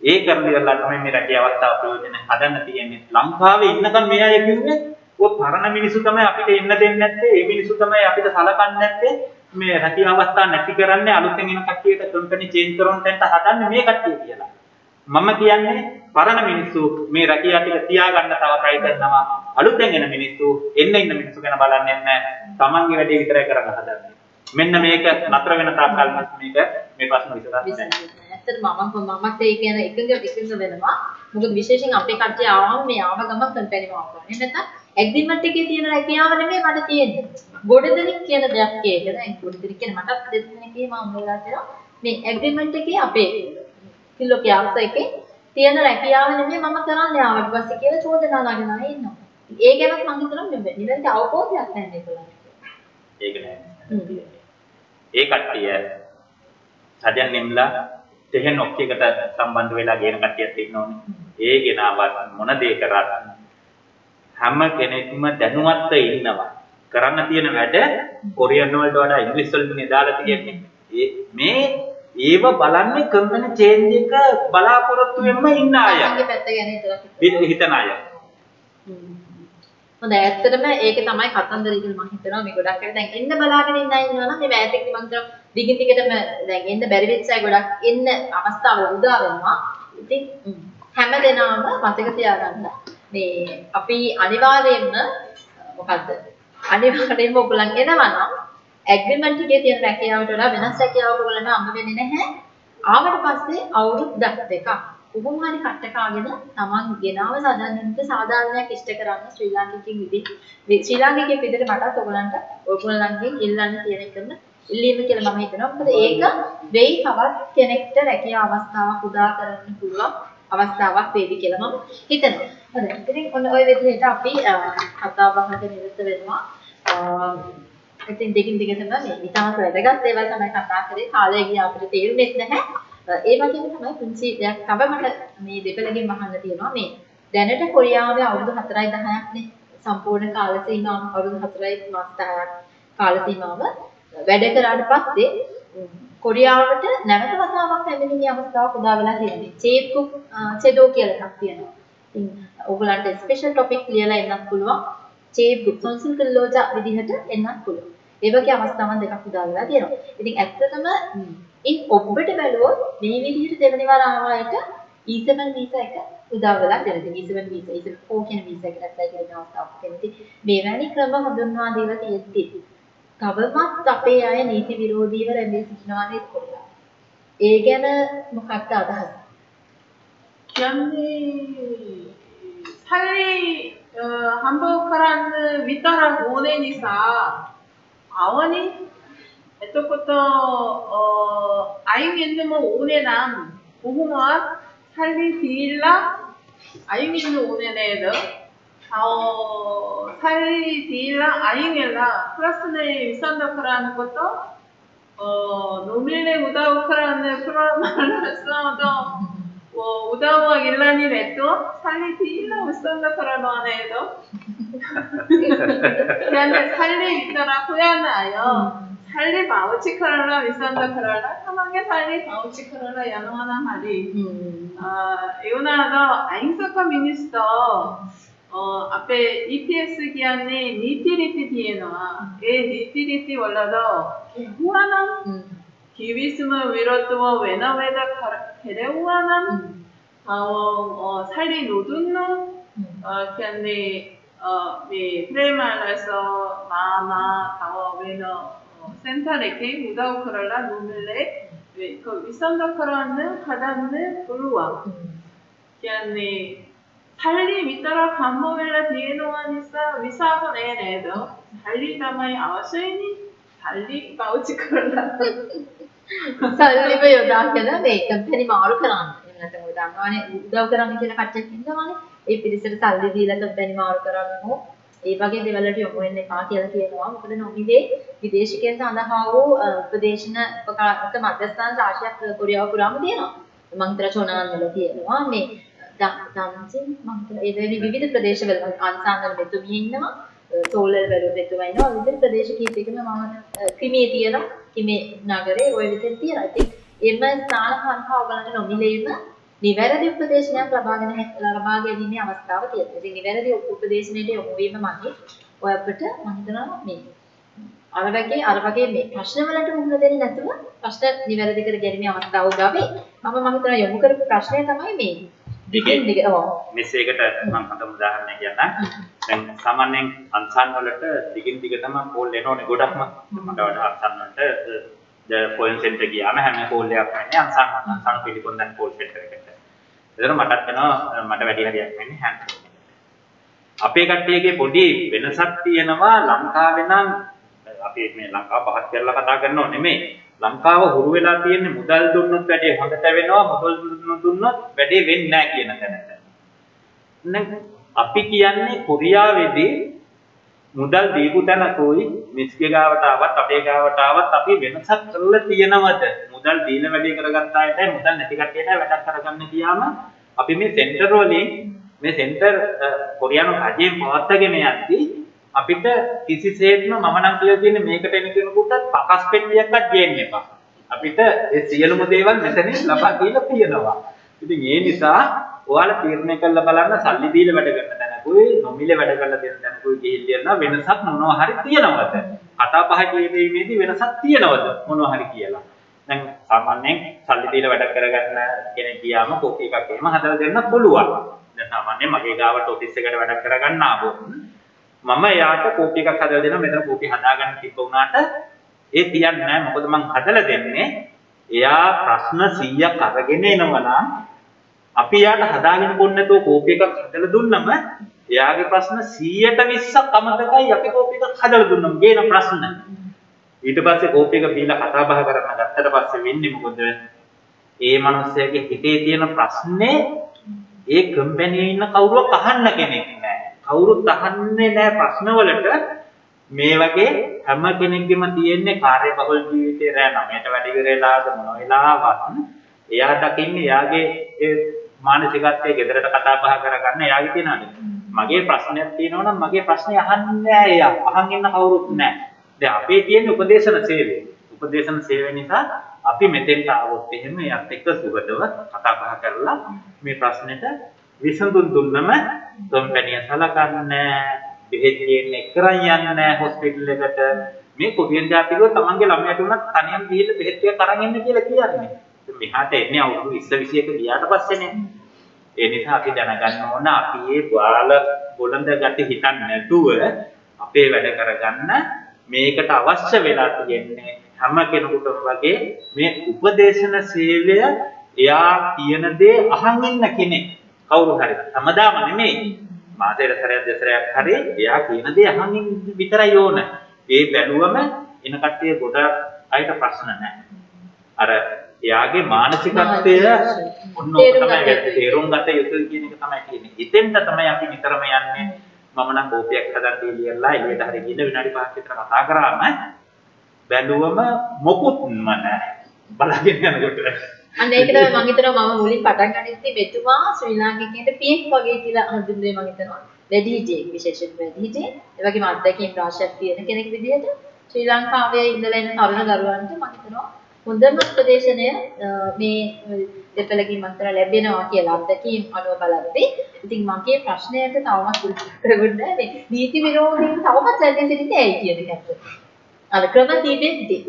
ඒ කරන ඉවරලා තමයි මේ රැකිය අවස්ථාව ප්‍රයෝජන හදන්න තියෙන්නේ. ලංකාවේ ඉන්නකම් මේ අය කිව්වේ ඔය පරණ මිනිස්සු තමයි අපිට එන්න දෙන්නේ නැත්තේ. ඒ මිනිස්සු තමයි අපිට සලකන්නේ නැත්තේ. මේ රැකිය අවස්ථා නැති කරන්නේ අලුතෙන් එන කට්ටියට කම්පැනි චේන්ජ් කරන තැනට හදන්නේ මේ කට්ටිය කියලා. මම කියන්නේ පරණ මිනිස්සු මේ රැකිය ටික තියාගන්න තව try කරනවා. අලුතෙන් එන මිනිස්සු එන්න ඉන්න මිනිස්සු ගැන බලන්නේ නැහැ. තමන්ගේ වැඩේ විතරයි කරන්න හදන්නේ. මෙන්න මේක නතර වෙන තාක්කල් මේක මේ ප්‍රශ්න විසඳන්න නැහැ. ඇත්තටම මම මමත් ඒ කියන එකඟ එකඟ වෙනවා. මොකද විශේෂයෙන් අපේ කට්ටිය ආවම මේ ආව ගම කම්පැනි මාව කරන්නේ. නැත්නම් ඇග්‍රීමන්ට් එකේ තියෙන රැකියාව නෙමෙයි මට තියෙන්නේ. ගොඩ දෙනෙක් කියන දෙයක් ඒක. දැන් ගොඩ දෙනෙක් කියන මටත් දෙන්නෙක් එහෙම හම්බෙලා තියෙනවා. මේ ඇග්‍රීමන්ට් එකේ අපේ කිලෝ කියාස එකේ තියෙන රැකියාව නෙමෙයි මම කරන්නේ ආවට පස්සේ කියලා චෝදනා නගනවා ඉන්නවා. ඒ ගැනත් මම හිතනවා මේ නිවැරදි අවබෝධයක් නැහැ ඒගොල්ලන්ට. ඒක නෑ. ඒ කට්ටිය සජන් නිම්ලා තෙහෙන් ඔක්කේකට සම්බන්ධ වෙලා ගේන කට්ටියක් ඉන්නෝනේ. ඒ ගෙනාවත් මොන දේ කරත් හැම කෙනෙක්ම දැනුවත්ව ඉන්නවා. කරන්න තියෙන වැඩ කොරියන් වලට වඩා ඉංග්‍රීසි වලින් දාලා තියෙන්නේ. මේ ඒව බලන්නේ කම්පැනි චේන්ජ් එක බලාපොරොත්තු වෙන්න ඉන්න අය. හිතන අය. හොඳයි ඇත්තටම ඒක තමයි කතන්දරය කියලා මම හිතනවා මේ ගොඩක් අය දැන් එන්න බලාගෙන ඉන්න අය ඉන්නවා නම් මේ මෑතකදී මම හිතනවා දිගින් දිගටම දැන් එන්න බැරි වෙච්ච අය ගොඩක් එන්න අවස්ථාවල උදා වෙනවා. ඉතින් හැම දෙනාම මතක තියාගන්න මේ අපි අනිවාර්යයෙන්ම මොකද්ද අනිවාර්යයෙන්ම ඔයගොල්ලන් එනවා නම් ඇග්‍රීමන්ට් එකේ තියෙන රැකියාවට වඩා වෙනස් රැකියාවක ඔයගොල්ලන්ට අංග වෙන්නේ නැහැ. ආවට පස්සේ අවුරුද්දක් දෙකක් කොහොම හරි කට්ටකාගෙන තමන් ගෙනාව සදන්නට සාධාරණයක් ඉෂ්ට කරන්න ශ්‍රී ලාංකිකෙන් විදිහට ශ්‍රී ලාංකිකයෙක් විදිහට මටත් ඔයගොල්ලන්ට ඔයගොල්ලන්ගෙන් ඉල්ලන්න තියෙන එකම ඉල්ලීම කියලා මම හිතනවා. මොකද ඒක වෙයි තවත් කෙනෙක්ට රැකියාව අවස්ථාවක් උදා කරන්න පුළුවන් අවස්ථාවක් වේවි කියලා මම හිතනවා. හරි. ඉතින් ඔන්න ওই විදිහට අපි කතා බහකට නිරත වෙනවා. ඉතින් දෙකින් දිගටම මේ ඉතාමත් වැදගත් දේවල් තමයි කතා කරේ. කාලය ගියා අපිට තේරුනේ නැහැ. ඒ වගේම තමයි පුංචි දෙයක් තව මට මේ දෙපළගෙන් අහන්න තියෙනවා මේ දැනට කොරියාවේ අවුරුදු 4යි 10ක් නේ සම්පූර්ණ කාල සීමාව අවුරුදු 4යි මාස 10ක් කාල සීමාව වැඩ කරාට පස්සේ කොරියාවට නැවත වතාවක් පැමිණීමේ අවස්ථාවක් උදා වෙලා තියෙනවා. චේත්කුක් චෙදෝ කියලා එකක් තියෙනවා. ඉතින් ඕගලන්ට ස්පෙෂල් ටොපික් ලියලා එන්නත් පුළුවන්. චේත්කුක් සොන්සුල් කල්ලෝජා විදිහට එන්නත් පුළුවන්. ඒ වගේ අවස්ථාවන් දෙකක් උදා වෙලා තියෙනවා. ඉතින් ඇත්තටම ඉන් ඔබට බැලුවොත් මේ විදිහට දෙවෙනි වර ආවායට E7 වීසා එක උදා වෙලා තියෙනවා. E7 වීසා E7 4 කියන වීසා එකට ඇප්ලයි කරන අවස්ථාවක් තියෙනවා. මේවැනි ක්‍රම හඳුන්වා දීලා තියෙද්දි තවමත් අපේ අය නීති විරෝධීව රැඳී සිටිනවා නේද කොල්ලා. ඒ ගැන මොකක්ද අදහස? 연희 살리 어, 한복하라는 위따라 오네니사. 아원이 에토코토 어 아이미엔드모 오네남 보호모아 살리 디일라? 아이미엔드 오네네드 어, 살리 디일라 아이미엘라. 플러스네 위산다크라는 것도? 어 노밀레 우다우크라는 프로말라스도 어, 우다우와 일란이 냈도 살리디라 위산다 크라는 안에도? 그런데 살리 있더라. 후야나요? 살리 바우치 크라라 위산다 크라라 사망에 살리 바우치 크라라 야노하나 하리 아, 이거나도 아잉서커 미니스터 어, 앞에 EPS 기한이 니티리티 뒤에나 에 니티리티 원라도 후하남 기비스만 위로뜨워 외나외다 데레우아만 아웅 음. 어 살리 노둔노? 음. 어 근데 어네 프레말라서 마마 다워 외너 어, 센터레케 우다우크랄라 노밀레? 그 위선더크라는 가담는 불루와. 그안에 달리 밑따라 반모일라 디에노안 있어 위사선 에네도 달리 담아이 아와수이니? 달리 마우치크랄라. කරලා. සල්ලිව යොදාගෙන මේ කම්පැනි මාරු කරන්න. එහෙම නැත්නම් ඔය දන්නවනේ උදව් කරන්න කියලා කට්ටියක් ඉන්නවනේ. ඒ පිරිසට සල්ලි දීලා කම්පැනි මාරු කරන්න හෝ ඒ වගේ දේවල් වලට යොමු වෙන්න එපා කියලා කියනවා. මොකද නොමිලේ විදේශිකයන් සඳහා වූ උපදේශන උපකාරක මධ්‍යස්ථාන රාශියක් කොරියාව පුරාම තියෙනවා. මම හිතලා චොනාන් වල තියෙනවා. මේ දන්සින් මම ඒ වගේ විවිධ ප්‍රදේශවල අන්සාන්වල මෙතුමිය ඉන්නවා. සෝලර් වල මෙතුමා ඉන්නවා. විවිධ ප්‍රදේශ කීපයකම මම ක්‍රිමියේ තියෙනවා. කිමේ නගරේ ওই විදිහට තියෙනවා. ඉතින් එම ස්ථාන හරහා ඔයගලන්ට නොමිලේම නිවැරදි උපදේශනයක් ලබාගෙන ලබා ගැනීමේ අවස්ථාව තියෙනවා. ඉතින් නිවැරදි උපදේශනයට යොමු වීම මගේ ඔය අපිට මම හිතනවා මේ අර වගේ අර වගේ මේ ප්‍රශ්න වලට මුහුණ දෙන්නේ නැතුව ප්‍රශ්න නිවැරදි කර ගැනීමේ අවස්ථාව උදා වෙයි. මම මම හිතනවා යොමු කරපු ප්‍රශ්නය තමයි මේ දිග මෙසේකට මම හඳුන් උදාහරණයක් කියන්නම්. දැන් සාමාන්‍යයෙන් අන්සන් වලට දිගින් දිගටම කෝල් එනෝනේ ගොඩක්ම. මට වඩා අන්සන් වලට ද ෆෝන් සෙන්ටර් ගියාම හැම කෝල් එකක් වෙන්නේ අන්සන් අන්සන් පිළිපොන් දැන් කෝල් සෙන්ටර් එකට. ඒතර මටත් වෙනවා මට වැඩි හරියක් වෙන්නේ හැන්ඩ් අපේ කට්ටියගේ පොඩි වෙනසක් තියෙනවා ලංකාවේ නම් අපි මේ ලංකාව පහත් කරලා කතා කරනව නෙමෙයි ලංකාව හුරු වෙලා තියෙන්නේ මුදල් දුන්නොත් වැඩේ හොඳට වෙනවා මුදල් දුන්නොත් වැඩේ වෙන්නේ නැහැ කියන තැනට. දැන් අපි කියන්නේ කොරියාවේදී මුදල් දීපු තැනකෝයි මිස්ගේ ගාවට ආවත් අපේ ගාවට ආවත් අපි වෙනසක් කරලා තියෙනවද? මුදල් දීලා වැඩේ කරගත්ත අයට මුදල් නැති කට්ටියට වැඩක් කරගන්න ගියාම අපි මේ සෙන්ටර් වලින් මේ සෙන්ටර් කොරියානු රජයෙන් පවත්වාගෙන යද්දී අපිට කිසිසේත්ම මම නම් කියලා තියෙන්නේ මේකට එන කෙනෙකුට පකස් පෙට්ටියක්වත් ගේන්න එපා. අපිට ඒ සියලුම දේවල් මෙතනින් ලබා දීලා තියෙනවා. ඉතින් ඒ නිසා ඔයාලා තීරණය කරලා බලන්න සල්ලි දීලා වැඩ කරන තැනක තැනකුයි නොමිලේ වැඩ කරලා දෙන තැනකුයි ගිහිල්ලා වෙනසක් මොනවා හරි තියනවද? කතා බහ කියීමේදී වෙනසක් තියනවද මොනවා හරි කියලා. දැන් සාමාන්‍යයෙන් සල්ලි දීලා වැඩ කරගන්න කෙනෙක් ගියාම කෝපි එකක් එහෙම හදලා දෙන්න පුළුවන්. දැන් සාමාන්‍යයෙන් මගේ ගාවට ඔෆිස් එකට වැඩ කරගන්න ආවොත් මම එයාට කෝපි එකක් හදලා දෙනවා මෙතන කෝපි හදාගන්න තිබ්බ උනාට ඒ තියන්නේ නැහැ මොකද මං හදලා දෙන්නේ එයා ප්‍රශ්න 100ක් අරගෙන එනවා නම් අපි යාට හදාගෙන බොන්න නැතුව කෝපි එකක් හදලා දුන්නම එයාගේ ප්‍රශ්න 100ට 20ක් අමතකයි අපි කෝපි එකක් හදලා දුන්නම ගේන ප්‍රශ්න. ඊට පස්සේ කෝපි එක බීලා කතා බහ කරන්න ගත්තට පස්සේ වෙන්නේ මොකද? ඒ මනුස්සයාගේ හිතේ තියෙන ප්‍රශ්නේ ඒ කම්පැනියේ ඉන්න කවුරුවක් අහන්න කෙනෙක් නැහැ. කවුරුත් අහන්නේ නැහැ ප්‍රශ්නවලට මේ වගේ හැම කෙනෙක්ගෙම තියෙන්නේ කාර්යබහුල ජීවිතේ රැ 9ට වැඩි වෙලාද මොන වෙලාවත් එයා දකින්නේ එයාගේ ඒ මානසිකත්වයේ ගෙදරට කතා බහ කරගන්න එයාගේ තියෙනවානේ. මගේ ප්‍රශ්නයක් තියෙනවා නම් මගේ ප්‍රශ්නේ අහන්නේ නැහැ එයා. අහන් ඉන්න කවුරුත් නැහැ. දැන් අපේ තියෙන උපදේශන සේවය. උපදේශන සේවය නිසා අපි මෙතෙන්ට ආවොත් එහෙම එයත් එක්ක සුබදව කතා බහ කරලා මේ ප්‍රශ්නෙට විසඳුම් දුන්නම කම්පැනි සලකන්නේ බෙහෙත් දෙන්නේ කරන් යන්නේ හොස්පිටල් එකට මේ කොරියන් ජාතිකව තමන්ගේ ළමයට උනත් තනියම ගිහිල්ලා බෙහෙත් ටික අරන් එන්න කියලා කියන්නේ. මෙහාට එන්නේ අවුරුදු 20 21 ගියාට පස්සේනේ. ඒ නිසා අපි දැනගන්න ඕන අපි මේ බාල බොළඳ ගැටි හිතන්නේ නැතුව අපේ වැඩ කරගන්න මේකට අවශ්‍ය වෙලා තියෙන්නේ හැම කෙනෙකුටම වගේ මේ උපදේශන සේවය එයා කියන දේ අහන් ඉන්න කෙනෙක් කවුරු හරි හැමදාම නෙමෙයි මාසෙට සැරයක් දෙසරයක් හරි එයා කියන දේ අහන් විතරයි ඕන ඒ බැලුවම එන කට්ටිය ගොඩක් අයට ප්‍රශ්න නැහැ අර එයාගේ මානසිකත්වය ඔන්න ඔක තමයි තේරුම් ගත යුතුයි කියන එක තමයි කියන්නේ. ඉතින්ද තමයි අපි නිතරම යන්නේ මම නම් කෝපියක් හදන්න ඉලියලා එළියට හරි ගිහින් විනාඩි 5ක් විතර කතා කරාම බැලුවම මොකුත්ම නැහැ. බලාගෙන යනකොට. අන්න ඒක තමයි මම හිතනවා මම මුලින් පටන් ගන්නෙත් මෙතුමා ශ්‍රී ලාංකිකයන්ට පියෙක් වගේ කියලා හඳුන්වන්නේ මම හිතනවා. වැඩිහිටියෙක් විශේෂයෙන් වැඩිහිටියෙක්. ඒ වගේම අත්දැකීම් රාශියක් තියෙන කෙනෙක් විදිහට ශ්‍රී ලංකාවේ ඉඳලා එන තරුණ දරුවන්ට මම හිතනවා හොඳම උපදේශනය මේ දෙපළකින් මතර ලැබෙනවා කියලා අත්දැකීම් අනුව බලද්දී ඉතින් මගේ ප්‍රශ්නයට තවමත් උත්තර දෙන්න මේ නීති විරෝධීන් තවමත් සැලසී සිටින්නේ ඇයි කියන එක. අර ක්‍රම තිබෙද්දී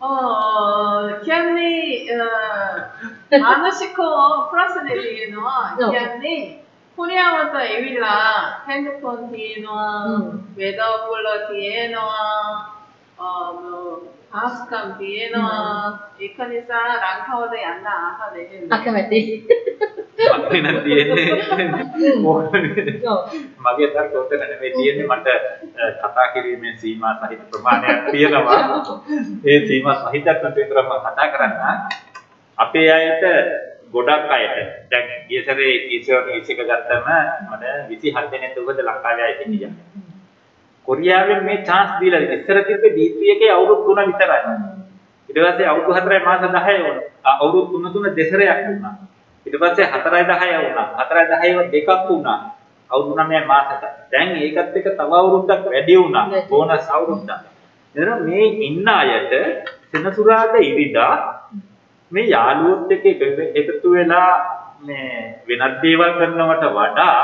어, 어, 기안리, 어, 아노시코 플러스 내리기는 어. 기안리, 코리아부터 에윌라, 핸드폰 뒤에 놓아, 음. 웨더블러 뒤에 놓아, 어, 뭐, 방학수감 뒤에 놓아, 이커니사 랑카워드 양나, 아하 내리는. 아, 그만 돼. මගේ නම් තියෙන්නේ. මගේ තර්ක උත්තර නෙමෙයි තියෙන්නේ මට කතා කිරීමේ සීමා සහිත ප්‍රමාණයක් තියෙනවා. ඒ සීමා සහිතක් විතරම කතා කරන්න අපේ අයට ගොඩක් අයට. දැන් ගිය සැරේ ඊසර් ඊසික ගත්තම මට 27 දෙනෙක් උගද ලංකාවේ අය හිටියා කොරියාවෙන් මේ chance දීලා ඉස්සර තිබ්බේ D3 එකේ අවුරුදු 3 විතරයි. ඊට පස්සේ අවුරුදු 4යි මාස 10යි වුණා. අවුරුදු 3 3 දෙසරයක් වුණා. ඊට පස්සේ 4යි 10යි වුණා. 4යි 10යි දෙකක් වුණා. අවුරුදු 9 මාසෙට. දැන් ඒකත් එක්ක තව අවුරුද්දක් වැඩි වුණා. බෝනස් අවුරුද්දක්. එතන මේ ඉන්න අයට සෙනසුරාදා ඉරිදා මේ යාළුවොත් එක්ක එකතු වෙලා මේ වෙනත් දේවල් කරනවට වඩා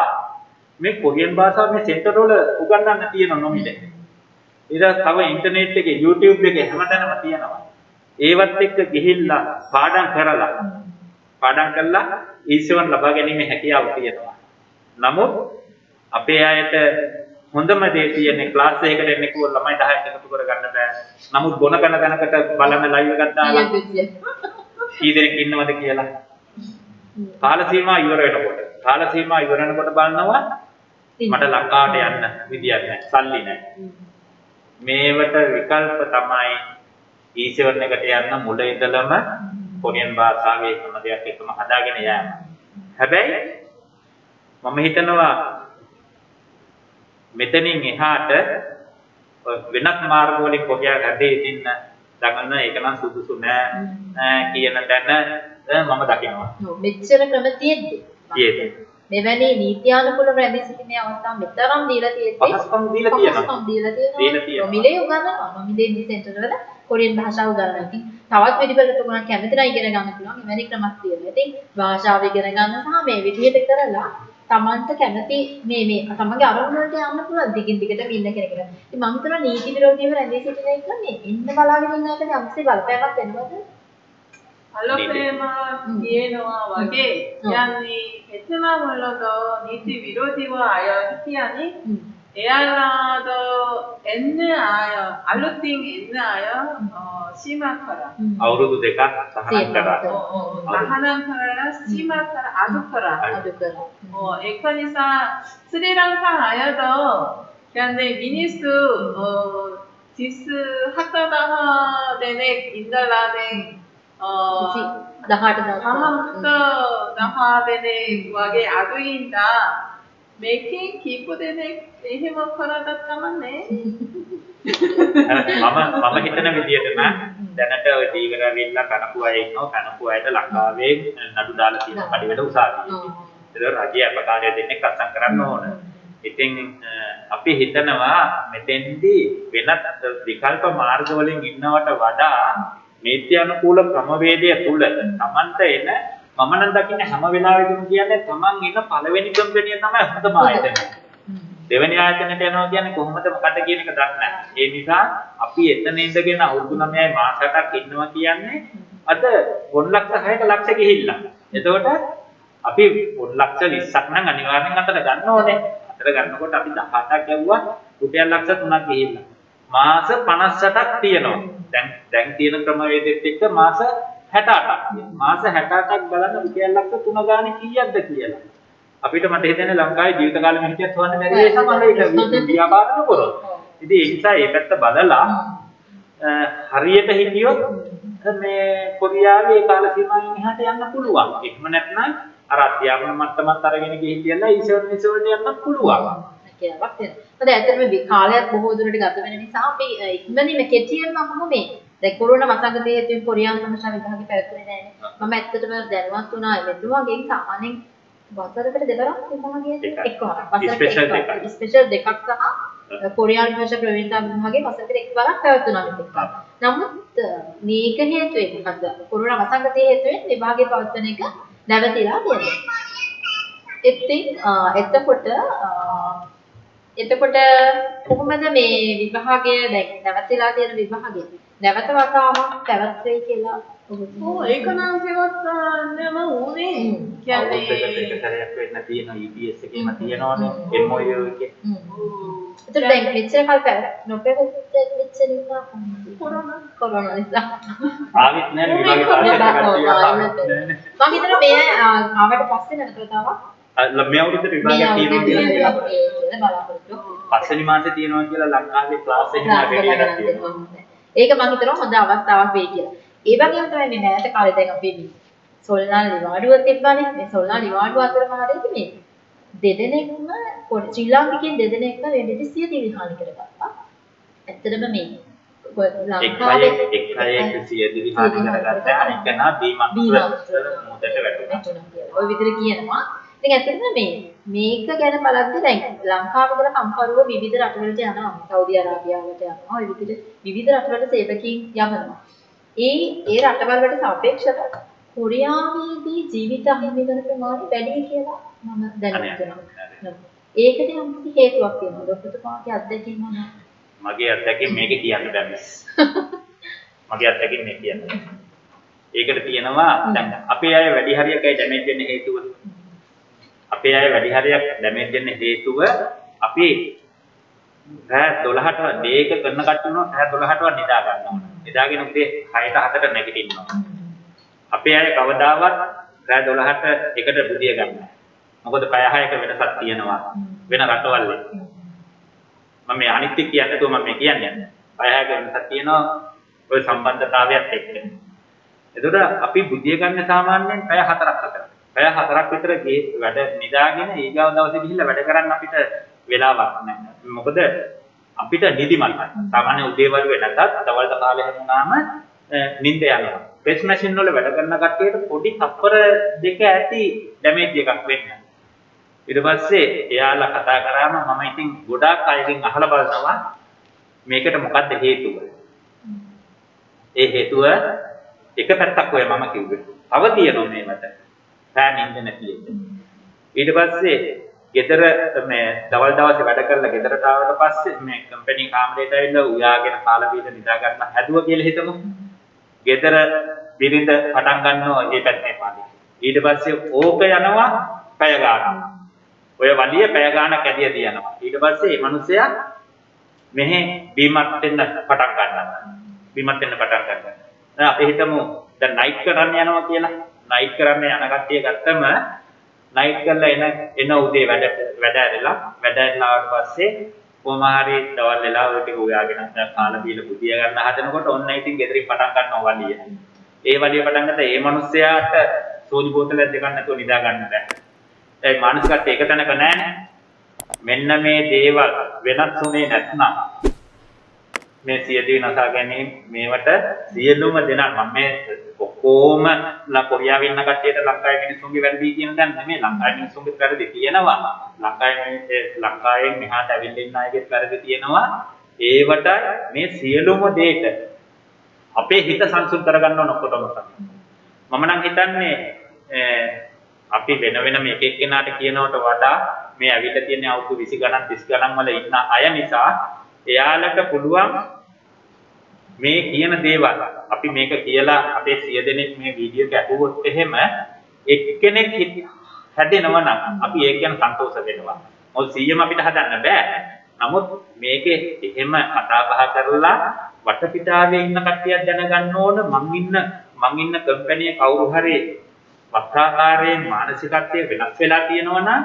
මේ කොරියන් භාෂාව මේ සෙන්ටර් වල උගන්වන්න තියෙන නොමිලේ. ඊට තව ඉන්ටර්නෙට් එකේ YouTube එකේ හැමතැනම තියෙනවා. ඒවත් එක්ක ගිහිල්ලා පාඩම් කරලා පාඩම් කරලා ඊසවන් ලබා ගැනීමේ හැකියාව තියෙනවා. නමුත් අපේ අයට හොඳම දේ තියෙන්නේ ක්ලාස් එකකට එන්නේ කිව්ව ළමයි 10ක් එකතු කරගන්න බෑ. නමුත් බොන කන තැනකට බලන ලයිව් එකක් දාලා කී දෙනෙක් ඉන්නවද කියලා. කාල සීමා ඉවර වෙනකොට කාල සීමා ඉවර වෙනකොට බලනවා මට ලංකාවට යන්න විදියක් නැහැ. සල්ලි නැහැ. මේවට විකල්ප තමයි ඊසවන් එකට යන්න මුල ඉඳලම කොරියන් භාෂාවේ හැම දෙයක් එකම හදාගෙන යෑම. හැබැයි මම හිතනවා මෙතනින් එහාට වෙනත් මාර්ග වලින් කොරියා රටේ ඉන්න දඟන ඒක නම් සුදුසු නෑ කියන තැන මම දකිනවා. මෙච්චර ක්‍රම තියෙද්දි. තියෙද්දි. මෙවැනි නීත්‍යානුකූල රැඳී සිටීමේ අවස්ථා මෙතරම් දීලා තියෙද්දි පහසුකම් දීලා තියෙනවා. පහසුකම් දීලා තියෙනවා. මිලේ උගන්වනවා. මිලේ මේ සෙන්ටර් වල කොරියන් භාෂාව. ඉතින් තවත් විදිහකට තුනක් කැමතිලා ඉගෙන ගන්න පුළුවන්. එවැනි ක්‍රමක් තියෙනවා. ඉතින් භාෂාව ඉගෙන ගන්න සහ මේ විදිහට කරලා තමන්ට කැමති මේ මේ තමන්ගේ අරමුණ වලට යන්න පුළුවන් දිගින් දිගටම ඉන්න කෙනෙකුට. ඉතින් මම හිතනවා නීති විරෝධීව රැඳී සිටින එක මේ ඉන්න බලාගෙන ඉන්න එකට යම්සේ බලපෑමක් වෙනවද? බලපෑම තියෙනවා වගේ කියන්නේ එතන වලද නීති විරෝධීව අය කියන්නේ 에알라더 엔느아여 알로띵 엔느아여 어, 시마카라. 아우르도 데가 나하난카라. 나하난카라 시마카라 아두카라. 아두카라. 어, 에카니사 스리랑카 아여더 그런데 미니스 어 디스 하카다하 데네 인달라네 어 나하르다 나하르다 나하데네 와게 아두인다. මේකේ කීප දෙනෙක් එහෙම කරගත් කමන්නේ මම මම හිතන විදිහට නම් දැනට ඔය දීගර වෙන්න කනපු අය ඉන්නවා කනපු අයට ලංකාවේ නඩු දාලා තියෙන පරිවෙඩ උසාවියේ. ඒක රජය අපකාරය දෙන්නේ කස්සම් කරන්න ඕන. ඉතින් අපි හිතනවා මෙතෙන්දී වෙනත් විකල්ප මාර්ග වලින් ඉන්නවට වඩා නීති අනුකූල ක්‍රමවේදය තුල Tamanta එන මම නම් දකින්නේ හැම වෙලාවෙදිම කියන්නේ Taman ඉන්න පළවෙනි කම්පැනිය තමයි හොඳම ආයතනය. දෙවෙනි ආයතනයට යනවා කියන්නේ කොහොමද මොකද කියන එක දන්නේ නැහැ. ඒ නිසා අපි එතන ඉඳගෙන අවුරුදු 9යි මාස 8ක් ඉන්නවා කියන්නේ අද පොන් ලක්ෂ 6ක ලක්ෂ ගිහිල්ලා. එතකොට අපි පොන් ලක්ෂ 20ක් නම් අනිවාර්යෙන් අතට ගන්න ඕනේ. අතට ගන්නකොට අපි 18ක් ගැව්වා රුපියල් ලක්ෂ 3ක් ගිහිල්ලා. මාස 58ක් තියෙනවා. දැන් දැන් තියෙන ක්‍රමවේදෙත් එක්ක මාස 68ක්. මාස 68ක් බලන්න රුපියල් ලක්ෂ 3 ගානේ කීයක්ද කියලා. අපිට මට හිතෙන්නේ ලංකාවේ ජීවිත කාලෙම හිටියත් හොයන්න බැරි ඒ සමහර විට ව්‍යාපාර කරොත්. ඉතින් ඒ නිසා ඒ පැත්ත බලලා හරියට හිටියොත් මේ කොරියාවේ කාල සීමාවෙන් එහාට යන්න පුළුවන්. එහෙම නැත්නම් අර අධ්‍යාපන මට්ටමත් අරගෙන ගිහින් ඊසොන් ඊසොන් යන්න පුළුවන්. කියලාවක් තියෙනවා. මොකද ඇත්තටම කාලයක් බොහෝ දුරට ගත වෙන නිසා අපි ඉක්මනින්ම කෙටියෙන්ම අහමු මේ දැන් කොරෝනා වසංගතයේ තියෙන කොරියානු භාෂා විභාගෙ පැවැත්වුණේ නැහැ. මම ඇත්තටම දැනුවත් වුණා මෙතුමාගෙන් සාමාන්‍යයෙන් වසරකට දෙකක් විභාගයේ එක්වරක්. වසරකට එකක්. ස්පෙෂල් දෙකක් සහ කොරියානු භාෂා ප්‍රවීණතා විභාගයේ වසරකට එක්වරක් පැවැත්වුණා මෙතෙක්. නමුත් මේක හේතුවෙන් මොකද කොරෝනා වසංගතයේ හේතුවෙන් විභාගයේ පවත්වන එක නැවතිලා තියෙනවා. ඉතින් එතකොට එතකොට කොහොමද මේ විභාගය දැන් නැවතිලා තියෙන විභාගය? නැවත වතාවක් පැවැත්වෙයි කියලා ඔව් ඒක නම් පවත්වන්නම ඕනේ කියන්නේ ඒක සැරයක් වෙන්න තියෙන EPS එකේම තියෙනවනේ MOU එකේ. ඒතර දැන් මෙච්චර කල් පැවැත් නොපැවැත්වෙච්ච නිසා කොරෝනා. කොරෝනා නිසා. ආවිත් නෑ විභාගේ පාස් මම හිතනවා මේ ආවට පස්සේ නැවත වතාවක් මේ අවුරුද්දේ විභාගයක් තියෙනවා කියලා පස්වෙනි මාසේ තියෙනවා කියලා ලංකාවේ ක්ලාස් එකේ. ඒක මම හිතනවා හොඳ අවස්ථාවක් වෙයි කියලා. ඒ වගේම තමයි මේ මෑත කාලේ දැන් අපි සොල්නාල් නිවාඩුව තිබ්බනේ. මේ සොල්නාල් නිවාඩුව අතරම හරියට මේ දෙදෙනෙක්ම ශ්‍රී ලාංකිකයන් දෙදෙනෙක්ම දිවි හානි කරගත්තා. ඇත්තටම මේ ලංකාවේ එක් අයෙක් සිය දිවි හානි කරගත්තා අනෙක් කෙනා බීමක් මුදට වැටුණා. ඔය විදිහට කියනවා. ඉතින් ඇත්තටම මේ මේක ගැන බලද්දී දැන් ලංකාවේ ඉඳලා කම්කරුව විවිධ රටවලට යනවා. සෞදි අරාබියාවට යනවා. ඔය විදිහට විවිධ රටවලට සේවකීන් යවනවා. ඒ ඒ රටවල් වලට සාපේක්ෂව කොරියාවේදී ජීවිත අහිමි වෙන ප්‍රමාණය වැඩි කියලා මම දැනගන්නවා. ඒකට යම් කිසි හේතුවක් තියෙනවා. ඔබතුමාගේ අත්දැකීම මොනවද? මගේ අත්දැකීම මේක කියන්න බෑ. මගේ අත්දැකීම මේ කියන්න. ඒකට තියෙනවා දැන් අපේ අය වැඩි හරියකයි ඩැමේජ් වෙන්න හේතුව. අපේ අය වැඩි හරියක් ඩැමේජ් වෙන්න හේතුව අපි රෑ 12ට ඩේ එක කරන කට්ටියනෝ රෑ 12ටවත් නිදා ගන්නවා. නිදාගෙන උදේ 6ට 7ට නැගිටිනවා. අපේ අය කවදාවත් රෑ 12ට එකට බුදිය ගන්නවා. මොකද පය 6ක වෙනසක් තියෙනවා වෙන රටවල් වල. මම මේ අනිත් එක කියන්නේ නැතුව මම මේ කියන්නේ. පය 6ක වෙනසක් තියෙනවා ওই සම්බන්ධතාවයත් එක්ක. එතකොට අපි බුදිය ගන්න සාමාන්‍යයෙන් පය 4ක් අතර. පැය හතරක් විතර වැඩ නිදාගෙන ඊගාව දවසේ ගිහිල්ලා වැඩ කරන්න අපිට වෙලාවක් නැහැ. මොකද අපිට නිදිමත. සාමාන්‍ය උදේවරු වෙනකත් දවල්ට කාලේ හැමුණාම නිින්ද යනවා. ප්‍රෙස් මැෂින් වල වැඩ කරන කට්ටියට පොඩි තප්පර දෙක ඇති ඩැමේජ් එකක් වෙන්න. ඊට පස්සේ එයාලා කතා කරාම මම ඉතින් ගොඩාක් අයගෙන් අහලා බලනවා මේකට මොකද්ද හේතුව? ඒ හේතුව එක පැත්තක් ඔය මම කිව්වේ. තව තියෙනවා මේවට. රෑ නිින්ද නැති එක. ඊට පස්සේ ගෙදර මේ දවල් දවසේ වැඩ කරලා ගෙදරට ආවට පස්සේ මේ කම්පැනි කාමරේට ඇවිල්ලා උයාගෙන කාලා බීලා නිදා ගන්න හැදුවා කියලා හිතමු. ගෙදර බිරිඳ පටන් ගන්නවා ඒ පැත්තේ පාඩි. ඊට පස්සේ ඕක යනවා පැය ගානක්. ඔය වලිය පැය ගානක් ඇදිය තියනවා. ඊට පස්සේ මේ මිනිසයා මෙහෙ බීමත් වෙන්න පටන් ගන්නවා. බීමත් වෙන්න පටන් ගන්නවා. දැන් අපි හිතමු දැන් නයිට් කරන්න යනවා කියලා. නයිට් කරන්න යන කට්ටිය ගත්තම නයිට් කරලා එන එන උදේ වැඩ වැඩ ඇරලා වැඩ ඇරලා ආවට පස්සේ කොහොම හරි දවල් වෙලා ඔය ටික උයාගෙන කාලා බීලා බුදිය ගන්න හදනකොට ඔන්න ඉතින් ගෙදරින් පටන් ගන්නවා වලිය. ඒ වලිය පටන් ගත්තා ඒ මිනිස්සයාට සෝදි බෝතලයක් දෙකක් නැතුව නිදා ගන්න බෑ. ඒ මානසිකත් ඒක තැනක නෑනේ. මෙන්න මේ දේවල් වෙනස් වුණේ නැත්නම් මේ සියදී නසා ගැනීම මේවට සියලුම දෙනා මම මේ ඔක්කොම කොරියාවේ ඉන්න කට්ටියට ලංකාවේ මිනිස්සුන්ගේ වැරදි කියන දැන් නෙමෙයි. ලංකාවේ මිනිස්සුන්ගේ වැරදි තියෙනවා. ලංකාවේ ලංකාවෙන් මෙහාට ඇවිල්ලා ඉන්න අයගේ වැරදි තියෙනවා. ඒවට මේ සියලුම දේට අපේ හිත සංසුන් කරගන්න ඕන ඔක්කොටම මම නම් හිතන්නේ අපි වෙන වෙනම එක එක්කෙනාට කියනවට වඩා මේ ඇවිල්ලා තියෙන අවුරුදු 20 ගණන් 30 ගණන් වල ඉන්න අය නිසා එයාලට පුළුවන් මේ කියන දේවල් අපි මේක කියලා අපේ සිය දෙනෙක් මේ වීඩියෝ එක අහුවොත් එහෙම එක්කෙනෙක් හැදෙනවා නම් අපි ඒක ගැන සන්තෝෂ වෙනවා. මොකද 100ම අපිට හදන්න බෑ. නමුත් මේකේ එහෙම කතා බහ කරලා වටපිටාවේ ඉන්න කට්ටියක් දැනගන්න ඕන මං ඉන්න මං ඉන්න කම්පැනි කවුරු හරි වක්‍රාකාරයෙන් මානසිකත්වය වෙනස් වෙලා තියෙනවා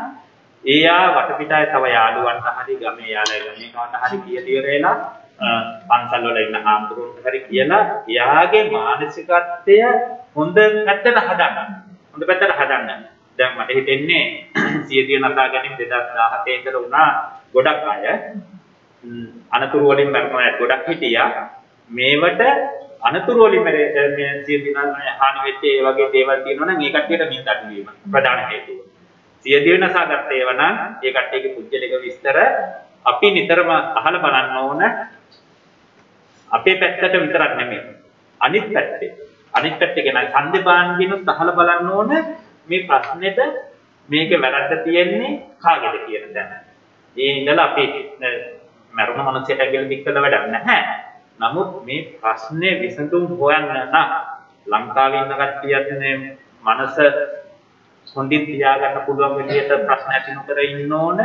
එයා වටපිටාවේ තව යාළුවන්ට හරි ගමේ යාළුවා ගමේකට හරි කියලියරේලා පන්සල් වල ඉන්න හාමුදුරුවන්ට හරි කියලා එයාගේ මානසිකත්වය හොඳ පැත්තට හදන්න. හොඳ පැත්තට හදන්න. දැන් මට හිතෙන්නේ සියදිය නසා ගැනීම 2017 ඉඳලා වුණා ගොඩක් අය අනතුරු වලින් මරනවා ගොඩක් හිටියා. මේවට අනතුරු වලින් මේ සියදිය හානි වෙච්ච ඒ වගේ දේවල් තියෙනවා නම් ඒ කට්ටියට මින් අඩු වීම ප්‍රධාන හේතුව. සියදිය නසා ගත්ත ඒවා නම් ඒ කට්ටියගේ පුජ්‍යලික විස්තර අපි නිතරම අහලා බලන්න ඕන අපේ පැත්තට විතරක් නෙමෙයි අනිත් පැත්තේ අනිත් පැත්තේ කියන සම්දේපාන්ගිනුත් අහලා බලන්න ඕන මේ ප්‍රශ්නෙට මේක වැරද්ද තියෙන්නේ කාගේද කියන දැන. ඒ ඉඳලා අපි මරුණ මනසට ඇගිලි දික් කළ වැඩක් නැහැ. නමුත් මේ ප්‍රශ්නේ විසඳුම් හොයන්න නම් ලංකාවේ ඉන්න කට්ටියත් මේ මනස හොඳින් තියාගන්න පුළුවන් විදිහට ප්‍රශ්න ඇති නොකර ඉන්න ඕන.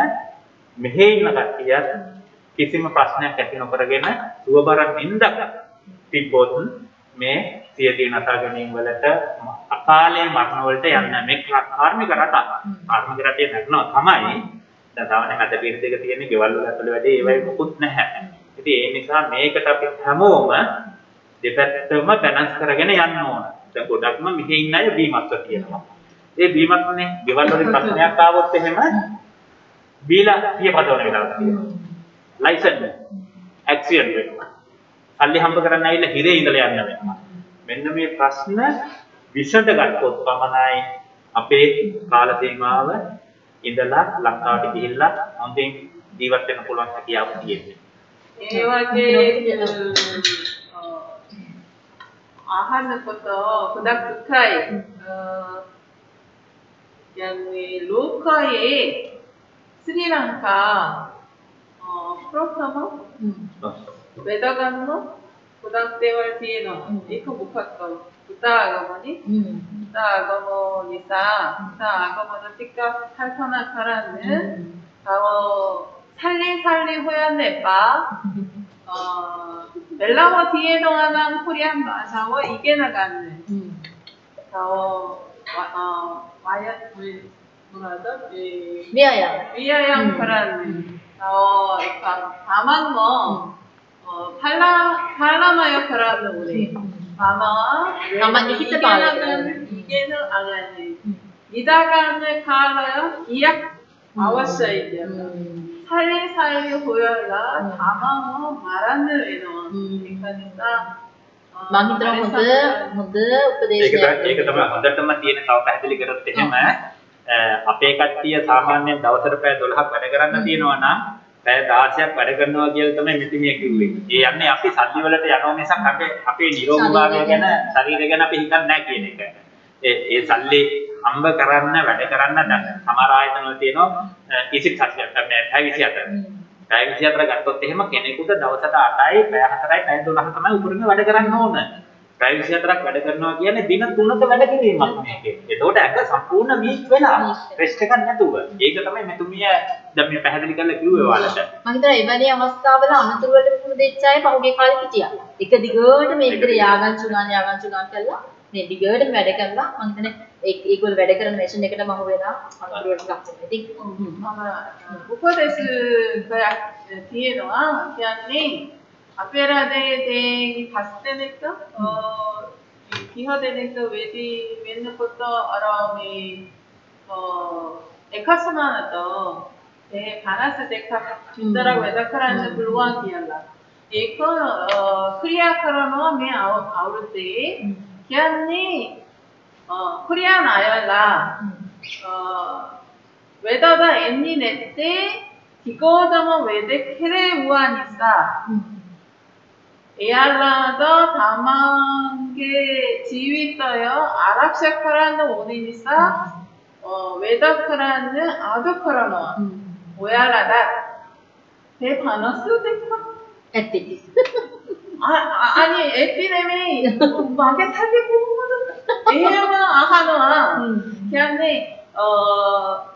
මෙහි ඉන්න කට්ටියත් කිසිම ප්‍රශ්නයක් ඇති නොකරගෙන සුවබරක් නින්දක් තිබ්බොත් මේ සියදී නසා ගැනීම වලට අකාලේ මරණ වලට යන්න මේ කාර්මික රට කාර්මික රටේ නැරනවා තමයි. දැන් සාමාන්‍යයෙන් අද පිරිස දෙක තියෙන ගෙවල් වල ඇතුළේ වැඩේ ඒවයි මොකුත් නැහැ. ඉතින් ඒ නිසා මේකට අපි හැමෝම දෙපැත්තම බැලන්ස් කරගෙන යන්න ඕන. දැන් ගොඩක්ම මෙහි ඉන්න අය බීමත්ව තියෙනවා ඒ බීමත්වනේ ගෙවල් වල ප්‍රශ්නයක් ආවොත් එහෙම බීලා පියපදවන වෙලාවක් තියෙනවා ලයිසන්ස් ඇක්සිඩන්ට් වෙනවා සල්ලි හම්බ කරන්න ඇවිල්ලා හිරේ ඉඳලා යන්න වෙනවා. මෙන්න මේ ප්‍රශ්න විසඳ ගත්තොත් පමණයි අපේ කාල සීමාව ඉඳලා ලංකාවට ගිහිල්ලා හොඳින් ජීවත් වෙන්න පුළුවන් හැකියාව තියෙන්නේ. ඒ වගේ අහනකොට ගොඩක් දුකයි. යන්නේ ලෝකයේ ශ්‍රී Lanka 어, 프로타머,うん、 외다간노, 음. 고등학생활 비에노, 음. 이코 못했어. 부다 아가머니? 음. うん、 부다 아가머니 사. 부다 아가머니 삐까 살터나 카라는, 음. 바로 살리살리 후연네 바, 어, 멜라워 뒤에 동안한 코리안 바. 사워 이게 나갔네. うん、 바로, 와, 어, 와야, 우리, 뭐라죠? 미아양. 미아양 음. 카라는, 어, ecco, amano, 어, parla, parlano io però non volevo. Mamma, 가만히 히트 봐야 이게는, 이게는 아니, 아니. 이다가는 갈라요, 이약, 아와셔야 돼요. 살리살리 보여라, 담아어 말하는 외로운. 그러니까, 많이 들어본 분들, 분들, उपदेश. एक दम अंदर तो मैं तीन साल पहले करते हैं मैं අපේ කට්ටිය සාමාන්‍යයෙන් දවසට පැය 12ක් වැඩ කරන්න තියෙනවා නම් පැය 16ක් වැඩ කරනවා කියලා තමයි මෙතිමිය කිව්වේ. ඒ යන්නේ අපි සල්ලි වලට යනවා මිසක් අපේ අපේ නිරෝගීභාවය ගැන ශරීරය ගැන අපි හිතන්නේ නැහැ කියන එක. ඒ ඒ සල්ලි හම්බ කරන්න වැඩ කරන්න සමහර ආයතන වල තියෙනවා කිසි සත්‍යයක් මේ 24 පැය 24 ගත්තොත් එහෙම කෙනෙකුට දවසට 8යි පැය 4යි පැය 12 තමයි උපරිම වැඩ කරන්න ඕන. පැය 24ක් වැඩ කරනවා කියන්නේ දින 3ක වැඩ කිරීමක් මේකේ. ඒතකොට ඇඟ සම්පූර්ණ වීක් වෙලා රෙස්ට් එකක් නැතුව. ඒක තමයි මෙතුමිය දැන් මේ පැහැදිලි කරලා කිව්වේ ඔයාලට. මම හිතනවා එවැනි අවස්ථාවල අනතුරු වලට මුහුණ දෙච්ච අය පහුගිය කාලේ හිටියා. එක දිගට මේ විදිහට යාගංචු ගන්න යාගංචු ගන්න කළා. මේ දිගටම වැඩ කරලා මම හිතන්නේ ඒගොල්ලෝ වැඩ කරන මැෂින් එකටම අහු වෙලා අනතුරු වලට ලක් වෙනවා. ඉතින් මම උපදෙස් තියෙනවා කියන්නේ આપેરાદે ફાસ્ટેને 기하되는 그 웨디 맨날 것도 아람이 어 에카스만 또 대바나스 데카 준다라고 에다카라는 불완 기알라 에코 크리아카라노 메 아우 아우르데 음. 기안니 어 크리아나열라. 음. 어 외다다 엔니 넷데 기거다마 외데 케레 우안이사. 에알라더 다만게 지위떠요 아랍샤크라는 오니니사 어, 웨더크라는 아더크라노 음. 오야라다. 대바너스 대파 에띠 아, 아 아니 에피네미 마게 타게 보고도 에야마 아하노아. 걔네 어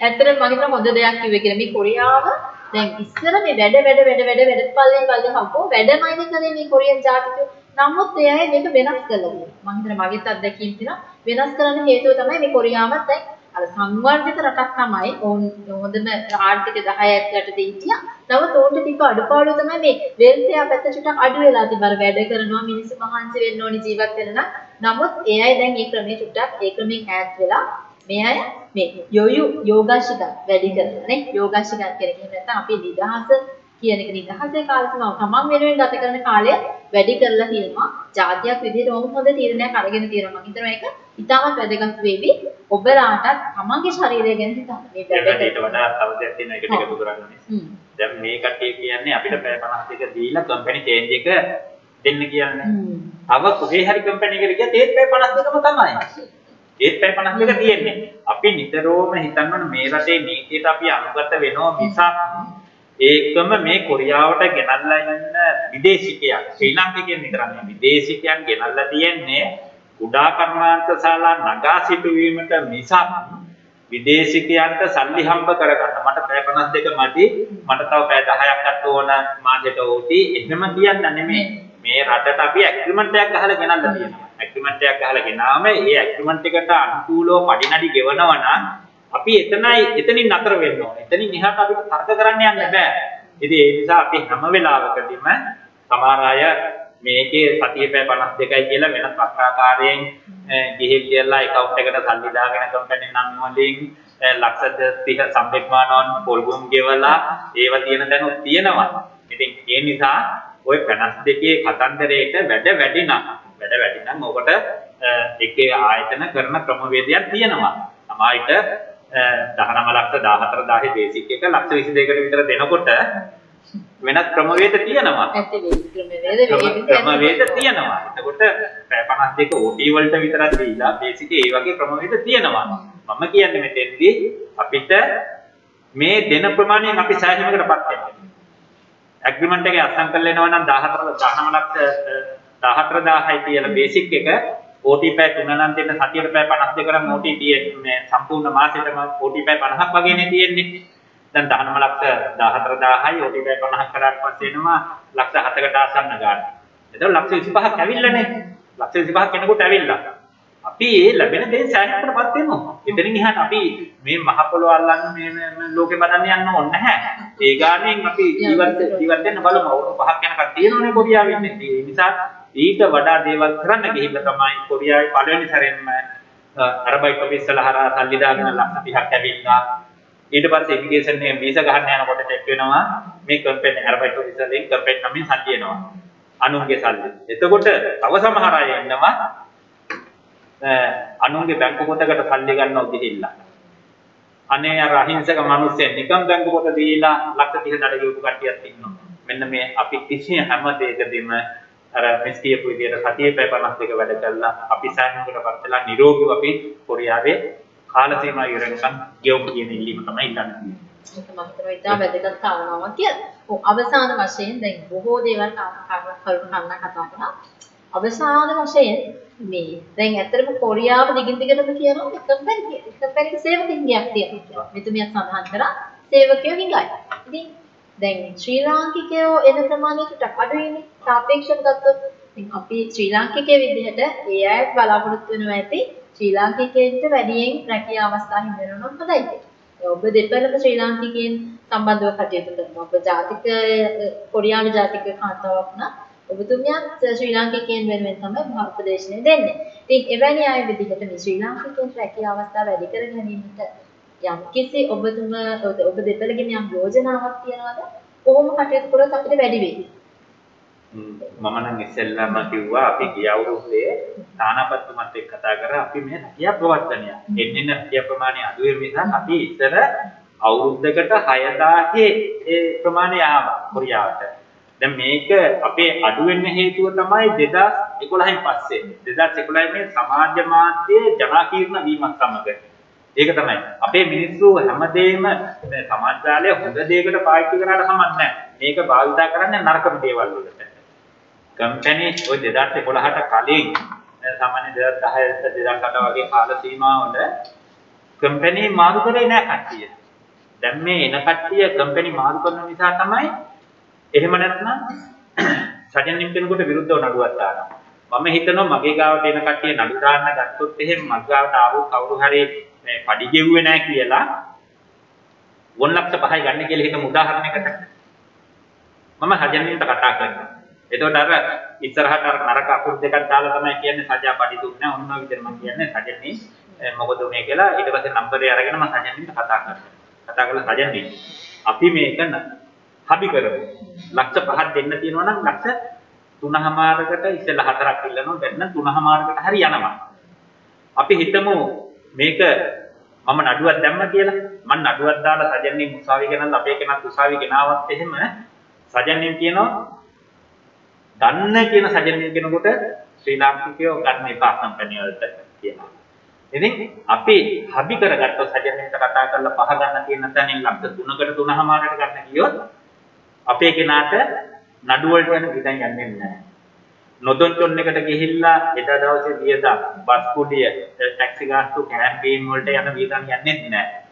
ඇත්තටම මම හිතනවා හොඳ දෙයක් කිව්වේ කියලා. මේ කොරියාව දැන් ඉස්සර මේ වැඩ වැඩ වැඩ වැඩ වැඩ පල්ලේ පල්ලේ හම්බෝ වැඩමයිද කරේ මේ කොරියන් ජාතිකයෝ. නමුත් ඒ අය මේක වෙනස් කළා. මම හිතනවා මගේත් අත්දැකීම් තියෙනවා. වෙනස් කරන්න හේතුව තමයි මේ කොරියාවත් දැන් අර සංවර්ධිත රටක් තමයි ඕන් හොඳම ආර්ථික 10 ඇතුළට දෙහිටියා. නමුත් ඕන්ට ටික අඩුපාඩු තමයි මේ වෙල්ෆෙයාර් පැත්ත චුට්ටක් අඩු වෙලා තිබ්බ. අර වැඩ කරනවා මිනිස්සු මහන්සි වෙන්න ඕනි ජීවත් වෙන්න නම්. නමුත් ඒ අය දැන් මේ ක්‍රමයේ චුට්ටක් ඒ ක්‍රමෙන් ඈත් වෙලා මේ අය මේ යොයු යෝගාශික වැඩි කරනවා නේ. යෝගාශික කියන්නේ නැත්නම් අපි නිදහස කියන එක නිදහසේ කාලසීමාව තමන් වෙනුවෙන් ගත කරන කාලය වැඩි කරලා තියෙනවා. ජාතියක් විදිහට ඕම හොඳ තීරණයක් අරගෙන තියෙනවා. මම හිතනවා ඒක ඉතාමත් වැදගත් වෙවි. ඔබලාටත් තමන්ගේ ශරීරය ගැන හිතන්න. මේ වැඩේට වඩා තව දෙයක් තියෙනවා ඒකට එකතු කරන්නේ. දැන් මේ කට්ටිය කියන්නේ අපිට පැය 52 දීලා කම්පැනි චේන්ජ් එක දෙන්න කියන්නේ. තව කොහේ හරි කම්පැනි එකට ගියත් ඒත් පැය 52ම තමයි. ඒත් පැය 52 තියෙන්නේ. අපි නිතරම හිතන්න මේ රටේ නීතියට අපි අනුගත වෙනවා මිසක් ඒකම මේ කොරියාවට ගෙනල්ලා ඉන්න විදේශිකයන් ශ්‍රී ලාංකිකයන් විතරක් නෙවෙයි. විදේශිකයන් ගෙනල්ලා තියෙන්නේ කුඩා කර්මාන්ත ශාලා නගා සිටුවීමට මිසක් විදේශිකයන්ට සල්ලි හම්බ කරගන්න. මට පැය 52 මදි. මට තව පැය 10ක් අත් ඕන මාසෙට ඕටි. එහෙම කියන්න නෙමෙයි. මේ රටට අපි ඇග්‍රීමන්ට් එකක් ගහලා ගෙනල්ලා තියෙනවා. ඇග්‍රීමන්ට් එකක් ගහලා ගෙනාම ඒ ඇග්‍රීමන්ට් එකට අනුකූලව පඩිනඩි ගෙවනවා නම් අපි එතනයි එතනින් නතර වෙන්න ඕනේ. එතනින් එහාට අපිට තර්ක කරන්න යන්න බෑ. ඉතින් ඒ නිසා අපි හැම වෙලාවකදීම සමහර අය මේකේ සතිය පැය 52යි කියලා වෙනත් වක්‍රාකාරයෙන් ගිහින් කියලා account එකට සල්ලි දාගෙන කම්පැනි නම් වලින් ලක්ෂ 30 සම්පෙක්මානවන් පොල්ගුම් ගෙවලා ඒව තියෙන දැනුත් තියෙනවා. ඉතින් ඒ නිසා ওই 52 කතන්දරේට වැඩ වැඩි නම් වැඩ වැඩි නම් ඔකට එකේ ආයතන කරන ක්‍රමවේදයක් තියෙනවා. සමායිට 19 ලක්ෂ 14000 බේසික් එක ලක්ෂ 22කට විතර දෙනකොට වෙනත් ක්‍රමවේද තියෙනවා. ක්‍රමවේද තියෙනවා. එතකොට 52 OT වලට විතරක් දීලා බේසික් ඒ වගේ ක්‍රමවේද තියෙනවා. මම කියන්නේ මෙතෙන්දී අපිට මේ දෙන ප්‍රමාණයෙන් අපි සෑහීමකටපත් වෙනවා. ඇග්‍රීමන්ට් එකේ අත්සන් කරලා එනවා නම් 14 19 ලක්ෂ 14000යි කියලා බේසික් එක OT පැය 3 නම් දෙන්න සතියට පැය 52 කරන් OT මේ සම්පූර්ණ මාසෙටම OT පැය 50ක් වගේනේ තියෙන්නේ. දැන් 19 ලක්ෂ 14000යි OT පැය 50ක් කරාට පස්සේ එනවා ලක්ෂ 7කට ආසන්න ගන්න. එතකොට ලක්ෂ 25ක් ඇවිල්ලානේ. ලක්ෂ 25ක් කෙනෙකුට ඇවිල්ලා. අපි ඒ ලැබෙන දේ සෑහීමකටපත් වෙනවා. එතනින් එහාට අපි මේ මහ පොළොව අල්ලන්න මේ ලෝකෙ බදන්න යන්න ඕනේ නැහැ. ඒ ගානෙන් අපි ජීවත් ජීවත් වෙන්න බලමු. අවුරුදු පහක් යනකම් තියෙනෝනේ කොරියාවෙන්නේ. ඒ නිසා ඊට වඩා දේවල් කරන්න ගිහිල්ලා තමයි කොරියාවේ පළවෙනි සැරේම අරබයිට් ඔෆිස් වල හරහා සල්ලි දාගෙන ලක්ෂ 30ක් ඇවිල්ලා ඊට පස්සේ ඉමිග්‍රේෂන් එකෙන් වීසා ගහන්න යනකොට චෙක් වෙනවා මේ කම්පැනි අරබයිට් ඔෆිස් වලින් කම්පැනි නමින් සල්ලි එනවා අනුන්ගේ සල්ලි. එතකොට තව සමහර අය ඉන්නවා අනුන්ගේ බැංකු පොතකට සල්ලි ගන්නව ගිහිල්ලා. අනේ අර අහිංසක මිනිස්සෙන් නිකම් බැංකු පොත දීලා ලක්ෂ 30 දඩ ගෙවපු කට්ටියක් ඉන්නවා. මෙන්න මේ අපි කිසි හැම දෙයකදීම අර මිස් කියපු විදිහට සතියේ පැය 52 වැඩ කළා අපි සාහනකට පත්ලා නිරෝගීව අපි කොරියාවේ කාල සීමා ඉවරනකම් ගෙවමු කියන ඉල්ලීම තමයි ඉල්ලන්නේ. ඒක මම හිතනවා ඉතාල වැදගත් කාරණාවක් කියලා. ඔව් අවසාන වශයෙන් දැන් බොහෝ දේවල් කරුණු කතා කරා. අවසාන වශයෙන් මේ දැන් ඇත්තටම කොරියාව දිගින් දිගටම කියනවා එකම පැරි එකම පැරි සේවකින්ගයක් තියෙනවා. මෙතුමිය සඳහන් කරා සේවකයෝ හිඟයි. ඉතින් දැන් ශ්‍රී ලාංකිකයෝ එන ප්‍රමාණය ටිකක් අඩුයිනේ. සාපේක්ෂව ගත්තොත් ඉතින් අපි ශ්‍රී ලාංකිකයේ විදිහට ඒ අයත් බලාපොරොත්තු වෙනවා ඇති ශ්‍රී ලාංකිකයන්ට වැඩියෙන් රැකියාව අවස්ථා හිමිවෙනවා හොඳයි කියලා. ඔබ දෙපළම ශ්‍රී ලාංකිකයන් සම්බන්ධව කටයුතු කරනවා. ඔබ ජාතික කොරියානු ජාතික කාන්තාවක් නම් ඔබතුමියත් ශ්‍රී ලාංකිකයන් වෙනුවෙන් තමයි උපදේශනය දෙන්නේ. ඉතින් එවැනි අය විදිහට මේ ශ්‍රී ලාංකිකයන් රැකියාව අවස්ථා වැඩි කර ගැනීමට යම් කිසි ඔබතුම ඔබ දෙපළගෙන යම් යෝජනාවක් තියනවාද? කොහොම කටයුතු කරොත් අපිට වැඩි වෙයි? මම නම් ඉස්සෙල්ලාම කිව්වා අපි ගිය අවුරුද්දේ තානාපතිතුමත් එක්ක කතා කරා අපි මේ රැකියා ප්‍රවර්තනය. එන්නෙන රැකියා ප්‍රමාණය අඩු වෙන නිසා අපි ඉස්සර අවුරුද්දකට 6000 ඒ ප්‍රමාණය ආවා කොරියාවට. දැන් මේක අපේ අඩු වෙන්න හේතුව තමයි 2011න් පස්සේ. 2011 මේ සමාජ මාධ්‍යයේ ජනාකීර්ණ වීමත් සමග. ඒක තමයි. අපේ මිනිස්සු හැමදේම සමාජ ජාලය හොඳ දෙයකට පාවිච්චි කරාට කමක් නැහැ. මේක භාවිතා කරන්නේ නරකම දේවල් වලට. කම්පැනි ඔය 2011ට කලින් සාමාන්‍ය 2010 2008 වගේ කාල සීමාවල කම්පැනි මාරු කරේ නැහැ කට්ටිය. දැන් මේ එන කට්ටිය කම්පැනි මාරු කරන නිසා තමයි එහෙම නැත්නම් සජන්නින් කෙනෙකුට විරුද්ධව නඩුවක් දානවා. මම හිතනවා මගේ ගාවට එන කට්ටිය නඩු දාන්න ගත්තොත් එහෙම මගේ ගාවට ආවොත් කවුරු හරි මේ පඩි ගෙව්වේ නැහැ කියලා වොන් ලක්ෂ 5යි ගන්න කියලා හිතමු උදාහරණයකට. මම සජන්නින්ට කතා කරනවා. එතකොට අර ඉස්සරහට අර නරක අකුරු දෙකක් දාලා තමයි කියන්නේ සජා පඩි දුන්නේ ඔන්න ඔය විදිහට මම කියන්නේ සජන්නේ මොකද උනේ කියලා ඊට පස්සේ නම්බරේ අරගෙන මම සජන්නින්ට කතා කරනවා. කතා කරලා සජන්නේ අපි මේක හබි කරමු. ලක්ෂ 5ක් දෙන්න තියෙනවා නම් ලක්ෂ 3මාරකට ඉස්සෙල්ලා හතරක් ඉල්ලනවා දැන් 3මාරකට හරි යනවා. අපි හිතමු මේක මම නඩුවක් දැම්ම කියලා. මම නඩුවක් දාලා සජන්නේ උසාවි ගෙනල්ලා අපේ කෙනත් උසාවි ගෙනාවත් එහෙම සජන්නේ කියනවා ගන්න කියන සජනය කෙනෙකුට ශ්‍රී ලාංකිකයෝ ගන්න එපා කම්පැනි වලට කියනවා. ඉතින් අපි හබි කරගත්ත සජනයට කතා කරලා පහ ගන්න තියෙන තැනින් ලක්ෂ 3කට 3මාරකට ගන්න කියොත් අපේ කෙනාට නඩු වලට යන විදන් යන්නේ නැහැ. නොදොන්චොන් එකට ගිහිල්ලා එදා දවසේ වියදම් බස් කුඩිය ටැක්සි ගාස්තු කැම්පේන් වලට යන වියදම් යන්නේ නැහැ.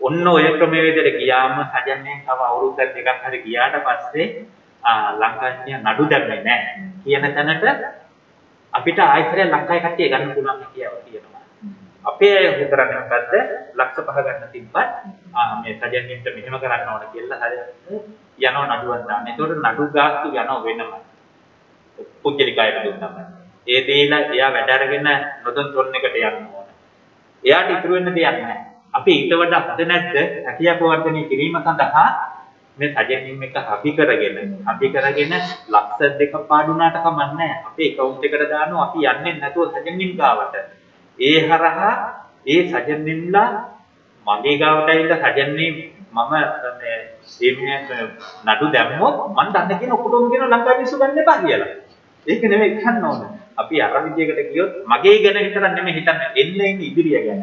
ඔන්න ඔය ක්‍රමවේදයට ගියාම සජන්නේ තව අවුරුද්දක් දෙකක් හරි ගියාට පස්සේ ලංකාවේ නඩු දැම්මේ නැහැ කියන තැනට අපිට ආයතරය ලංකාවේ කට්ටිය ගන්න පුළුවන් කියව තියෙනවා. අපේ අය හිතරන්නේ මොකද්ද? ලක්ෂ පහ ගන්න තිබ්බත් මේ සජන්නින්ට මෙහෙම කරන්න ඕන කියලා හරි යනවා නඩුවක් දාන්න. ඒතකොට නඩු ගාස්තු යනවා වෙනම. පුද්ගලිකයට දුන්නම. ඒ දේලා එයා වැඩ අරගෙන නොදොන් තොන් එකට යන්න ඕන. එයාට ඉතුරු වෙන්න දෙයක් නැහැ. අපි ඊට වඩා හද නැද්ද? හැකියාව වර්ධනය කිරීම සඳහා මේ සජනින් එක හබි කරගෙන හබි කරගෙන ලක්ෂ දෙක පාඩුනාට කමන්නේ අපේ account එකට දානවා අපි යන්නේ නැතුව සජනින් ගාවට ඒ හරහා ඒ සජනින්ලා මගේ ගාවට ඇවිල්ලා සජන්නේ මම මේ මේ නඩු දැම්මොත් මම දන්න කියන ඔක්කොම කියන ලංකාවේ මිනිස්සු ගන්න එපා කියලා. ඒක නෙමෙයි කියන්න ඕන. අපි අර විදියකට ගියොත් මගේ ගැන විතරක් නෙමෙයි හිතන්නේ එන්න එන්න ඉදිරිය ගැන.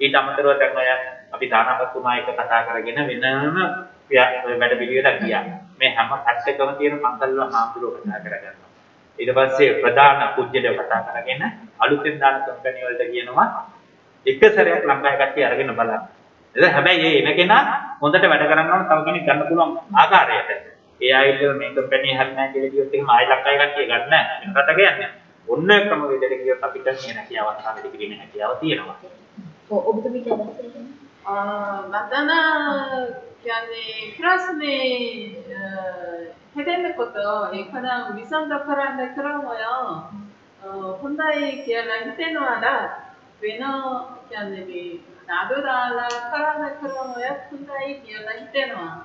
ඊට අමතරව දැන් ඔය අපි දානපතුමා එක කතා කරගෙන වෙනම වැඩ පිළිවෙලක් ගියා. මේ හැම පැත්තකම තියෙන පන්සල් වල හාමුදුරුවෝ කතා කරගන්නවා. ඊට පස්සේ ප්‍රධාන පුජ්‍යලව කතා කරගෙන අලුතෙන් දාන කම්පැනි වලට කියනවා එක සැරයක් ලංකාවේ කට්ටිය අරගෙන බලන්න. එද හැබැයි ඒ එන කෙනා හොඳට වැඩ කරන්න ඕන තව කෙනෙක් ගන්න පුළුවන් ආකාරයට. ඒ ආයෙත් මේ කම්පැනි හරිය නැහැ කියලා කිව්වොත් එහෙම ආයෙ ලංකාවේ කට්ටිය ගන්න නැහැ. රටක යන්නේ. ඔන්න ක්‍රම වේදයට කිව්වොත් අපිට මේ හැකියාවක් සාධිත කිරීමේ හැකියාව තියෙනවා. ඔබ ඔබතුමී කියන්නේ මතන කියන්නේ 해대는 것도 이카나 위산다 파란데 그런 거요. 혼다의 기아나 히테노아라 외너 기아네비 나도라라 파란데 그런 거요. 혼다의 기아라 히테노하.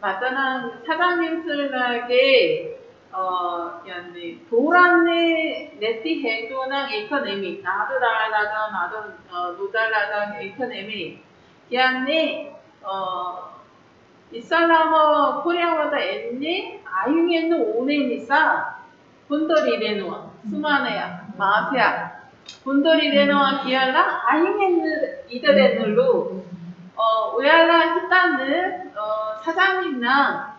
맞다는 사장님 쓸나게 어, 기아네 도란네 네티 해도나 이카네미 나도라라다 나도 노달라다 이카네미 기아네 어 이살라머 코리아마다 엔니 아융엔노 오네니사 본더리레노아 수마네야 마세야 본더리레노아 기알라 아융엔느 이더레놀로 어 우야라 히탄느 어 사장님나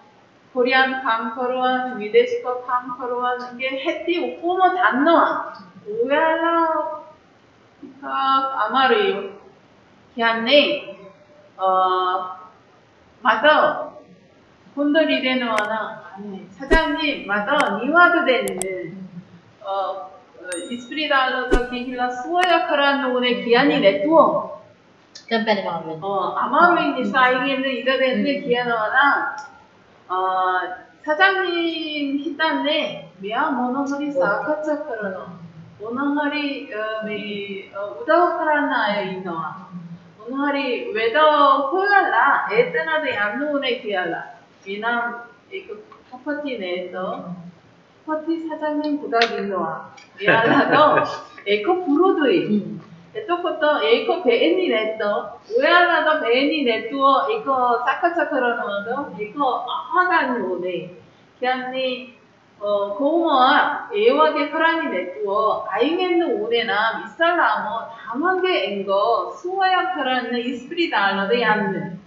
코리안 팡커로한 위대시커 방커로한 게 해띠 오포모 단노아. 우야라 히탁 아마르요. 기안네 어 맞아. 혼돌 이래는 와나 사장님 맞아. 니와도 되는 어, 어 이스프리달러도 기힐라 수어야 카라는 오늘 기한이 내투어. 깜빡이 마음에. 어, 아마메니 사이에는 이래되는 기한 와나 어, 사장님 히단네 미야 모노허리 네. 사카차카라노 모노허리 어, 네, 어, 우다오카라나에 있노와. तुम्हारी वेदों खोलला एतना द 양론에 기하라. 이남 이그 커퍼티 내에서 커피 사장님 부각일로와 미안하도 에코 브로드이. 음. 에토코토 에코 베니 네토 우야나도 베니 네투어. 에코 사카차카로노도 에코 아하간요네. 기안니 어, 고모와 애와게 크라니 내뚜어 아이겐드 오데나 미살라모 다만게 엥거 수와야 크라는 이스프리 달러데 얀는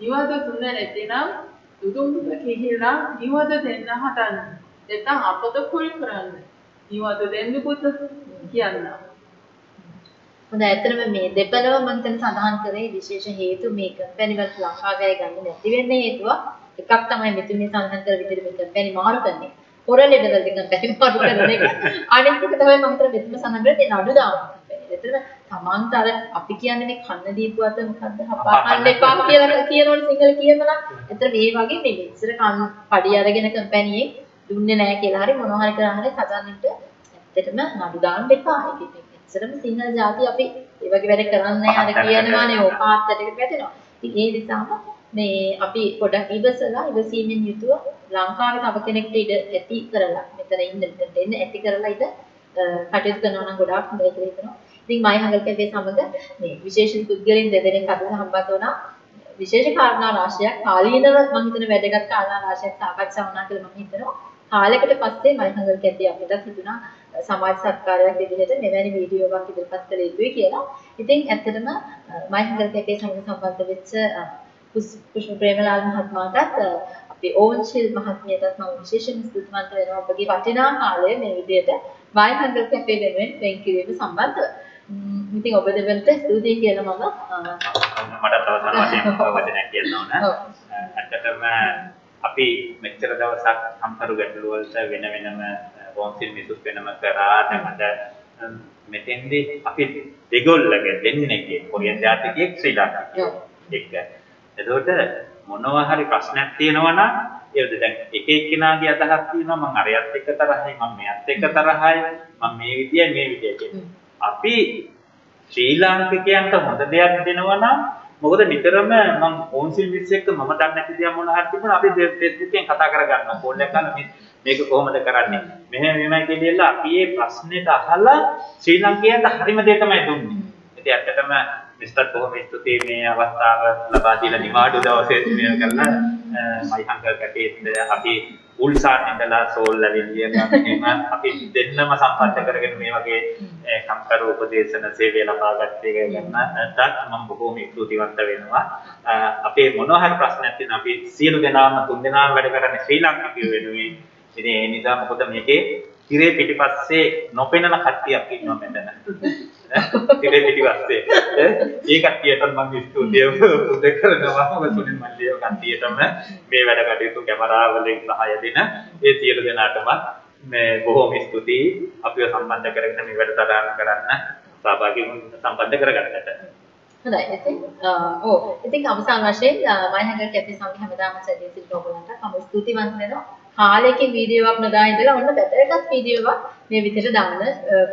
이와도 듣는 애띠나 노동부터 계힐라 이와도 됐나 하다는 내 땅 아빠도 콜 크라는 이와도 낸누부터 기안나 හොඳ ඇත්තටම මේ දෙපළව මම දැන් සඳහන් කරේ විශේෂ හේතු මේ කම්පැනි වලට ලංකාවේ ගන්න නැති වෙන්න හේතුව එකක් තමයි මෙතුන් මේ සඳහන් කර විදිහට මේ කම්පැනි මාරු කරන්නේ. පොරලෙඩ වලට කම්පැනි මාරු කරන එක. අනිත් එක තමයි මම හිතන මෙතුම සඳහන් කරේ ඒ නඩු දාන කම්පැනි. එතන තමන්ට අර අපි කියන්නේ මේ කන්න දීපු අත මොකද්ද හපා කන්න එපා කියලා කියනවනේ සිංහල කියනවා. එතන මේ වගේ මේ මෙච්චර කන් පඩි අරගෙන කම්පැනියෙන් දුන්නේ නැහැ කියලා හරි මොනවා හරි කරා හරි සදන්නිට ඇත්තටම නඩු දාන්න එපා. ඒක ඉස්සරම සිංහල ජාති අපි ඒ වගේ වැඩ කරන්නේ අර කියනවානේ ඕ පාත්තටකට වැටෙනවා. ඉතින් ඒ නිසාම මේ අපි පොඩක් ඉවසලා ඉවසීමෙන් යුතුව ලංකාවේ තව කෙනෙක්ට ඉඩ ඇති කරලා මෙතන ඉන්න මෙතනට එන්න ඇති කරලා ඉඳ කටයුතු කරනවා නම් ගොඩාක් හොඳයි කියලා හිතනවා. ඉතින් මයි හංගල් කැෆේ සමග මේ විශේෂ පුද්ගලයන් දෙදෙනෙක් අද සම්බන්ධ වුණා. විශේෂ කාරණා රාශියක් කාලීනව මම හිතන වැදගත් කාරණා රාශියක් සාකච්ඡා වුණා කියලා මම හිතනවා. කාලයකට පස්සේ මයි හංගල් කැෆේ අපිට හිතුණා සමාජ සත්කාරයක් විදිහට මෙවැනි වීඩියෝවක් ඉදිරිපත් කළ යුතුයි කියලා. ඉතින් ඇත්තටම මයිහංගල් කැපේ සමග සම්බන්ධ වෙච්ච පුෂ්ප ප්‍රේමලාල් මහත්මයාටත් අපේ ඕන්ෂිල් මහත්මියටත් මම විශේෂයෙන් ස්තුතිවන්ත වෙනවා ඔබගේ වටිනා කාලය මේ විදිහට මයිහංගල් කැපේ වෙනුවෙන් වෙන් කිරීම සම්බන්ධව. ඉතින් ඔබ දෙවන්ට ස්තුතියි කියලා මම මට තව සමාජයෙන් වචනයක් කියන්න ඕන. ඇත්තටම අපි මෙච්චර දවසක් සම්පරු ගැටළු වලට වෙන වෙනම කෝන්සිල් මිසුස් වෙනම කරා දැන් අද මෙතෙන්දී අපි දෙගොල්ලගේ දෙන්නේගේ කොරියන් ජාතිකයෙක් ශ්‍රී ලාංකිකයෙක් එක්ක. එතකොට මොනවා හරි ප්‍රශ්නයක් තියෙනවා නම් ඒකද දැන් එක එක්කෙනාගේ අදහස් තියෙනවා මම අරයත් එක්ක තරහයි මම මෙයත් එක්ක තරහයි මම මේ විදියයි මේ විදියයි අපි ශ්‍රී ලාංකිකයන්ට හොඳ දෙයක් දෙනවා නම් මොකද නිතරම මම කෝන්සිල් මිස් එක්ක මම දන්නේ නැති දේ මොනවා හරි තිබුණා අපි එකෙන් කතා කරගන්නවා. ෆෝන් එක ගන්න මේක කොහොමද කරන්නේ? මෙහෙම මෙහෙමයි කියලා අපි මේ ප්‍රශ්නෙට අහලා ශ්‍රී ලංකේට හරිම දේ තමයි දුන්නේ. ඉතින් ඇත්තටම මිස්ටර් බොහොම ස්තුතියි මේ අවස්ථාව ලබා දීලා නිවාඩු දවසේ මේ කරන මයි හංගල් කැටේත් අපි උල්සාන් ඉඳලා සෝල් ලැබෙන්නේ එහෙම අපි දෙන්නම සම්පන්න කරගෙන මේ වගේ කම්කරු උපදේශන සේවය ලබා ගත්තේ ගන්නටත් මම බොහොම ස්තුතිවන්ත වෙනවා අපේ මොනවා හරි ප්‍රශ්නයක් තියෙනවා අපි සියලු දෙනාම තුන් දෙනාම වැඩ කරන්නේ ශ්‍රී ලංකිකයෝ වෙනුවෙන් ඉතින් ඒ නිසා මොකද මේකේ තිරේ පිටිපස්සේ නොපෙනෙන කට්ටියක් ඉන්නවා මෙතන. තිරේ පිටිපස්සේ. ඒ කට්ටියට මම ස්තුතිය පුද කරනවා. මොකද සුනිල් මල්ලිය කට්ටියටම මේ වැඩ කටයුතු කැමරා වලින් සහාය දෙන ඒ සියලු දෙනාටම මේ බොහොම ස්තුතියි අපිව සම්බන්ධ කරගෙන මේ වැඩසටහන කරන්න සහභාගී සම්බන්ධ කරගන්නට. හොඳයි. ඉතින් ඔව්. ඉතින් අවසාන වශයෙන් මයිහංගල් කැපේ සමග හැමදාම සැදී සිට ඔයගොල්ලන්ට මම ස්තුතිවන්ත වෙනවා. කාලයකින් වීඩියෝවක් නොදා ඉඳලා ඔන්න වැදගත් වීඩියෝවක් මේ විදිහට දාන්න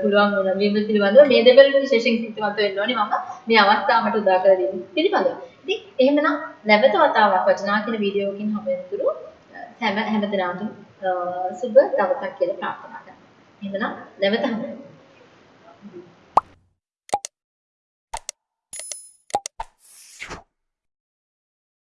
පුළුවන් වුණා. මේ පිළිබඳව මේ දෙවල් විශේෂයෙන් සිතවන්ත වෙන්න ඕනේ මම මේ අවස්ථාවට උදා කර දෙන්න පිළිබඳව. ඉතින් එහෙමනම් නැවත වතාවක් වචනා කියන වීඩියෝකින් හම්බෙන්නතුරු හැම හැමදෙනාටම සුබ දවසක් කියලා ප්‍රාර්ථනා කරනවා. එහෙමනම් නැවත හම්බෙමු.